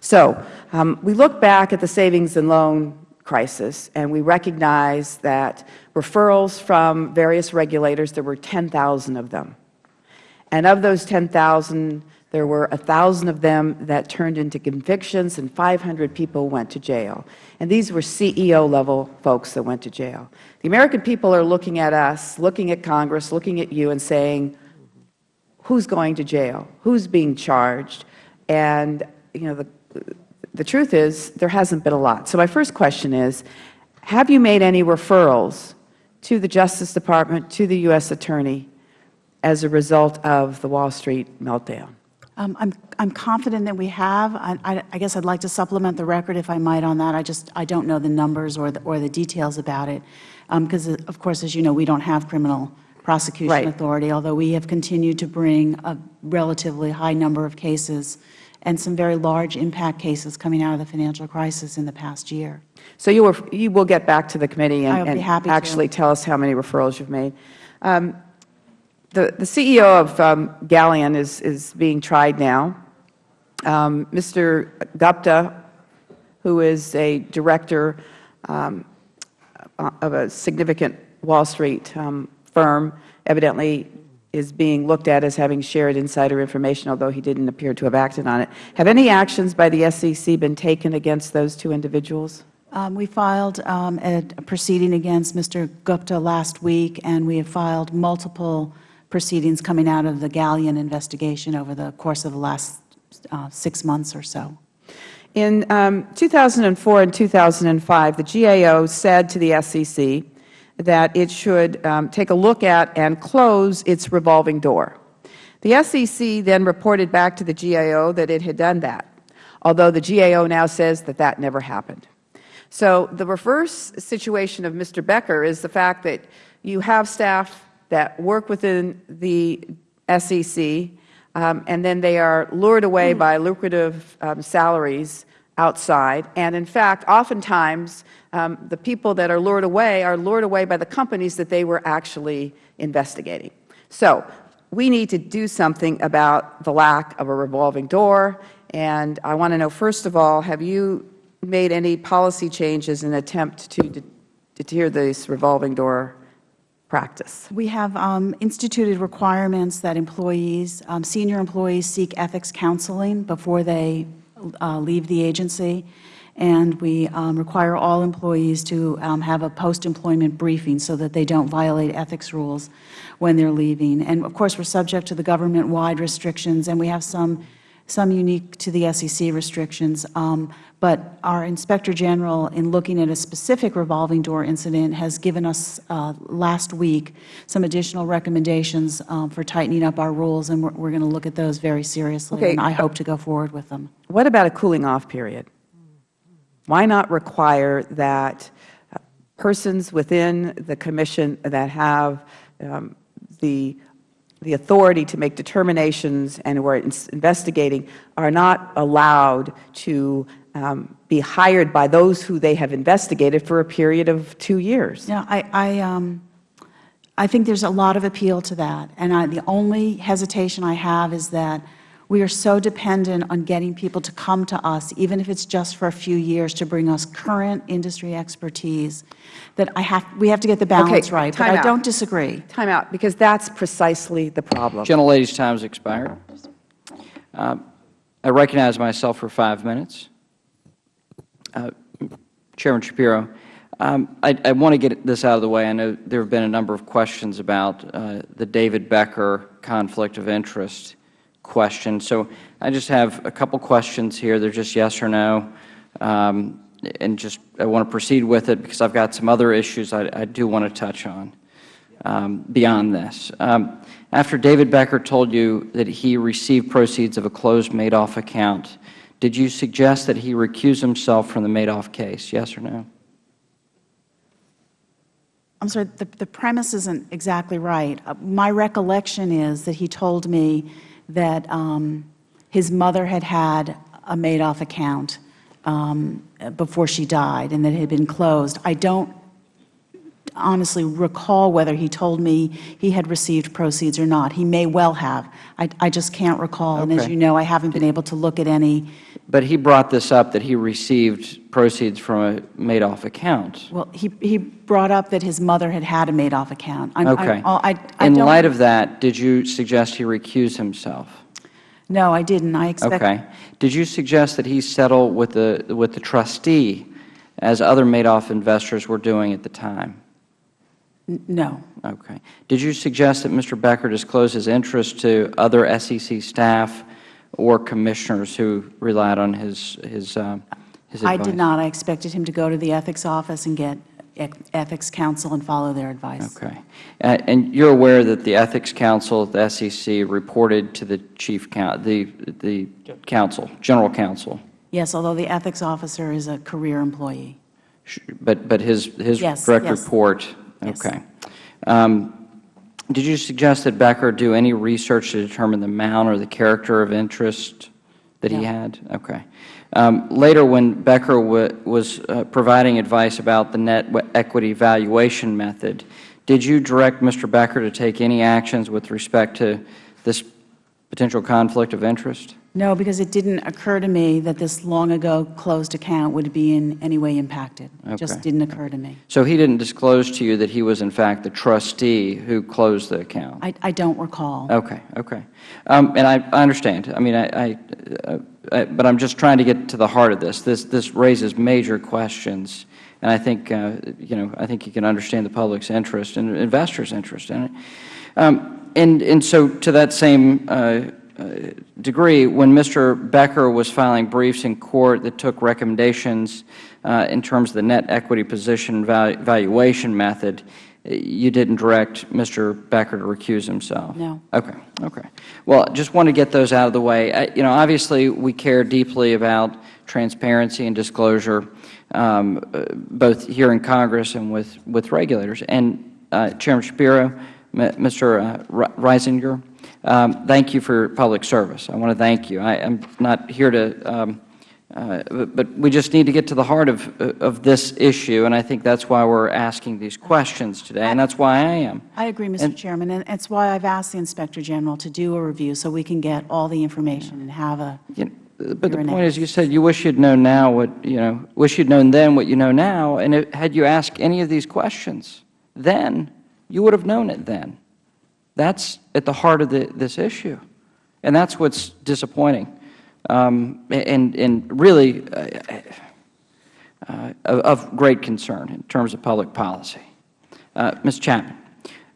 So um, we look back at the savings and loan crisis, and we recognize that referrals from various regulators, there were 10,000 of them, And of those 10,000, there were 1,000 of them that turned into convictions, and 500 people went to jail. And these were CEO-level folks that went to jail. The American people are looking at us, looking at Congress, looking at you, and saying, who's going to jail? Who's being charged? And, you know, the, the truth is there hasn't been a lot. So my first question is, have you made any referrals to the Justice Department, to the U.S. Attorney, as a result of the Wall Street meltdown? Um, I'm, I'm confident that we have. I, I, I guess I'd like to supplement the record, if I might, on that. I just I don't know the numbers or the, or the details about it, because, um, of course, as you know, we don't have criminal prosecution right. authority, although we have continued to bring a relatively high number of cases and some very large impact cases coming out of the financial crisis in the past year. So you, were, you will get back to the committee and, and actually to. tell us how many referrals you've made. Um, the, the CEO of um, Galleon is, is being tried now. Um, Mr. Gupta, who is a director um, of a significant Wall Street um, firm, evidently is being looked at as having shared insider information, although he didn't appear to have acted on it. Have any actions by the SEC been taken against those two individuals? Um, we filed um, a, proceeding against Mr. Gupta last week, and we have filed multiple proceedings coming out of the Galleon investigation over the course of the last uh, six months or so. In um, 2004 and 2005, the GAO said to the SEC that it should um, take a look at and close its revolving door. The SEC then reported back to the GAO that it had done that, although the GAO now says that that never happened. So the reverse situation of Mr. Becker is the fact that you have staff that work within the SEC, um, and then they are lured away by lucrative um, salaries outside. And in fact, oftentimes, the people that are lured away are lured away by the companies that they were actually investigating. So we need to do something about the lack of a revolving door. And I want to know, first of all, have you made any policy changes in an attempt to deter this revolving door practice? We have um, instituted requirements that employees, um, senior employees seek ethics counseling before they uh, leave the agency. And we um, require all employees to um, have a post-employment briefing so that they don't violate ethics rules when they're leaving. And of course, we're subject to the government-wide restrictions, and we have some some unique to the SEC restrictions. Um, but our Inspector General, in looking at a specific revolving door incident, has given us uh, last week some additional recommendations um, for tightening up our rules, and we're, we're going to look at those very seriously, okay. and I hope to go forward with them. What about a cooling off period? Why not require that uh, persons within the Commission that have um, the the authority to make determinations and who are investigating are not allowed to um, be hired by those who they have investigated for a period of two years. Yeah, I, I, um, I think there's a lot of appeal to that. And I, the only hesitation I have is that we are so dependent on getting people to come to us, even if it's just for a few years, to bring us current industry expertise, that I have, we have to get the balance okay, right. But out. I don't disagree. Time out, because that's precisely the problem. Gentlelady's time has expired. Uh, I recognize myself for five minutes. Uh, Chairman Schapiro, um, I, I, want to get this out of the way. I know there have been a number of questions about uh, the David Becker conflict of interest question. So I just have a couple questions here. They're just yes or no. Um, and just I want to proceed with it because I've got some other issues I, I do want to touch on um, beyond this. Um, after David Becker told you that he received proceeds of a closed Madoff account, did you suggest that he recuse himself from the Madoff case, yes or no? I'm sorry, the, the premise isn't exactly right. Uh, my recollection is that he told me that um, his mother had had a Madoff account um, before she died and that it had been closed. I don't honestly recall whether he told me he had received proceeds or not. He may well have. I, I just can't recall. Okay. And as you know, I haven't been able to look at any But he brought this up, that he received proceeds from a Madoff account. Well, he, he brought up that his mother had had a Madoff account. I'm- Okay. I'm- I, I In light of that, did you suggest he recuse himself? No, I didn't. I expect. Okay. Did you suggest that he settle with the, with the trustee, as other Madoff investors were doing at the time? N- No. Okay. Did you suggest that Mr. Becker disclose his interest to other SEC staff or commissioners who relied on his, his, um, his I did not. I expected him to go to the ethics office and get ethics counsel and follow their advice. Okay. Uh, And you're aware that the Ethics Counsel at the SEC reported to the chief, the, the counsel, general counsel, Yes, although the ethics officer is a career employee. but, but his, his Yes, direct yes. report? Yes. Okay. Um, Did you suggest that Becker do any research to determine the amount or the character of interest that he had? Okay. Um, Later, when Becker wa- was uh, providing advice about the net equity valuation method, did you direct Mr. Becker to take any actions with respect to this potential conflict of interest? No, because it didn't occur to me that this long-ago closed account would be in any way impacted. It just didn't occur to me. So he didn't disclose to you that he was, in fact, the trustee who closed the account? I, I don't recall. Okay, okay. Um, and I, I understand. I mean, I, I, uh, I, but I'm just trying to get to the heart of this. This, this raises major questions, and I think, uh, you know, I think you can understand the public's interest and investors' interest in it. Um, and, and so, to that same uh, uh, degree, when Mr. Becker was filing briefs in court that took recommendations uh, in terms of the net equity position valu valuation method, you didn't direct Mr. Becker to recuse himself? No. Okay, okay. Well, just want to get those out of the way. I- You know, obviously, we care deeply about transparency and disclosure, um, uh, both here in Congress and with, with regulators. And uh, Chairman Schapiro, Mr. uh, Risinger, um, thank you for public service. I want to thank you. I am not here to, um, uh, but but we just need to get to the heart of, of this issue, and I think that's why we're asking these questions today, and that's why I am. I agree, Mr. Chairman, and it's why I've asked the Inspector General to do a review so we can get all the information and have a But the point is, you said you wish you'd known now what, you know, wish you'd known then what you know now, and it- had you asked any of these questions then, you would have known it then. That's at the heart of the, this issue, and that's what's disappointing, um, and, and really uh, uh, of, great concern in terms of public policy. Uh, Ms. Chaitman,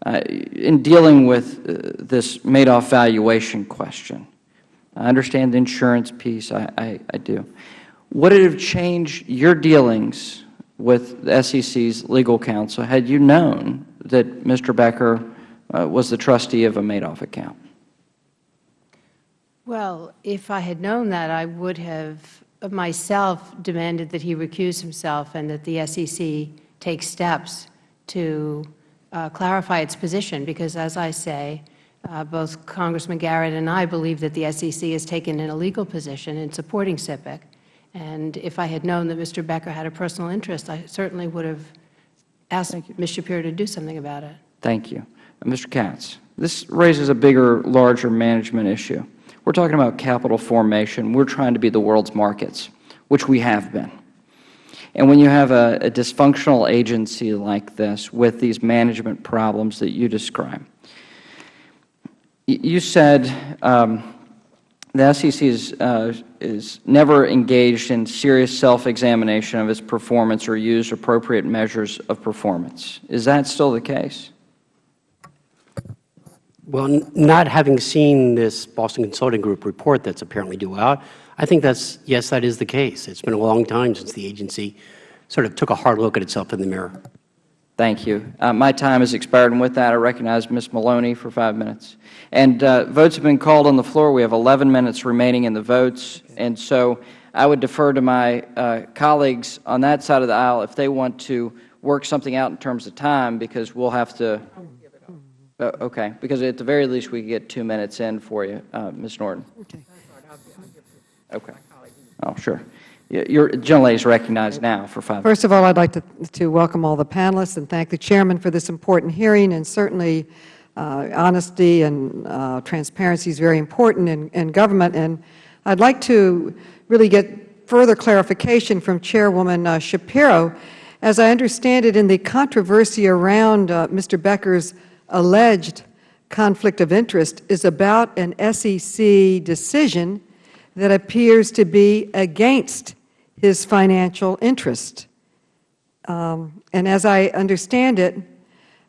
uh, in dealing with uh, this Madoff valuation question, I understand the insurance piece, I, I, I do. Would it have changed your dealings with the SEC's legal counsel had you known that Mr. Becker uh, was the trustee of a Madoff account? Well, if I had known that, I would have myself demanded that he recuse himself and that the SEC take steps to uh, clarify its position, because as I say, uh, both Congressman Garrett and I believe that the SEC has taken an illegal position in supporting SIPC. And if I had known that Mr. Becker had a personal interest, I certainly would have asked Ms. Schapiro to do something about it. Thank you. Uh, Mr. Katz, this raises a bigger, larger management issue. We're talking about capital formation. We're trying to be the world's markets, which we have been. And when you have a, a dysfunctional agency like this with these management problems that you describe, you said um, the SEC is, uh, is never engaged in serious self-examination of its performance or used appropriate measures of performance. Is that still the case? Well, not having seen this Boston Consulting Group report that's apparently due out, I think that's, yes, that is the case. It's been a long time since the agency sort of took a hard look at itself in the mirror. Thank you. Uh, my time has expired, and with that, I recognize Ms. Maloney for five minutes. And uh, votes have been called on the floor. We have 11 minutes remaining in the votes, and so I would defer to my uh, colleagues on that side of the aisle if they want to work something out in terms of time, because we'll have to. Uh, okay, because at the very least, we could get two minutes in for you, uh, Ms. Norton. Okay. Oh, sure. Your gentlelady is recognized now for five. First of all, I'd like to, to welcome all the panelists and thank the Chairman for this important hearing, and certainly uh, honesty and uh, transparency is very important in, in government. And I'd like to really get further clarification from Chairwoman uh, Schapiro. As I understand it, in the controversy around uh, Mr. Becker's alleged conflict of interest is about an SEC decision that appears to be against his financial interest. Um, and as I understand it,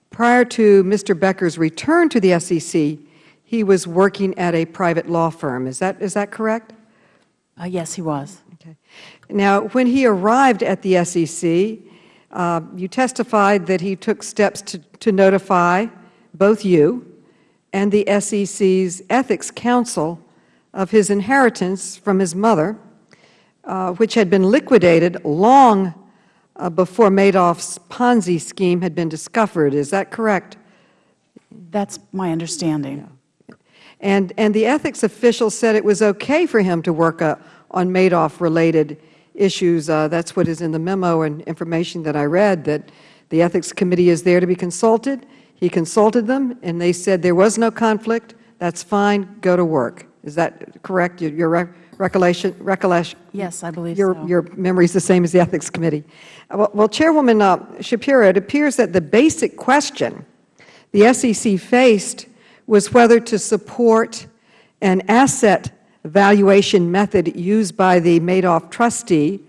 prior to Mr. Becker's return to the SEC, he was working at a private law firm. Is that, is that correct? Uh, yes, he was. Okay. Now, when he arrived at the SEC, uh, you testified that he took steps to, to notify both you and the SEC's Ethics Counsel of his inheritance from his mother, uh, which had been liquidated long uh, before Madoff's Ponzi scheme had been discovered. Is that correct? That's my understanding. And, and the ethics official said it was okay for him to work uh, on Madoff-related issues. Uh, that's what is in the memo and information that I read, that the Ethics Committee is there to be consulted. He consulted them, and they said there was no conflict. That's fine. Go to work. Is that correct? Your, your re recollection? recollection? Yes, I believe your, so. Your memory is the same as the Ethics Committee. Uh, well, well Chairwoman uh, Schapiro, it appears that the basic question the SEC faced was whether to support an asset valuation method used by the Madoff trustee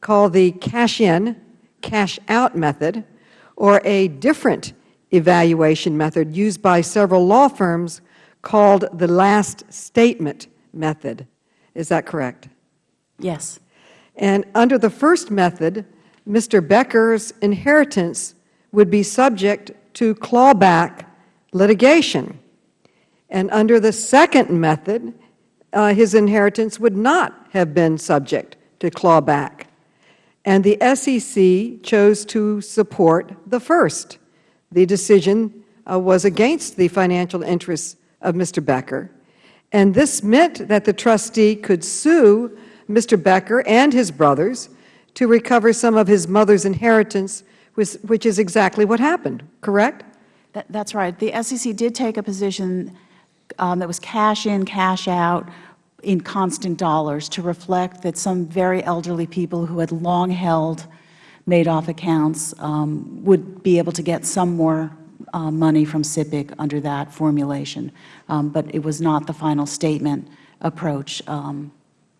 called the cash-in, cash-out method, or a different evaluation method used by several law firms called the last statement method. Is that correct? Yes. And under the first method, Mr. Becker's inheritance would be subject to clawback litigation. And under the second method, uh, his inheritance would not have been subject to clawback. And the SEC chose to support the first. The decision uh, was against the financial interests of Mr. Becker. And this meant that the trustee could sue Mr. Becker and his brothers to recover some of his mother's inheritance, which, which is exactly what happened, correct? That, that's right. The SEC did take a position um, that was cash in, cash out in constant dollars to reflect that some very elderly people who had long held Madoff accounts um, would be able to get some more uh, money from SIPC under that formulation. Um, but it was not the final statement approach um,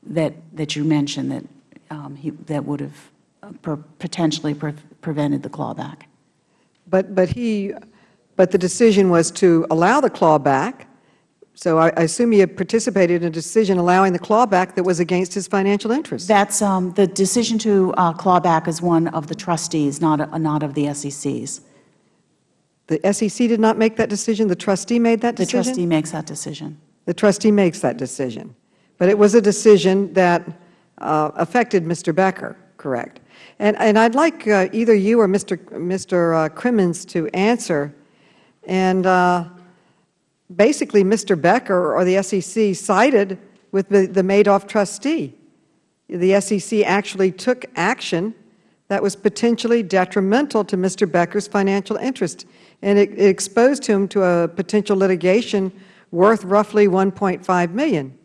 that, that you mentioned that, um, he, that would have uh, potentially pre prevented the clawback. But, but, he, but the decision was to allow the clawback so I, I assume he had participated in a decision allowing the clawback that was against his financial interests. That's um, the decision to uh, clawback is one of the trustees, not not of the SECs. The SEC did not make that decision. The trustee made that decision. The trustee makes that decision. The trustee makes that decision, but it was a decision that uh, affected Mr. Becker. Correct. And and I'd like uh, either you or Mr. Mr. Uh, Crimmins to answer. And uh, basically Mr. Becker or the SEC sided with the, the Madoff trustee. The SEC actually took action that was potentially detrimental to Mr. Becker's financial interest, and it, it exposed him to a potential litigation worth roughly 1.5 million,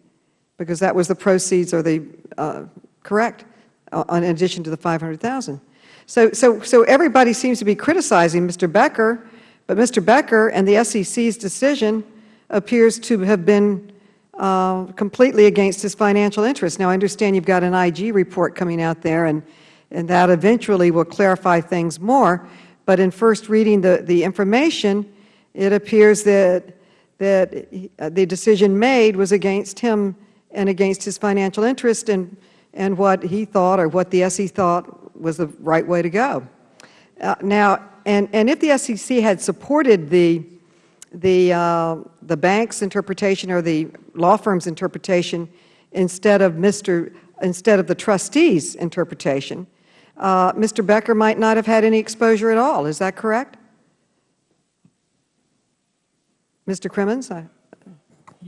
because that was the proceeds or the, uh, correct, uh, in addition to the 500,000. So, so, so everybody seems to be criticizing Mr. Becker, but Mr. Becker and the SEC's decision appears to have been uh, completely against his financial interests. Now, I understand you've got an IG report coming out there, and, and that eventually will clarify things more. But in first reading the, the information, it appears that, that the decision made was against him and against his financial interest and, and what he thought or what the SEC thought was the right way to go. Uh, now, and, and if the SEC had supported the the, uh, the bank's interpretation or the law firm's interpretation instead of, Mr., instead of the trustee's interpretation, uh, Mr. Becker might not have had any exposure at all. Is that correct? Mr. Crimmins? I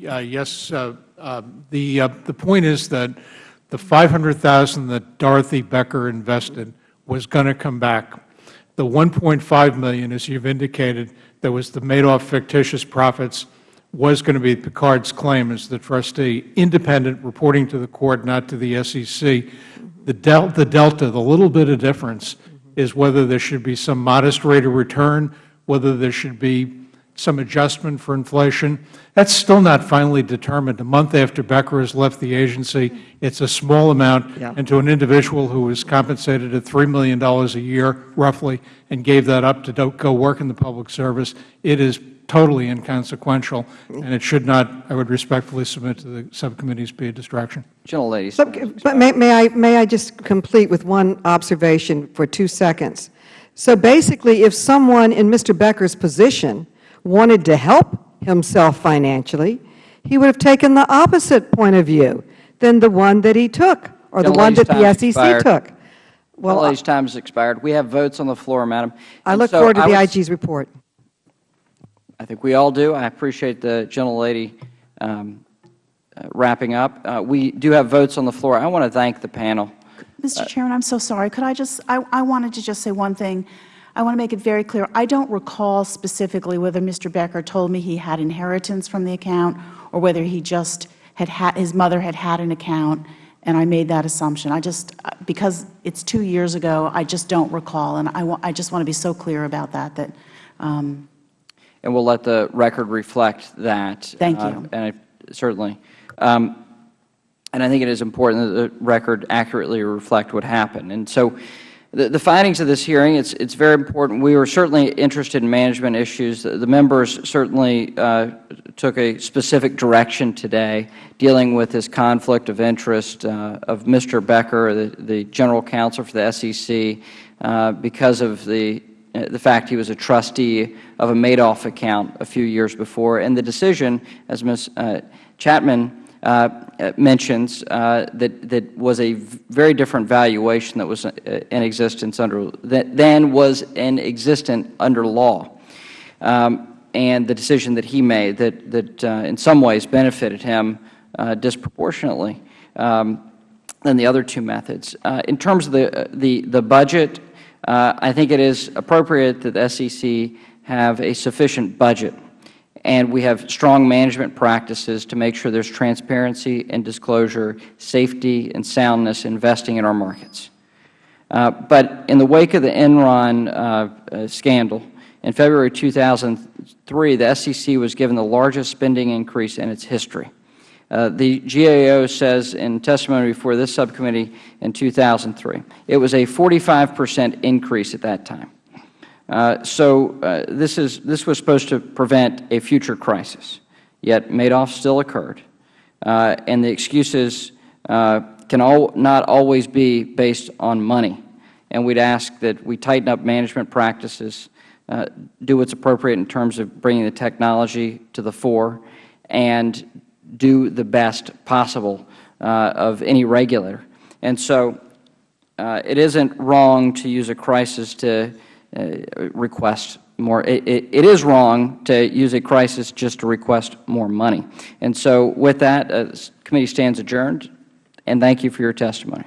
uh, yes. Uh, uh, the, uh, the point is that the 500,000 that Dorothy Becker invested was going to come back. The 1.5 million, as you've indicated, that was the Madoff fictitious profits was going to be Picard's claim as the trustee, independent, reporting to the Court, not to the SEC. The, del the delta, the little bit of difference, is whether there should be some modest rate of return, whether there should be some adjustment for inflation. That's still not finally determined. A month after Becker has left the agency, it's a small amount, Yeah. and to an individual who was compensated at $3 million a year, roughly, and gave that up to go work in the public service, it is totally inconsequential, and it should not, I would respectfully submit to the subcommittees, be a distraction. Gentlelady. Sub- But may, may I, may I just complete with one observation for two seconds? So basically, if someone in Mr. Becker's position wanted to help himself financially, he would have taken the opposite point of view than the one that he took, or the one that the SEC expired. took. Well, All these times expired. We have votes on the floor, Madam. I And look so forward to I the would- IG's report. I think we all do. I appreciate the gentlelady um, uh, wrapping up. Uh, we do have votes on the floor. I want to thank the panel. Mr. Chairman, I'm so sorry. Could I just, I, I wanted to just say one thing. I want to make it very clear. I don't recall specifically whether Mr. Becker told me he had inheritance from the account or whether he just had had, his mother had had an account, and I made that assumption. I just, because it's two years ago, I just don't recall, and I, I just want to be so clear about that, that, um, and we'll let the record reflect that. Thank Uh, you. and I, certainly. Um, and I think it is important that the record accurately reflect what happened. And so the, the findings of this hearing, it's, it's very important. We were certainly interested in management issues. The, the members certainly uh, took a specific direction today dealing with this conflict of interest uh, of Mr. Becker, the, the General Counsel for the SEC, uh, because of the uh, the fact he was a trustee of a Madoff account a few years before, and the decision, as Ms. uh, Chaitman mentions, uh, that, that was a very different valuation that was uh, in existence under, that than was in existent under law. Um, and the decision that he made that, that uh, in some ways benefited him uh, disproportionately um, than the other two methods. Uh, in terms of the, uh, the, the budget, uh, I think it is appropriate that the SEC have a sufficient budget and we have strong management practices to make sure there's transparency and disclosure, safety and soundness investing in our markets. Uh, but in the wake of the Enron uh, uh, scandal, in February 2003, the SEC was given the largest spending increase in its history. Uh, the GAO says in testimony before this subcommittee in 2003, it was a 45 percent increase at that time. Uh, so uh, this, is, this was supposed to prevent a future crisis, yet Madoff still occurred. Uh, and the excuses can all, not always be based on money. And we'd ask that we tighten up management practices, uh, do what's appropriate in terms of bringing the technology to the fore, and do the best possible uh, of any regulator. And so uh, it isn't wrong to use a crisis to request more. It, it, it is wrong to use a crisis just to request more money. And so with that, uh, committee stands adjourned, and thank you for your testimony.